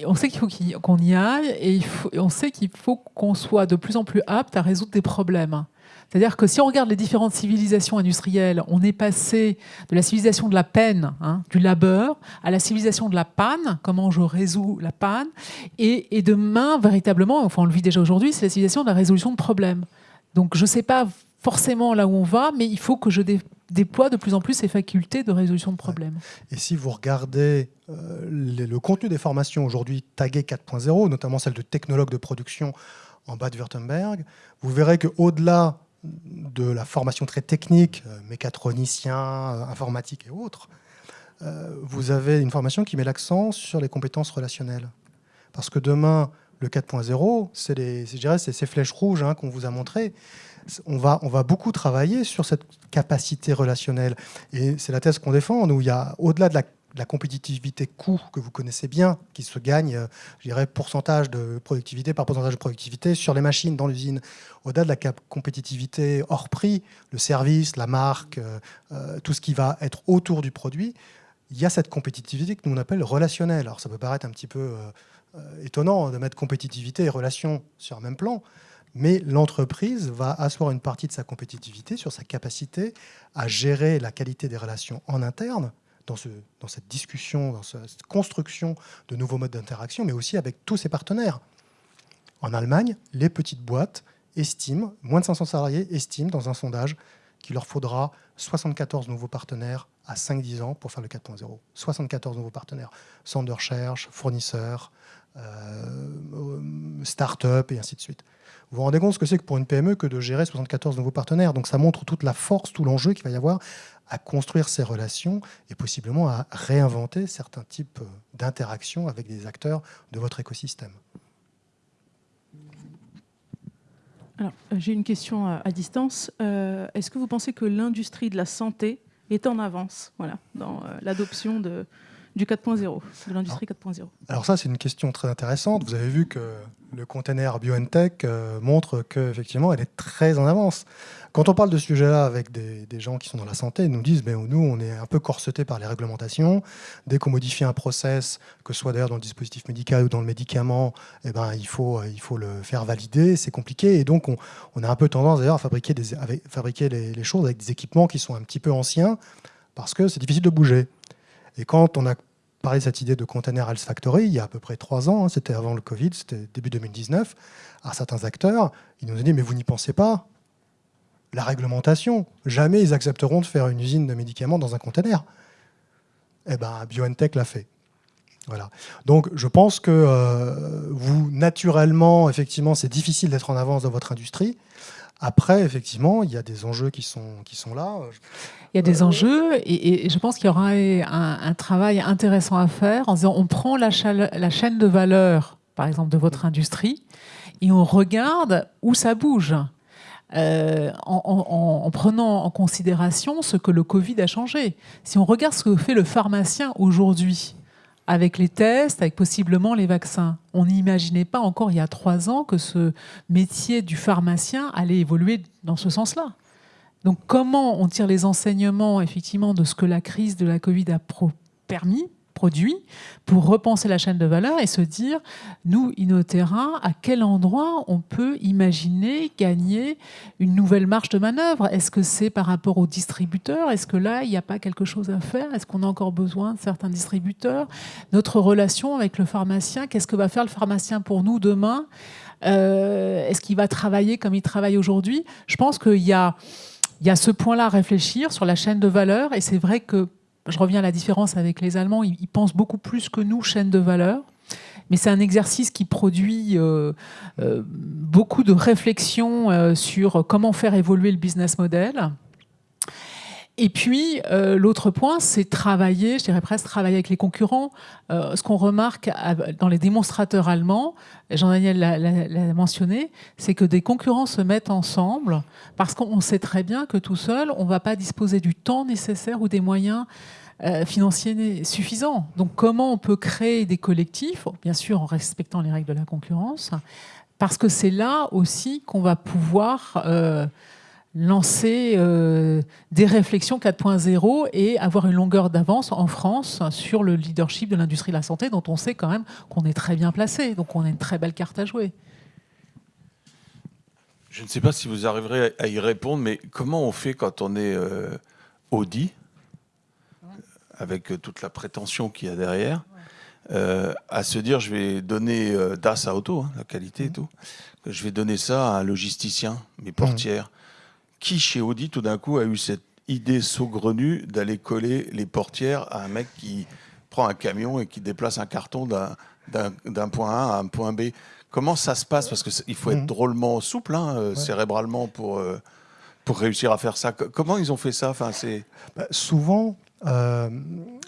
on sait qu'il faut qu'on y aille et on sait qu'il faut qu'on soit de plus en plus apte à résoudre des problèmes. C'est-à-dire que si on regarde les différentes civilisations industrielles, on est passé de la civilisation de la peine, hein, du labeur, à la civilisation de la panne, comment je résous la panne, et, demain, véritablement, enfin on le vit déjà aujourd'hui, c'est la civilisation de la résolution de problèmes. Donc je ne sais pas forcément là où on va, mais il faut que je déploie de plus en plus ces facultés de résolution de problèmes. Et si vous regardez euh, le contenu des formations aujourd'hui taguées 4.0, notamment celle de technologue de production en bas de Württemberg, vous verrez qu'au-delà de la formation très technique, euh, mécatronicien, euh, informatique et autres, euh, vous avez une formation qui met l'accent sur les compétences relationnelles. Parce que demain, le 4.0, c'est ces flèches rouges hein, qu'on vous a montrées. On va, on va beaucoup travailler sur cette capacité relationnelle. Et c'est la thèse qu'on défend, où il y a, au-delà de la compétitivité coût que vous connaissez bien, qui se gagne, euh, je dirais, pourcentage de productivité par pourcentage de productivité sur les machines dans l'usine. Au-delà de la compétitivité hors prix, le service, la marque, euh, euh, tout ce qui va être autour du produit, il y a cette compétitivité que nous on appelle relationnelle. Alors ça peut paraître un petit peu étonnant de mettre compétitivité et relation sur un même plan, mais l'entreprise va asseoir une partie de sa compétitivité sur sa capacité à gérer la qualité des relations en interne, dans, ce, dans cette discussion, dans cette construction de nouveaux modes d'interaction, mais aussi avec tous ses partenaires. En Allemagne, les petites boîtes estiment, moins de 500 salariés estiment dans un sondage qu'il leur faudra 74 nouveaux partenaires à 5-10 ans pour faire le 4.0. 74 nouveaux partenaires, centres de recherche, fournisseurs, euh, start-up et ainsi de suite. Vous vous rendez compte ce que c'est que pour une PME que de gérer 74 nouveaux partenaires. Donc ça montre toute la force, tout l'enjeu qu'il va y avoir à construire ces relations et possiblement à réinventer certains types d'interactions avec des acteurs de votre écosystème. Alors, euh, j'ai une question à, distance. Euh, est-ce que vous pensez que l'industrie de la santé est en avance voilà, dans euh, l'adoption de, du 4.0, de l'industrie 4.0 Alors ça, c'est une question très intéressante. Vous avez vu que le container BioNTech euh, montre qu'effectivement, elle est très en avance. Quand on parle de ce sujet-là avec des, gens qui sont dans la santé, ils nous disent ben, nous, on est un peu corseté par les réglementations. Dès qu'on modifie un process, que ce soit d'ailleurs dans le dispositif médical ou dans le médicament, eh ben, il, faut, il faut le faire valider. C'est compliqué. Et donc, on, a un peu tendance d'ailleurs à fabriquer, des, fabriquer les, les choses avec des équipements qui sont un petit peu anciens parce que c'est difficile de bouger. Et quand on a cette idée de container Health Factory il y a à peu près trois ans, hein, c'était avant le Covid, c'était début 2019, à certains acteurs, ils nous ont dit mais vous n'y pensez pas La réglementation, jamais ils accepteront de faire une usine de médicaments dans un container. Eh bien, BioNTech l'a fait. Voilà. Donc, je pense que euh, vous, naturellement, effectivement, c'est difficile d'être en avance dans votre industrie. Après, effectivement, il y a des enjeux qui sont, qui sont là. Il y a des enjeux et, je pense qu'il y aura un, travail intéressant à faire en disant on prend la, la, chaîne de valeur, par exemple, de votre industrie et on regarde où ça bouge. Euh, en, en, prenant en considération ce que le Covid a changé. Si on regarde ce que fait le pharmacien aujourd'hui, avec les tests, avec possiblement les vaccins. On n'imaginait pas encore il y a trois ans que ce métier du pharmacien allait évoluer dans ce sens-là. Donc comment on tire les enseignements effectivement de ce que la crise de la Covid a permis produit pour repenser la chaîne de valeur et se dire, nous, Innoterra, à quel endroit on peut imaginer gagner une nouvelle marge de manœuvre? Est-ce que c'est par rapport aux distributeurs? Est-ce que là, il n'y a pas quelque chose à faire? Est-ce qu'on a encore besoin de certains distributeurs? Notre relation avec le pharmacien, qu'est-ce que va faire le pharmacien pour nous demain? Euh, Est-ce qu'il va travailler comme il travaille aujourd'hui? Je pense qu'il y a, il y a ce point-là à réfléchir sur la chaîne de valeur et c'est vrai que je reviens à la différence avec les Allemands, ils, pensent beaucoup plus que nous, chaîne de valeur. Mais c'est un exercice qui produit euh, euh, beaucoup de réflexions euh, sur comment faire évoluer le business model. Et puis, l'autre point, c'est travailler, je dirais presque travailler avec les concurrents. ce qu'on remarque dans les démonstrateurs allemands, Jean-Daniel l'a mentionné, c'est que des concurrents se mettent ensemble parce qu'on sait très bien que tout seul, on ne va pas disposer du temps nécessaire ou des moyens euh, financiers suffisants. Donc comment on peut créer des collectifs, bien sûr en respectant les règles de la concurrence, parce que c'est là aussi qu'on va pouvoir euh, lancer euh, des réflexions 4.0 et avoir une longueur d'avance en France sur le leadership de l'industrie de la santé, dont on sait quand même qu'on est très bien placé. Donc on a une très belle carte à jouer. Je ne sais pas si vous arriverez à y répondre, mais comment on fait quand on est Audi avec euh, toute la prétention qu'il y a derrière, euh, à se dire je vais donner euh, DAS à auto, hein, la qualité et mmh. tout, je vais donner ça à un logisticien, mes portières. Qui chez Audi tout d'un coup a eu cette idée saugrenue d'aller coller les portières à un mec qui prend un camion et qui déplace un carton d'un point A à un point B? Comment ça se passe? Parce qu'il faut être mmh. drôlement souple, hein, cérébralement, pour, pour réussir à faire ça. Comment ils ont fait ça? Enfin, bah, Souvent, euh,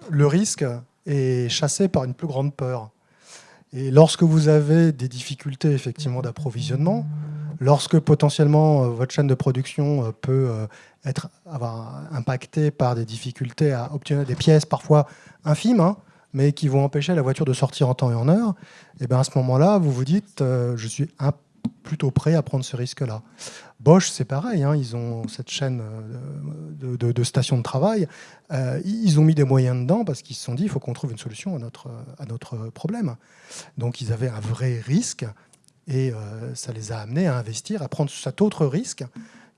le risque est chassé par une plus grande peur. Et lorsque vous avez des difficultés effectivement d'approvisionnement, Lorsque potentiellement votre chaîne de production peut être avoir impactée par des difficultés à obtenir des pièces parfois infimes, hein, mais qui vont empêcher la voiture de sortir en temps et en heure, et bien à ce moment-là, vous vous dites, je suis plutôt prêt à prendre ce risque-là. Bosch, c'est pareil, hein, ils ont cette chaîne euh, de, stations de travail. Euh, ils ont mis des moyens dedans parce qu'ils se sont dit il faut qu'on trouve une solution à notre, à notre problème. Donc ils avaient un vrai risque et euh, ça les a amenés à investir, à prendre cet autre risque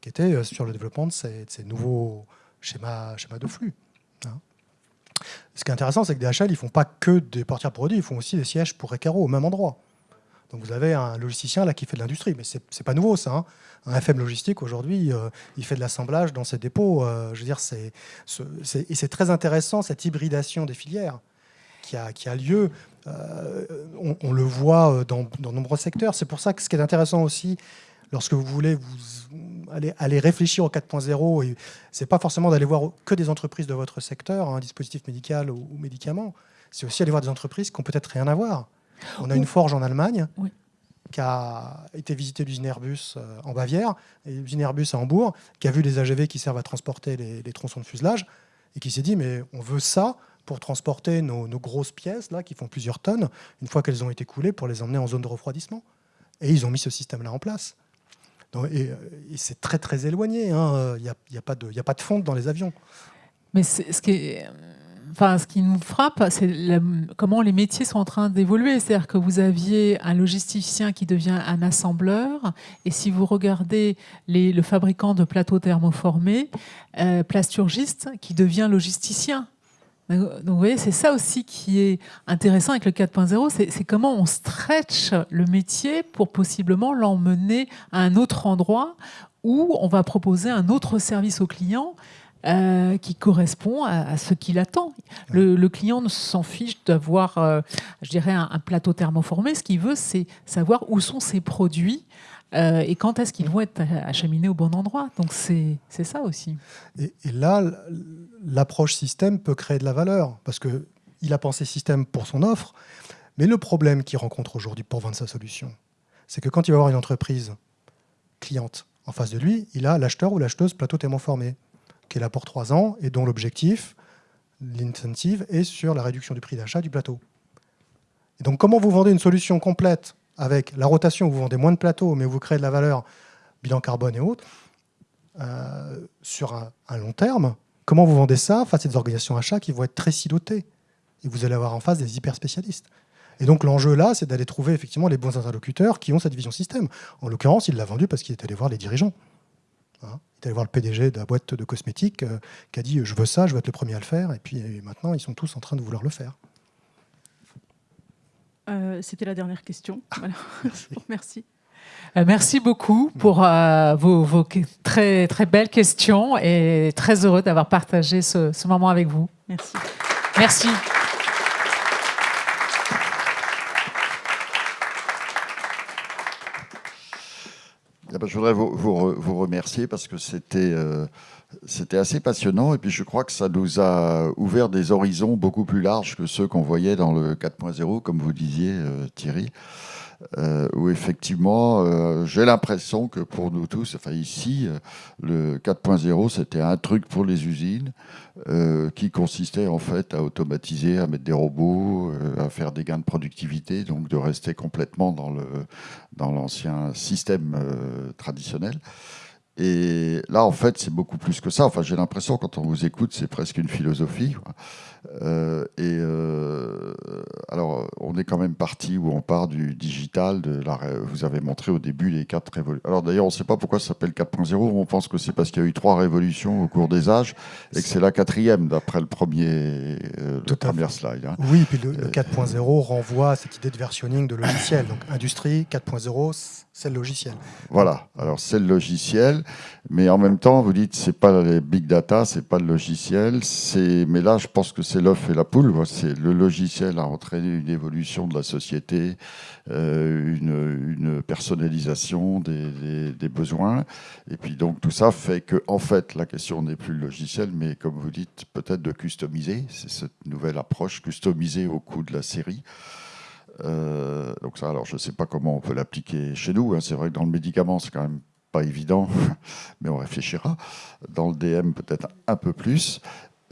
qui était sur le développement de ces, nouveaux schémas, de flux. Hein. Ce qui est intéressant, c'est que DHL, ils ne font pas que des portières produits, ils font aussi des sièges pour Recaro au même endroit. Donc vous avez un logisticien là qui fait de l'industrie, mais ce n'est pas nouveau ça. Hein. Un FM logistique aujourd'hui, euh, il fait de l'assemblage dans ses dépôts. Euh, je veux dire, c'est, et c'est très intéressant cette hybridation des filières qui a lieu. Euh, on, le voit dans, dans nombreux secteurs. C'est pour ça que ce qui est intéressant aussi, lorsque vous voulez vous aller, aller réfléchir au 4.0, c'est pas forcément d'aller voir que des entreprises de votre secteur, un dispositif médical ou, ou médicaments. C'est aussi aller voir des entreprises qui ont peut-être rien à voir. On a une forge en Allemagne qui a été visiter l'usine Airbus euh, en Bavière, l'usine Airbus à Hambourg, qui a vu des AGV qui servent à transporter les, tronçons de fuselage, et qui s'est dit, mais on veut ça pour transporter nos, grosses pièces, là, qui font plusieurs tonnes, une fois qu'elles ont été coulées, pour les emmener en zone de refroidissement. Et ils ont mis ce système-là en place. et, c'est très, très éloigné. Hein. Il n'y a, y a, pas de, fonte dans les avions. Mais ce qui enfin, ce qui nous frappe, c'est comment les métiers sont en train d'évoluer. C'est-à-dire que vous aviez un logisticien qui devient un assembleur, et si vous regardez le fabricant de plateaux thermoformés, euh, plasturgiste qui devient logisticien. Donc vous voyez, c'est ça aussi qui est intéressant avec le 4.0, c'est comment on stretch le métier pour possiblement l'emmener à un autre endroit où on va proposer un autre service au client euh, qui correspond à, ce qu'il attend. Le, client ne s'en fiche d'avoir, euh, je dirais, un, plateau thermoformé. Ce qu'il veut, c'est savoir où sont ses produits euh, et quand est-ce qu'ils vont être acheminés au bon endroit? Donc c'est ça aussi. Et, là, l'approche système peut créer de la valeur parce qu'il a pensé système pour son offre. Mais le problème qu'il rencontre aujourd'hui pour vendre sa solution, c'est que quand il va avoir une entreprise cliente en face de lui, il a l'acheteur ou l'acheteuse plateau thermoformé qui est là pour trois ans et dont l'objectif, l'incentive, est sur la réduction du prix d'achat du plateau. Et donc comment vous vendez une solution complète? Avec la rotation, vous vendez moins de plateaux, mais vous créez de la valeur, bilan carbone et autres, euh, sur un, long terme, comment vous vendez ça face à des organisations achats qui vont être très silotées Et vous allez avoir en face des hyper spécialistes. Et donc l'enjeu là, c'est d'aller trouver effectivement les bons interlocuteurs qui ont cette vision système. En l'occurrence, il l'a vendu parce qu'il est allé voir les dirigeants. Hein est allé voir le PDG de la boîte de cosmétiques euh, qui a dit je veux ça, je veux être le premier à le faire. Et puis maintenant, ils sont tous en train de vouloir le faire. Euh, c'était la dernière question. Ah, *laughs* *laughs* merci. Euh, merci. beaucoup pour vos, vos, très, très belles questions et très heureux d'avoir partagé ce, ce moment avec vous. Merci. Merci. Je voudrais vous, vous, remercier parce que c'était euh, c'était assez passionnant et puis je crois que ça nous a ouvert des horizons beaucoup plus larges que ceux qu'on voyait dans le 4.0, comme vous disiez, euh, Thierry. Euh, où effectivement, euh, j'ai l'impression que pour nous tous, enfin ici, euh, le 4.0, c'était un truc pour les usines qui consistait en fait à automatiser, à mettre des robots, à faire des gains de productivité, donc de rester complètement dans dans l'ancien système traditionnel. Et là, en fait, c'est beaucoup plus que ça. Enfin, j'ai l'impression, quand on vous écoute, c'est presque une philosophie. Euh, et euh, alors, on est quand même parti où on part du digital. De la, vous avez montré au début les quatre révolutions. Alors d'ailleurs, on ne sait pas pourquoi ça s'appelle 4.0. On pense que c'est parce qu'il y a eu trois révolutions au cours des âges et que c'est la quatrième d'après le premier, euh, le premier slide. Hein. Oui, puis le, 4.0 renvoie à cette idée de versionning de logiciel. Donc industrie 4.0, c'est le logiciel. Voilà. Alors c'est le logiciel, mais en même temps, vous dites c'est pas les big data, c'est pas le logiciel. C'est mais là, je pense que c'est l'œuf et la poule. C'est le logiciel a entraîné une évolution de la société, euh, une, personnalisation des, besoins, et puis donc tout ça fait que en fait la question n'est plus le logiciel, mais comme vous dites, peut-être de customiser. C'est cette nouvelle approche customisée au coût de la série. donc ça, alors je ne sais pas comment on peut l'appliquer chez nous. Hein. C'est vrai que dans le médicament, c'est quand même pas évident, *laughs* mais on réfléchira. Dans le DM, peut-être un peu plus.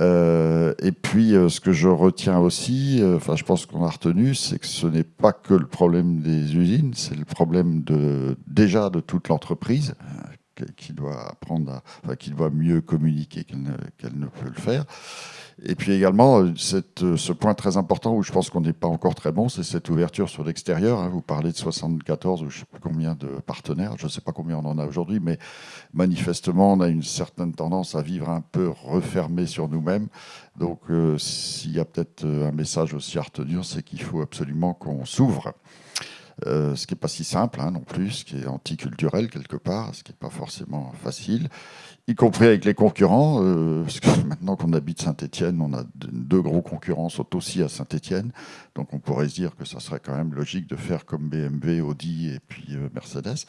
Euh, et puis, euh, ce que je retiens aussi, euh, enfin, je pense qu'on a retenu, c'est que ce n'est pas que le problème des usines, c'est le problème de, déjà de toute l'entreprise qui doit apprendre, enfin, qui doit mieux communiquer qu'elle ne, peut le faire. Et puis également, euh, euh, ce point très important où je pense qu'on n'est pas encore très bon, c'est cette ouverture sur l'extérieur. Hein. Vous parlez de 74 ou je ne sais plus combien de partenaires, je ne sais pas combien on en a aujourd'hui, mais manifestement, on a une certaine tendance à vivre un peu refermé sur nous-mêmes. Donc, euh, s'il y a peut-être un message aussi à retenir, c'est qu'il faut absolument qu'on s'ouvre. ce qui n'est pas si simple hein, non plus, ce qui est anticulturel quelque part, ce qui n'est pas forcément facile y compris avec les concurrents. Euh, parce que *laughs* maintenant qu'on habite Saint-Etienne, on a deux gros concurrents sont aussi à Saint-Etienne. Donc on pourrait se dire que ça serait quand même logique de faire comme BMW, Audi et puis euh, Mercedes.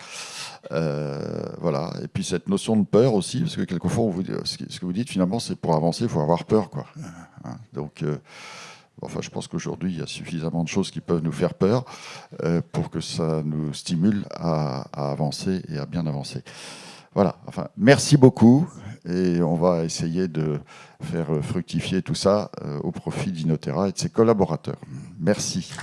Euh, voilà. Et puis cette notion de peur aussi, parce que quelquefois, ce que vous dites finalement, c'est pour avancer, il faut avoir peur. Quoi. Hein. donc. Enfin, je pense qu'aujourd'hui, il y a suffisamment de choses qui peuvent nous faire peur pour que ça nous stimule à avancer et à bien avancer. Voilà, enfin, merci beaucoup et on va essayer de faire fructifier tout ça euh, au profit d'Inotera et de ses collaborateurs. Merci.